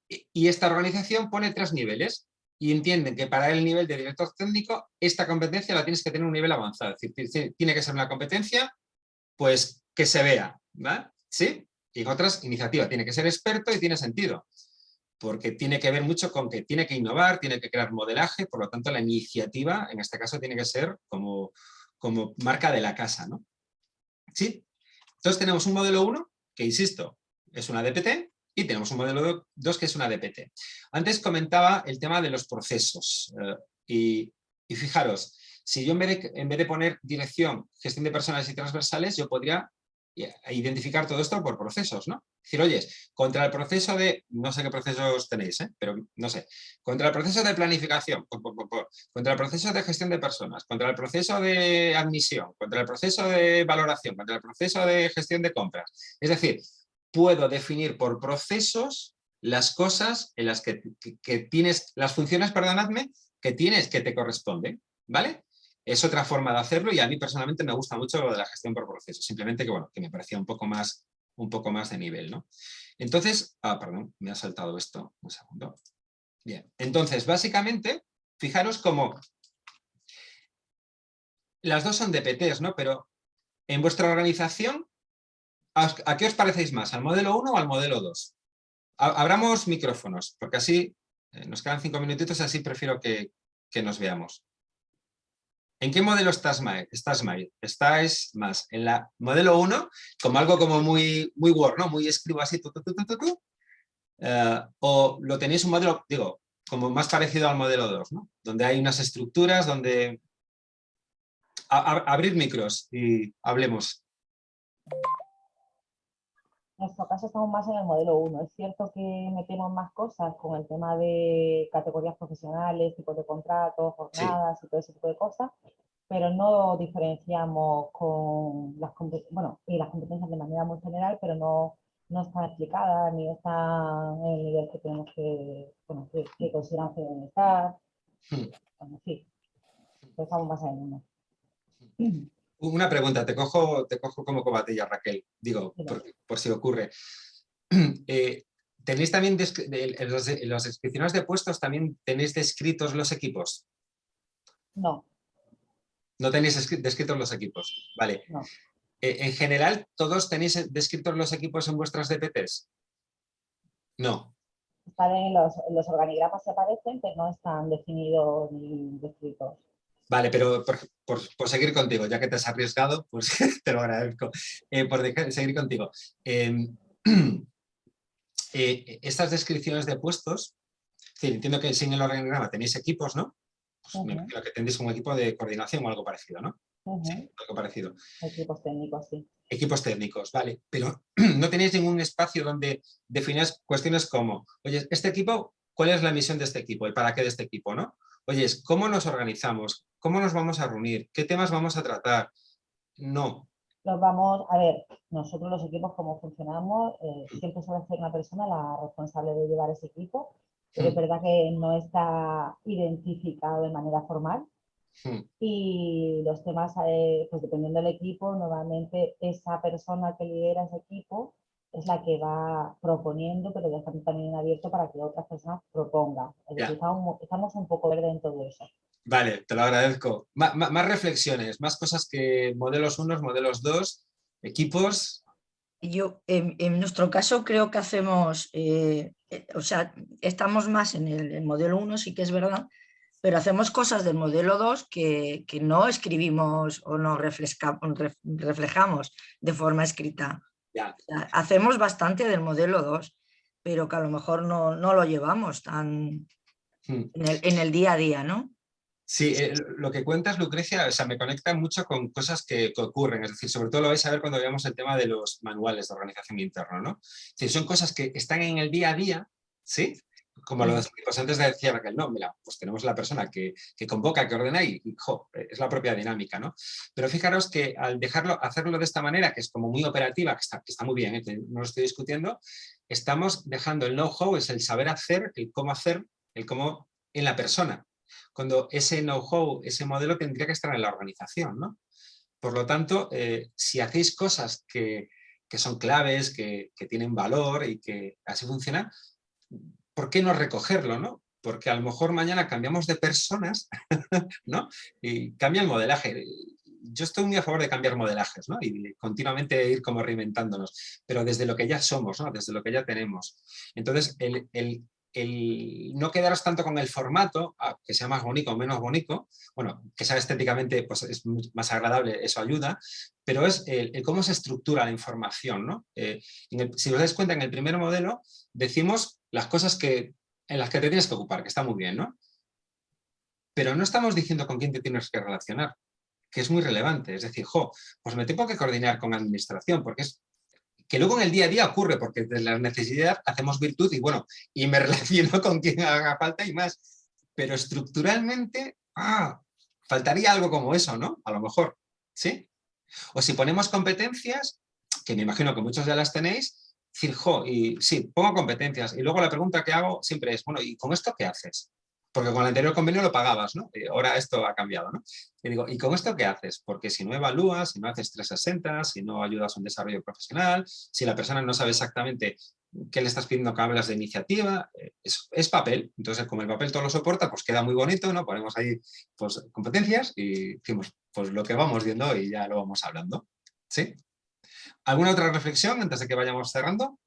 Y esta organización pone tres niveles y entienden que para el nivel de director técnico esta competencia la tienes que tener un nivel avanzado, es decir, tiene que ser una competencia pues que se vea, ¿vale? ¿Sí? y en otras iniciativa. Tiene que ser experto y tiene sentido, porque tiene que ver mucho con que tiene que innovar, tiene que crear modelaje, por lo tanto la iniciativa en este caso tiene que ser como, como marca de la casa. ¿no? ¿Sí? Entonces tenemos un modelo 1, que insisto, es una DPT, y tenemos un modelo 2 que es una DPT. Antes comentaba el tema de los procesos, eh, y, y, fijaros, si yo en vez, de, en vez de poner dirección, gestión de personas y transversales, yo podría identificar todo esto por procesos, ¿no? Decir, oye, contra el proceso de, no sé qué procesos tenéis, ¿eh? pero no sé, contra el proceso de planificación, contra el proceso de gestión de personas, contra el proceso de admisión, contra el proceso de valoración, contra el proceso de gestión de compras. Es decir, puedo definir por procesos las cosas en las que, que tienes, las funciones, perdonadme, que tienes que te corresponden, ¿vale? Es otra forma de hacerlo y a mí personalmente me gusta mucho lo de la gestión por procesos, simplemente que, bueno, que me parecía un poco más, un poco más de nivel, ¿no? Entonces, ah, perdón, me ha saltado esto, un segundo. Bien, entonces, básicamente, fijaros como las dos son DPTs, ¿no? Pero en vuestra organización, ¿a qué os parecéis más? ¿Al modelo 1 o al modelo 2? Abramos micrófonos, porque así eh, nos quedan cinco minutitos, así prefiero que, que nos veamos. ¿En qué modelo estás, más? estás ¿Estás más en la modelo 1, como algo como muy, muy Word, ¿no? Muy escribo así, eh, o lo tenéis un modelo, digo, como más parecido al modelo 2, ¿no? Donde hay unas estructuras, donde... abrir micros y hablemos. En nuestro caso estamos más en el modelo 1. Es cierto que metemos más cosas con el tema de categorías profesionales, tipos de contratos, jornadas y todo ese tipo de cosas, pero no diferenciamos con las competencias, bueno, y las competencias de manera muy general, pero no, no están explicadas ni están en el nivel que tenemos que, bueno, que, que consideran. Hmm. Bueno, sí, estamos más en uno. Una pregunta, te cojo, te cojo como cobatilla, Raquel, digo, por, si ocurre. Eh, ¿Tenéis también, en, las descripciones de puestos, también tenéis descritos los equipos? No. No tenéis descritos los equipos, vale. Eh, en general, ¿todos tenéis descritos los equipos en vuestras DPTs? No. Están en los, los organigramas que aparecen, pero no están definidos ni descritos. Vale, pero por, seguir contigo, ya que te has arriesgado, pues te lo agradezco. Eh, por seguir contigo. Em, eh, estas descripciones de puestos, entiendo que sin el organigrama tenéis equipos, ¿no? Pues me imagino que tendréis un equipo de coordinación o algo parecido, ¿no? sí, algo parecido. Equipos técnicos, sí. Equipos técnicos, vale. Pero no tenéis ningún espacio donde defináis cuestiones como, oye, este equipo, ¿cuál es la misión de este equipo? ¿El para qué de este equipo? ¿no? Oye, ¿cómo nos organizamos? ¿Cómo nos vamos a reunir? ¿Qué temas vamos a tratar? No. Nos vamos, a ver, nosotros los equipos, como funcionamos, eh, siempre suele ser una persona la responsable de llevar ese equipo, pero es hmm. verdad que no está identificado de manera formal. Hmm. Y los temas, eh, pues dependiendo del equipo, normalmente esa persona que lidera ese equipo es la que va proponiendo, pero dejando también abierto para que otras personas propongan. estamos, un poco verde en todo eso. Vale, te lo agradezco. más reflexiones, más cosas que modelos unos, modelos dos, equipos. Yo, en, nuestro caso, creo que hacemos, eh, eh, o sea, estamos más en el, modelo 1, sí que es verdad, pero hacemos cosas del modelo 2 que, que no escribimos o no reflejamos de forma escrita. Hacemos bastante del modelo 2, pero que a lo mejor no, lo llevamos tan hmm. en, el, día a día, ¿no? Sí, eh, lo que cuentas, Lucrecia, o sea, me conecta mucho con cosas que, ocurren, es decir, sobre todo lo vais a ver cuando veamos el tema de los manuales de organización interna, ¿no? son cosas que están en el día a día, ¿sí? Como lo pues antes decía Raquel, no, mira, pues tenemos la persona que, convoca, que ordena y, es la propia dinámica, ¿no? Pero fijaros que al dejarlo, hacerlo de esta manera, que es como muy operativa, que está, está muy bien, ¿eh? no lo estoy discutiendo, estamos dejando el know-how, es el saber hacer, el cómo hacer, el cómo en la persona, cuando ese know-how, ese modelo tendría que estar en la organización, ¿no? Por lo tanto, eh, si hacéis cosas que, son claves, que, que tienen valor y que así funciona, ¿por qué no recogerlo? ¿no? Porque a lo mejor mañana cambiamos de personas ¿no? y cambia el modelaje. yo estoy muy a favor de cambiar modelajes ¿no? y continuamente ir como reinventándonos, pero desde lo que ya somos, ¿no? desde lo que ya tenemos. Entonces, el, el, el no quedaros tanto con el formato, que sea más bonito o menos bonito, bueno, que sea estéticamente pues, es más agradable, eso ayuda, pero es el, cómo se estructura la información. ¿no? Eh, si os dais cuenta, en el primer modelo decimos las cosas que, en las que te tienes que ocupar, que está muy bien, ¿no? Pero no estamos diciendo con quién te tienes que relacionar, que es muy relevante. Es decir, jo, pues me tengo que coordinar con la administración, porque es que luego en el día a día ocurre, porque de la necesidad hacemos virtud y bueno, y me relaciono con quien haga falta y más. Pero estructuralmente, ah, faltaría algo como eso, ¿no? A lo mejor, ¿sí? O si ponemos competencias, que me imagino que muchos ya las tenéis, decir, y sí, pongo competencias. Y luego la pregunta que hago siempre es, bueno, ¿y con esto qué haces? porque con el anterior convenio lo pagabas, ¿no? Y ahora esto ha cambiado, ¿no? Y digo, ¿y con esto qué haces? Porque si no evalúas, si no haces 360, si no ayudas a un desarrollo profesional, si la persona no sabe exactamente qué le estás pidiendo que hablas de iniciativa, eh, es, papel. Entonces, como el papel todo lo soporta, pues queda muy bonito, ¿no? Ponemos ahí pues, competencias y decimos, pues lo que vamos viendo y ya lo vamos hablando. ¿Sí? ¿Alguna otra reflexión antes de que vayamos cerrando?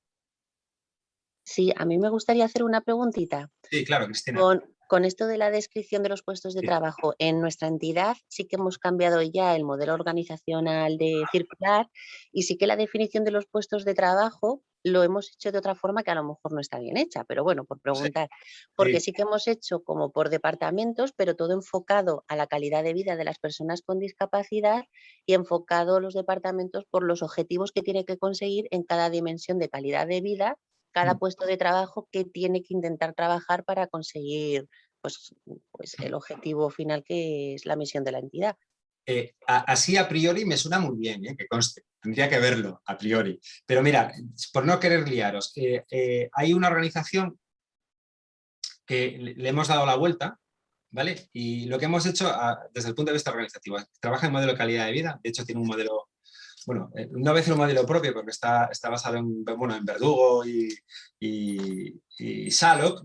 Sí, a mí me gustaría hacer una preguntita. Sí, claro, Cristina con esto de la descripción de los puestos de trabajo, en nuestra entidad sí que hemos cambiado ya el modelo organizacional de circular y sí que la definición de los puestos de trabajo lo hemos hecho de otra forma que a lo mejor no está bien hecha, pero bueno, por preguntar, porque sí que hemos hecho como por departamentos, pero todo enfocado a la calidad de vida de las personas con discapacidad y enfocado los departamentos por los objetivos que tiene que conseguir en cada dimensión de calidad de vida cada mm. puesto de trabajo que tiene que intentar trabajar para conseguir pues, pues el objetivo final que es la misión de la entidad. Eh, así a priori me suena muy bien, ¿eh? que conste, tendría que verlo a priori. Pero mira, por no querer liaros, eh, hay una organización que le hemos dado la vuelta, ¿vale? Y lo que hemos hecho desde el punto de vista organizativo, trabaja en modelo de calidad de vida, de hecho tiene un modelo bueno, eh, no a un modelo propio porque está, está basado en, bueno, en Verdugo y, y,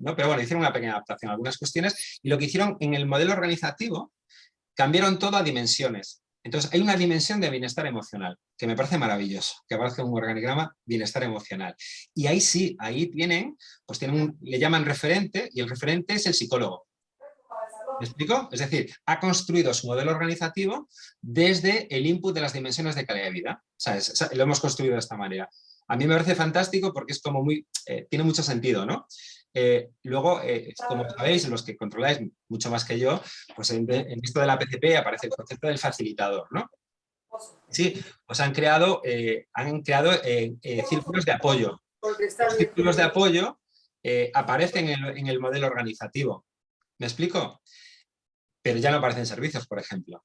¿no? pero bueno, hicieron una pequeña adaptación a algunas cuestiones y lo que hicieron en el modelo organizativo, cambiaron todo a dimensiones. Entonces hay una dimensión de bienestar emocional, que me parece maravilloso, que aparece un organigrama bienestar emocional. Y ahí sí, ahí tienen, pues tienen le llaman referente y el referente es el psicólogo. ¿Me explico? Es decir, ha construido su modelo organizativo desde el input de las dimensiones de calidad de vida. lo hemos construido de esta manera. A mí me parece fantástico porque es como muy, eh, tiene mucho sentido, ¿no? Eh, luego, eh, como sabéis, los que controláis mucho más que yo, pues en, esto de la PCP aparece el concepto del facilitador, ¿no? Sí, pues han creado, han creado círculos de apoyo. Los círculos de apoyo aparecen en el modelo organizativo. ¿Me explico? pero ya no aparecen servicios, por ejemplo.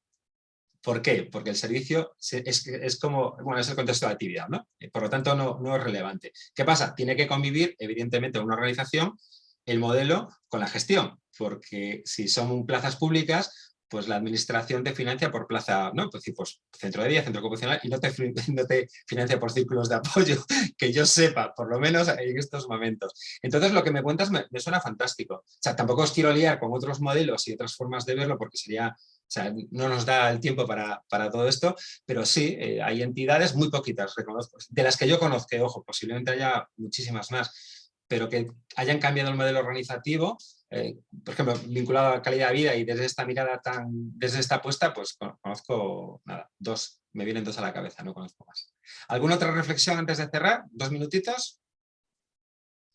¿Por qué? Porque el servicio es, como, bueno, es el contexto de actividad, ¿no? Por lo tanto, no, es relevante. ¿Qué pasa? Tiene que convivir, evidentemente, una organización, el modelo con la gestión, porque si son plazas públicas, pues la administración te financia por plaza, ¿no? Pues, pues centro de día, centro ocupacional, y no te, no te financia por círculos de apoyo, que yo sepa, por lo menos en estos momentos. Entonces lo que me cuentas me, suena fantástico. O sea, tampoco os quiero liar con otros modelos y otras formas de verlo, porque sería, o sea, no nos da el tiempo para, para todo esto, pero sí, eh, hay entidades muy poquitas, reconozco, de las que yo conozco, ojo, posiblemente haya muchísimas más, pero que hayan cambiado el modelo organizativo eh, por ejemplo, vinculado a calidad de vida y desde esta mirada tan, desde esta apuesta, pues conozco, nada, dos, me vienen dos a la cabeza, no conozco más. ¿Alguna otra reflexión antes de cerrar? ¿Dos minutitos?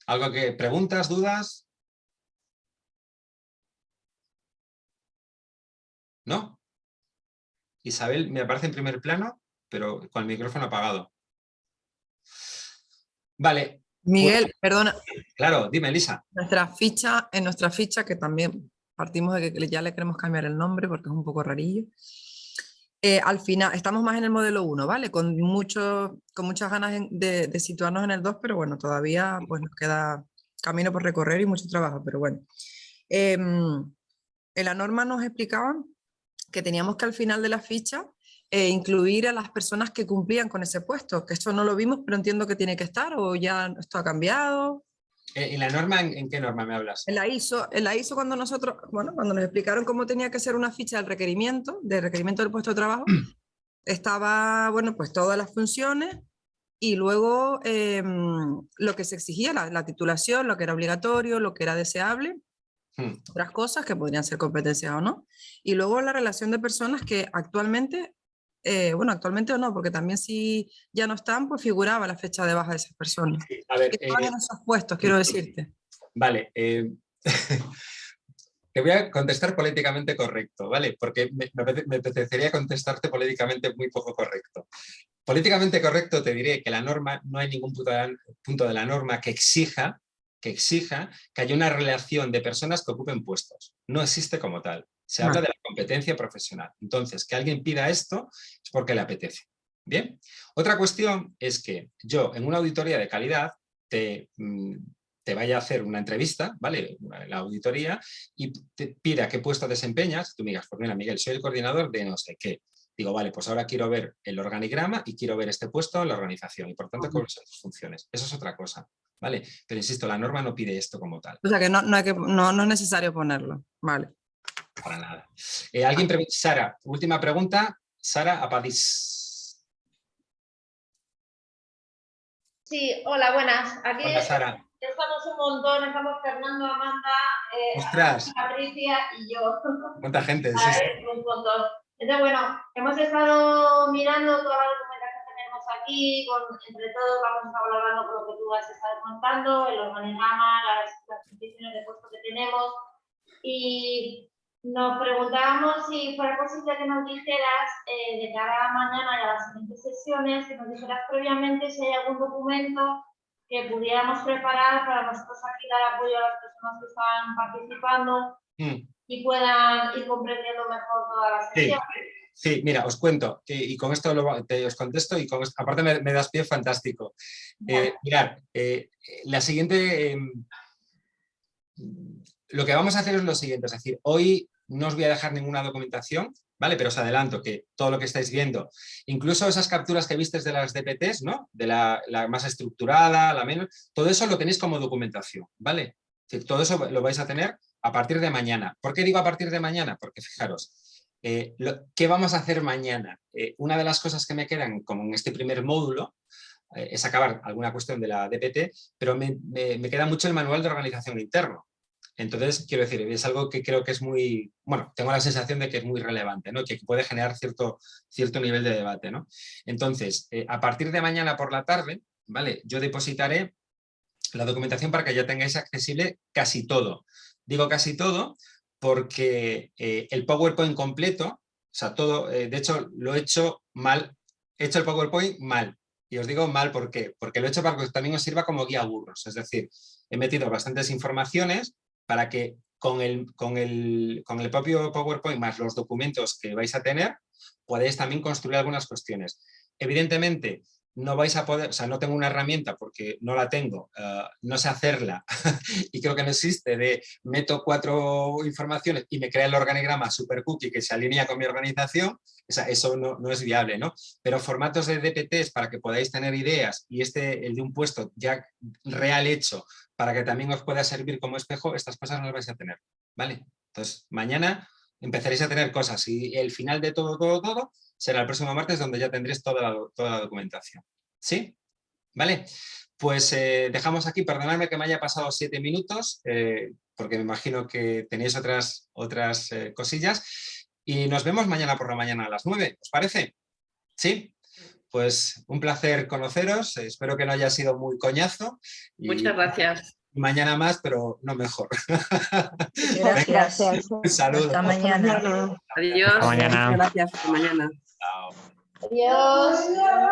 ¿Algo que, preguntas, dudas? ¿No? Isabel me aparece en primer plano, pero con el micrófono apagado. Vale, Miguel, perdona. Claro, dime, Elisa. Nuestra ficha, en nuestra ficha, que también partimos de que ya le queremos cambiar el nombre porque es un poco rarillo. Eh, al final, estamos más en el modelo 1, ¿vale? Con, mucho, con muchas ganas de, situarnos en el 2, pero bueno, todavía pues, nos queda camino por recorrer y mucho trabajo, pero bueno. Em, en la norma nos explicaban que teníamos que al final de la ficha e incluir a las personas que cumplían con ese puesto, que esto no lo vimos, pero entiendo que tiene que estar, o ya esto ha cambiado. ¿En la norma, en, qué norma me hablas? En la ISO, en la ISO cuando nosotros, bueno, cuando nos explicaron cómo tenía que ser una ficha del requerimiento, del requerimiento del puesto de trabajo, estaba, bueno, pues todas las funciones y luego em, lo que se exigía, la, la, titulación, lo que era obligatorio, lo que era deseable. Otras cosas que podrían ser competencias o no. Y luego la relación de personas que actualmente, eh, bueno, actualmente o no, porque también si ya no están, pues figuraba la fecha de baja de esas personas. a ver, eh, en esos puestos, quiero decirte. Vale, eh, te voy a contestar políticamente correcto, ¿vale? Porque me, me, apetecería contestarte políticamente muy poco correcto. Políticamente correcto te diré que la norma, no hay ningún punto de la norma que exija, que exija que haya una relación de personas que ocupen puestos. No existe como tal. Se habla de la competencia profesional. Entonces, que alguien pida esto es porque le apetece. Bien. Otra cuestión es que yo en una auditoría de calidad te, mm, te vaya a hacer una entrevista, ¿vale? La auditoría, y te pida qué puesto desempeñas, tú me digas, pues mira, Miguel, soy el coordinador de no sé qué. Digo, vale, pues ahora quiero ver el organigrama y quiero ver este puesto en la organización y por tanto cuáles son tus funciones. Eso es otra cosa, ¿vale? Pero insisto, la norma no pide esto como tal. O sea que no, no, hay que, no, no es necesario ponerlo, vale. Para nada. Eh, alguien pregunta, Sara, última pregunta, Sara Apadís. Sí, hola, buenas. Aquí hola, Sara estamos un montón, estamos Fernando, Amanda, eh, Patricia y yo. ¿Cuánta gente? Sí, un montón. Entonces, bueno, hemos estado mirando toda la documentación que tenemos aquí, con, entre todos vamos a hablando con lo que tú has estado contando, el organigrama, las, las condiciones de puesto que tenemos y nos preguntábamos si fuera posible que nos dijeras eh, de cara a mañana y a las siguientes sesiones, que nos dijeras previamente si hay algún documento que pudiéramos preparar para nosotros aquí dar apoyo a las personas que están participando mm. Y puedan ir comprendiendo mejor todas las sesiones. Sí. mira, os cuento, y con esto te, os contesto y con aparte me, das pie fantástico. Eh, mirad, eh, la siguiente, em, lo que vamos a hacer es lo siguiente, es decir, hoy no os voy a dejar ninguna documentación, ¿vale? Pero os adelanto que todo lo que estáis viendo, incluso esas capturas que vistes de las DPTs, ¿no? De la, más estructurada, la menos, todo eso lo tenéis como documentación, ¿vale? todo eso lo vais a tener a partir de mañana. ¿Por qué digo a partir de mañana? Porque fijaros, eh, ¿qué vamos a hacer mañana? Eh, una de las cosas que me quedan, como en este primer módulo, eh, es acabar alguna cuestión de la DPT, pero me, me queda mucho el manual de organización interno. Entonces, quiero decir, es algo que creo que es muy, bueno, tengo la sensación de que es muy relevante, ¿no? que puede generar cierto, cierto nivel de debate. ¿no? Entonces, a partir de mañana por la tarde, ¿vale? yo depositaré la documentación para que ya tengáis accesible casi todo. Digo casi todo porque eh, el PowerPoint completo, o sea, todo, eh, de hecho, lo he hecho mal, he hecho el PowerPoint mal. Y os digo mal, ¿por qué? Porque lo he hecho para que también os sirva como guía burros. Es decir, he metido bastantes informaciones para que con el, con, el, con el propio PowerPoint más los documentos que vais a tener, podéis también construir algunas cuestiones. Evidentemente, no vais a poder, o sea, no tengo una herramienta porque no la tengo, eh, no sé hacerla y creo que no existe de meto cuatro informaciones y me crea el organigrama super cookie que se alinea con mi organización, o sea, eso no, no, es viable, ¿no? Pero formatos de DPTs para que podáis tener ideas y este, el de un puesto ya real hecho, para que también os pueda servir como espejo, estas cosas no las vais a tener, ¿vale? Entonces, mañana empezaréis a tener cosas y el final de todo, todo, todo será el próximo martes donde ya tendréis toda la, toda la documentación. ¿Sí? ¿Vale? Pues eh, dejamos aquí, perdonadme que me haya pasado siete minutos, eh, porque me imagino que tenéis otras, otras eh, cosillas. Y nos vemos mañana por la mañana a las nueve, ¿os parece? ¿Sí? Pues un placer conoceros, espero que no haya sido muy coñazo. Muchas gracias. Mañana más, pero no mejor. Gracias. Saludos. Hasta mañana. Adiós. Hasta mañana. Gracias. Hasta mañana. Chao. Adiós.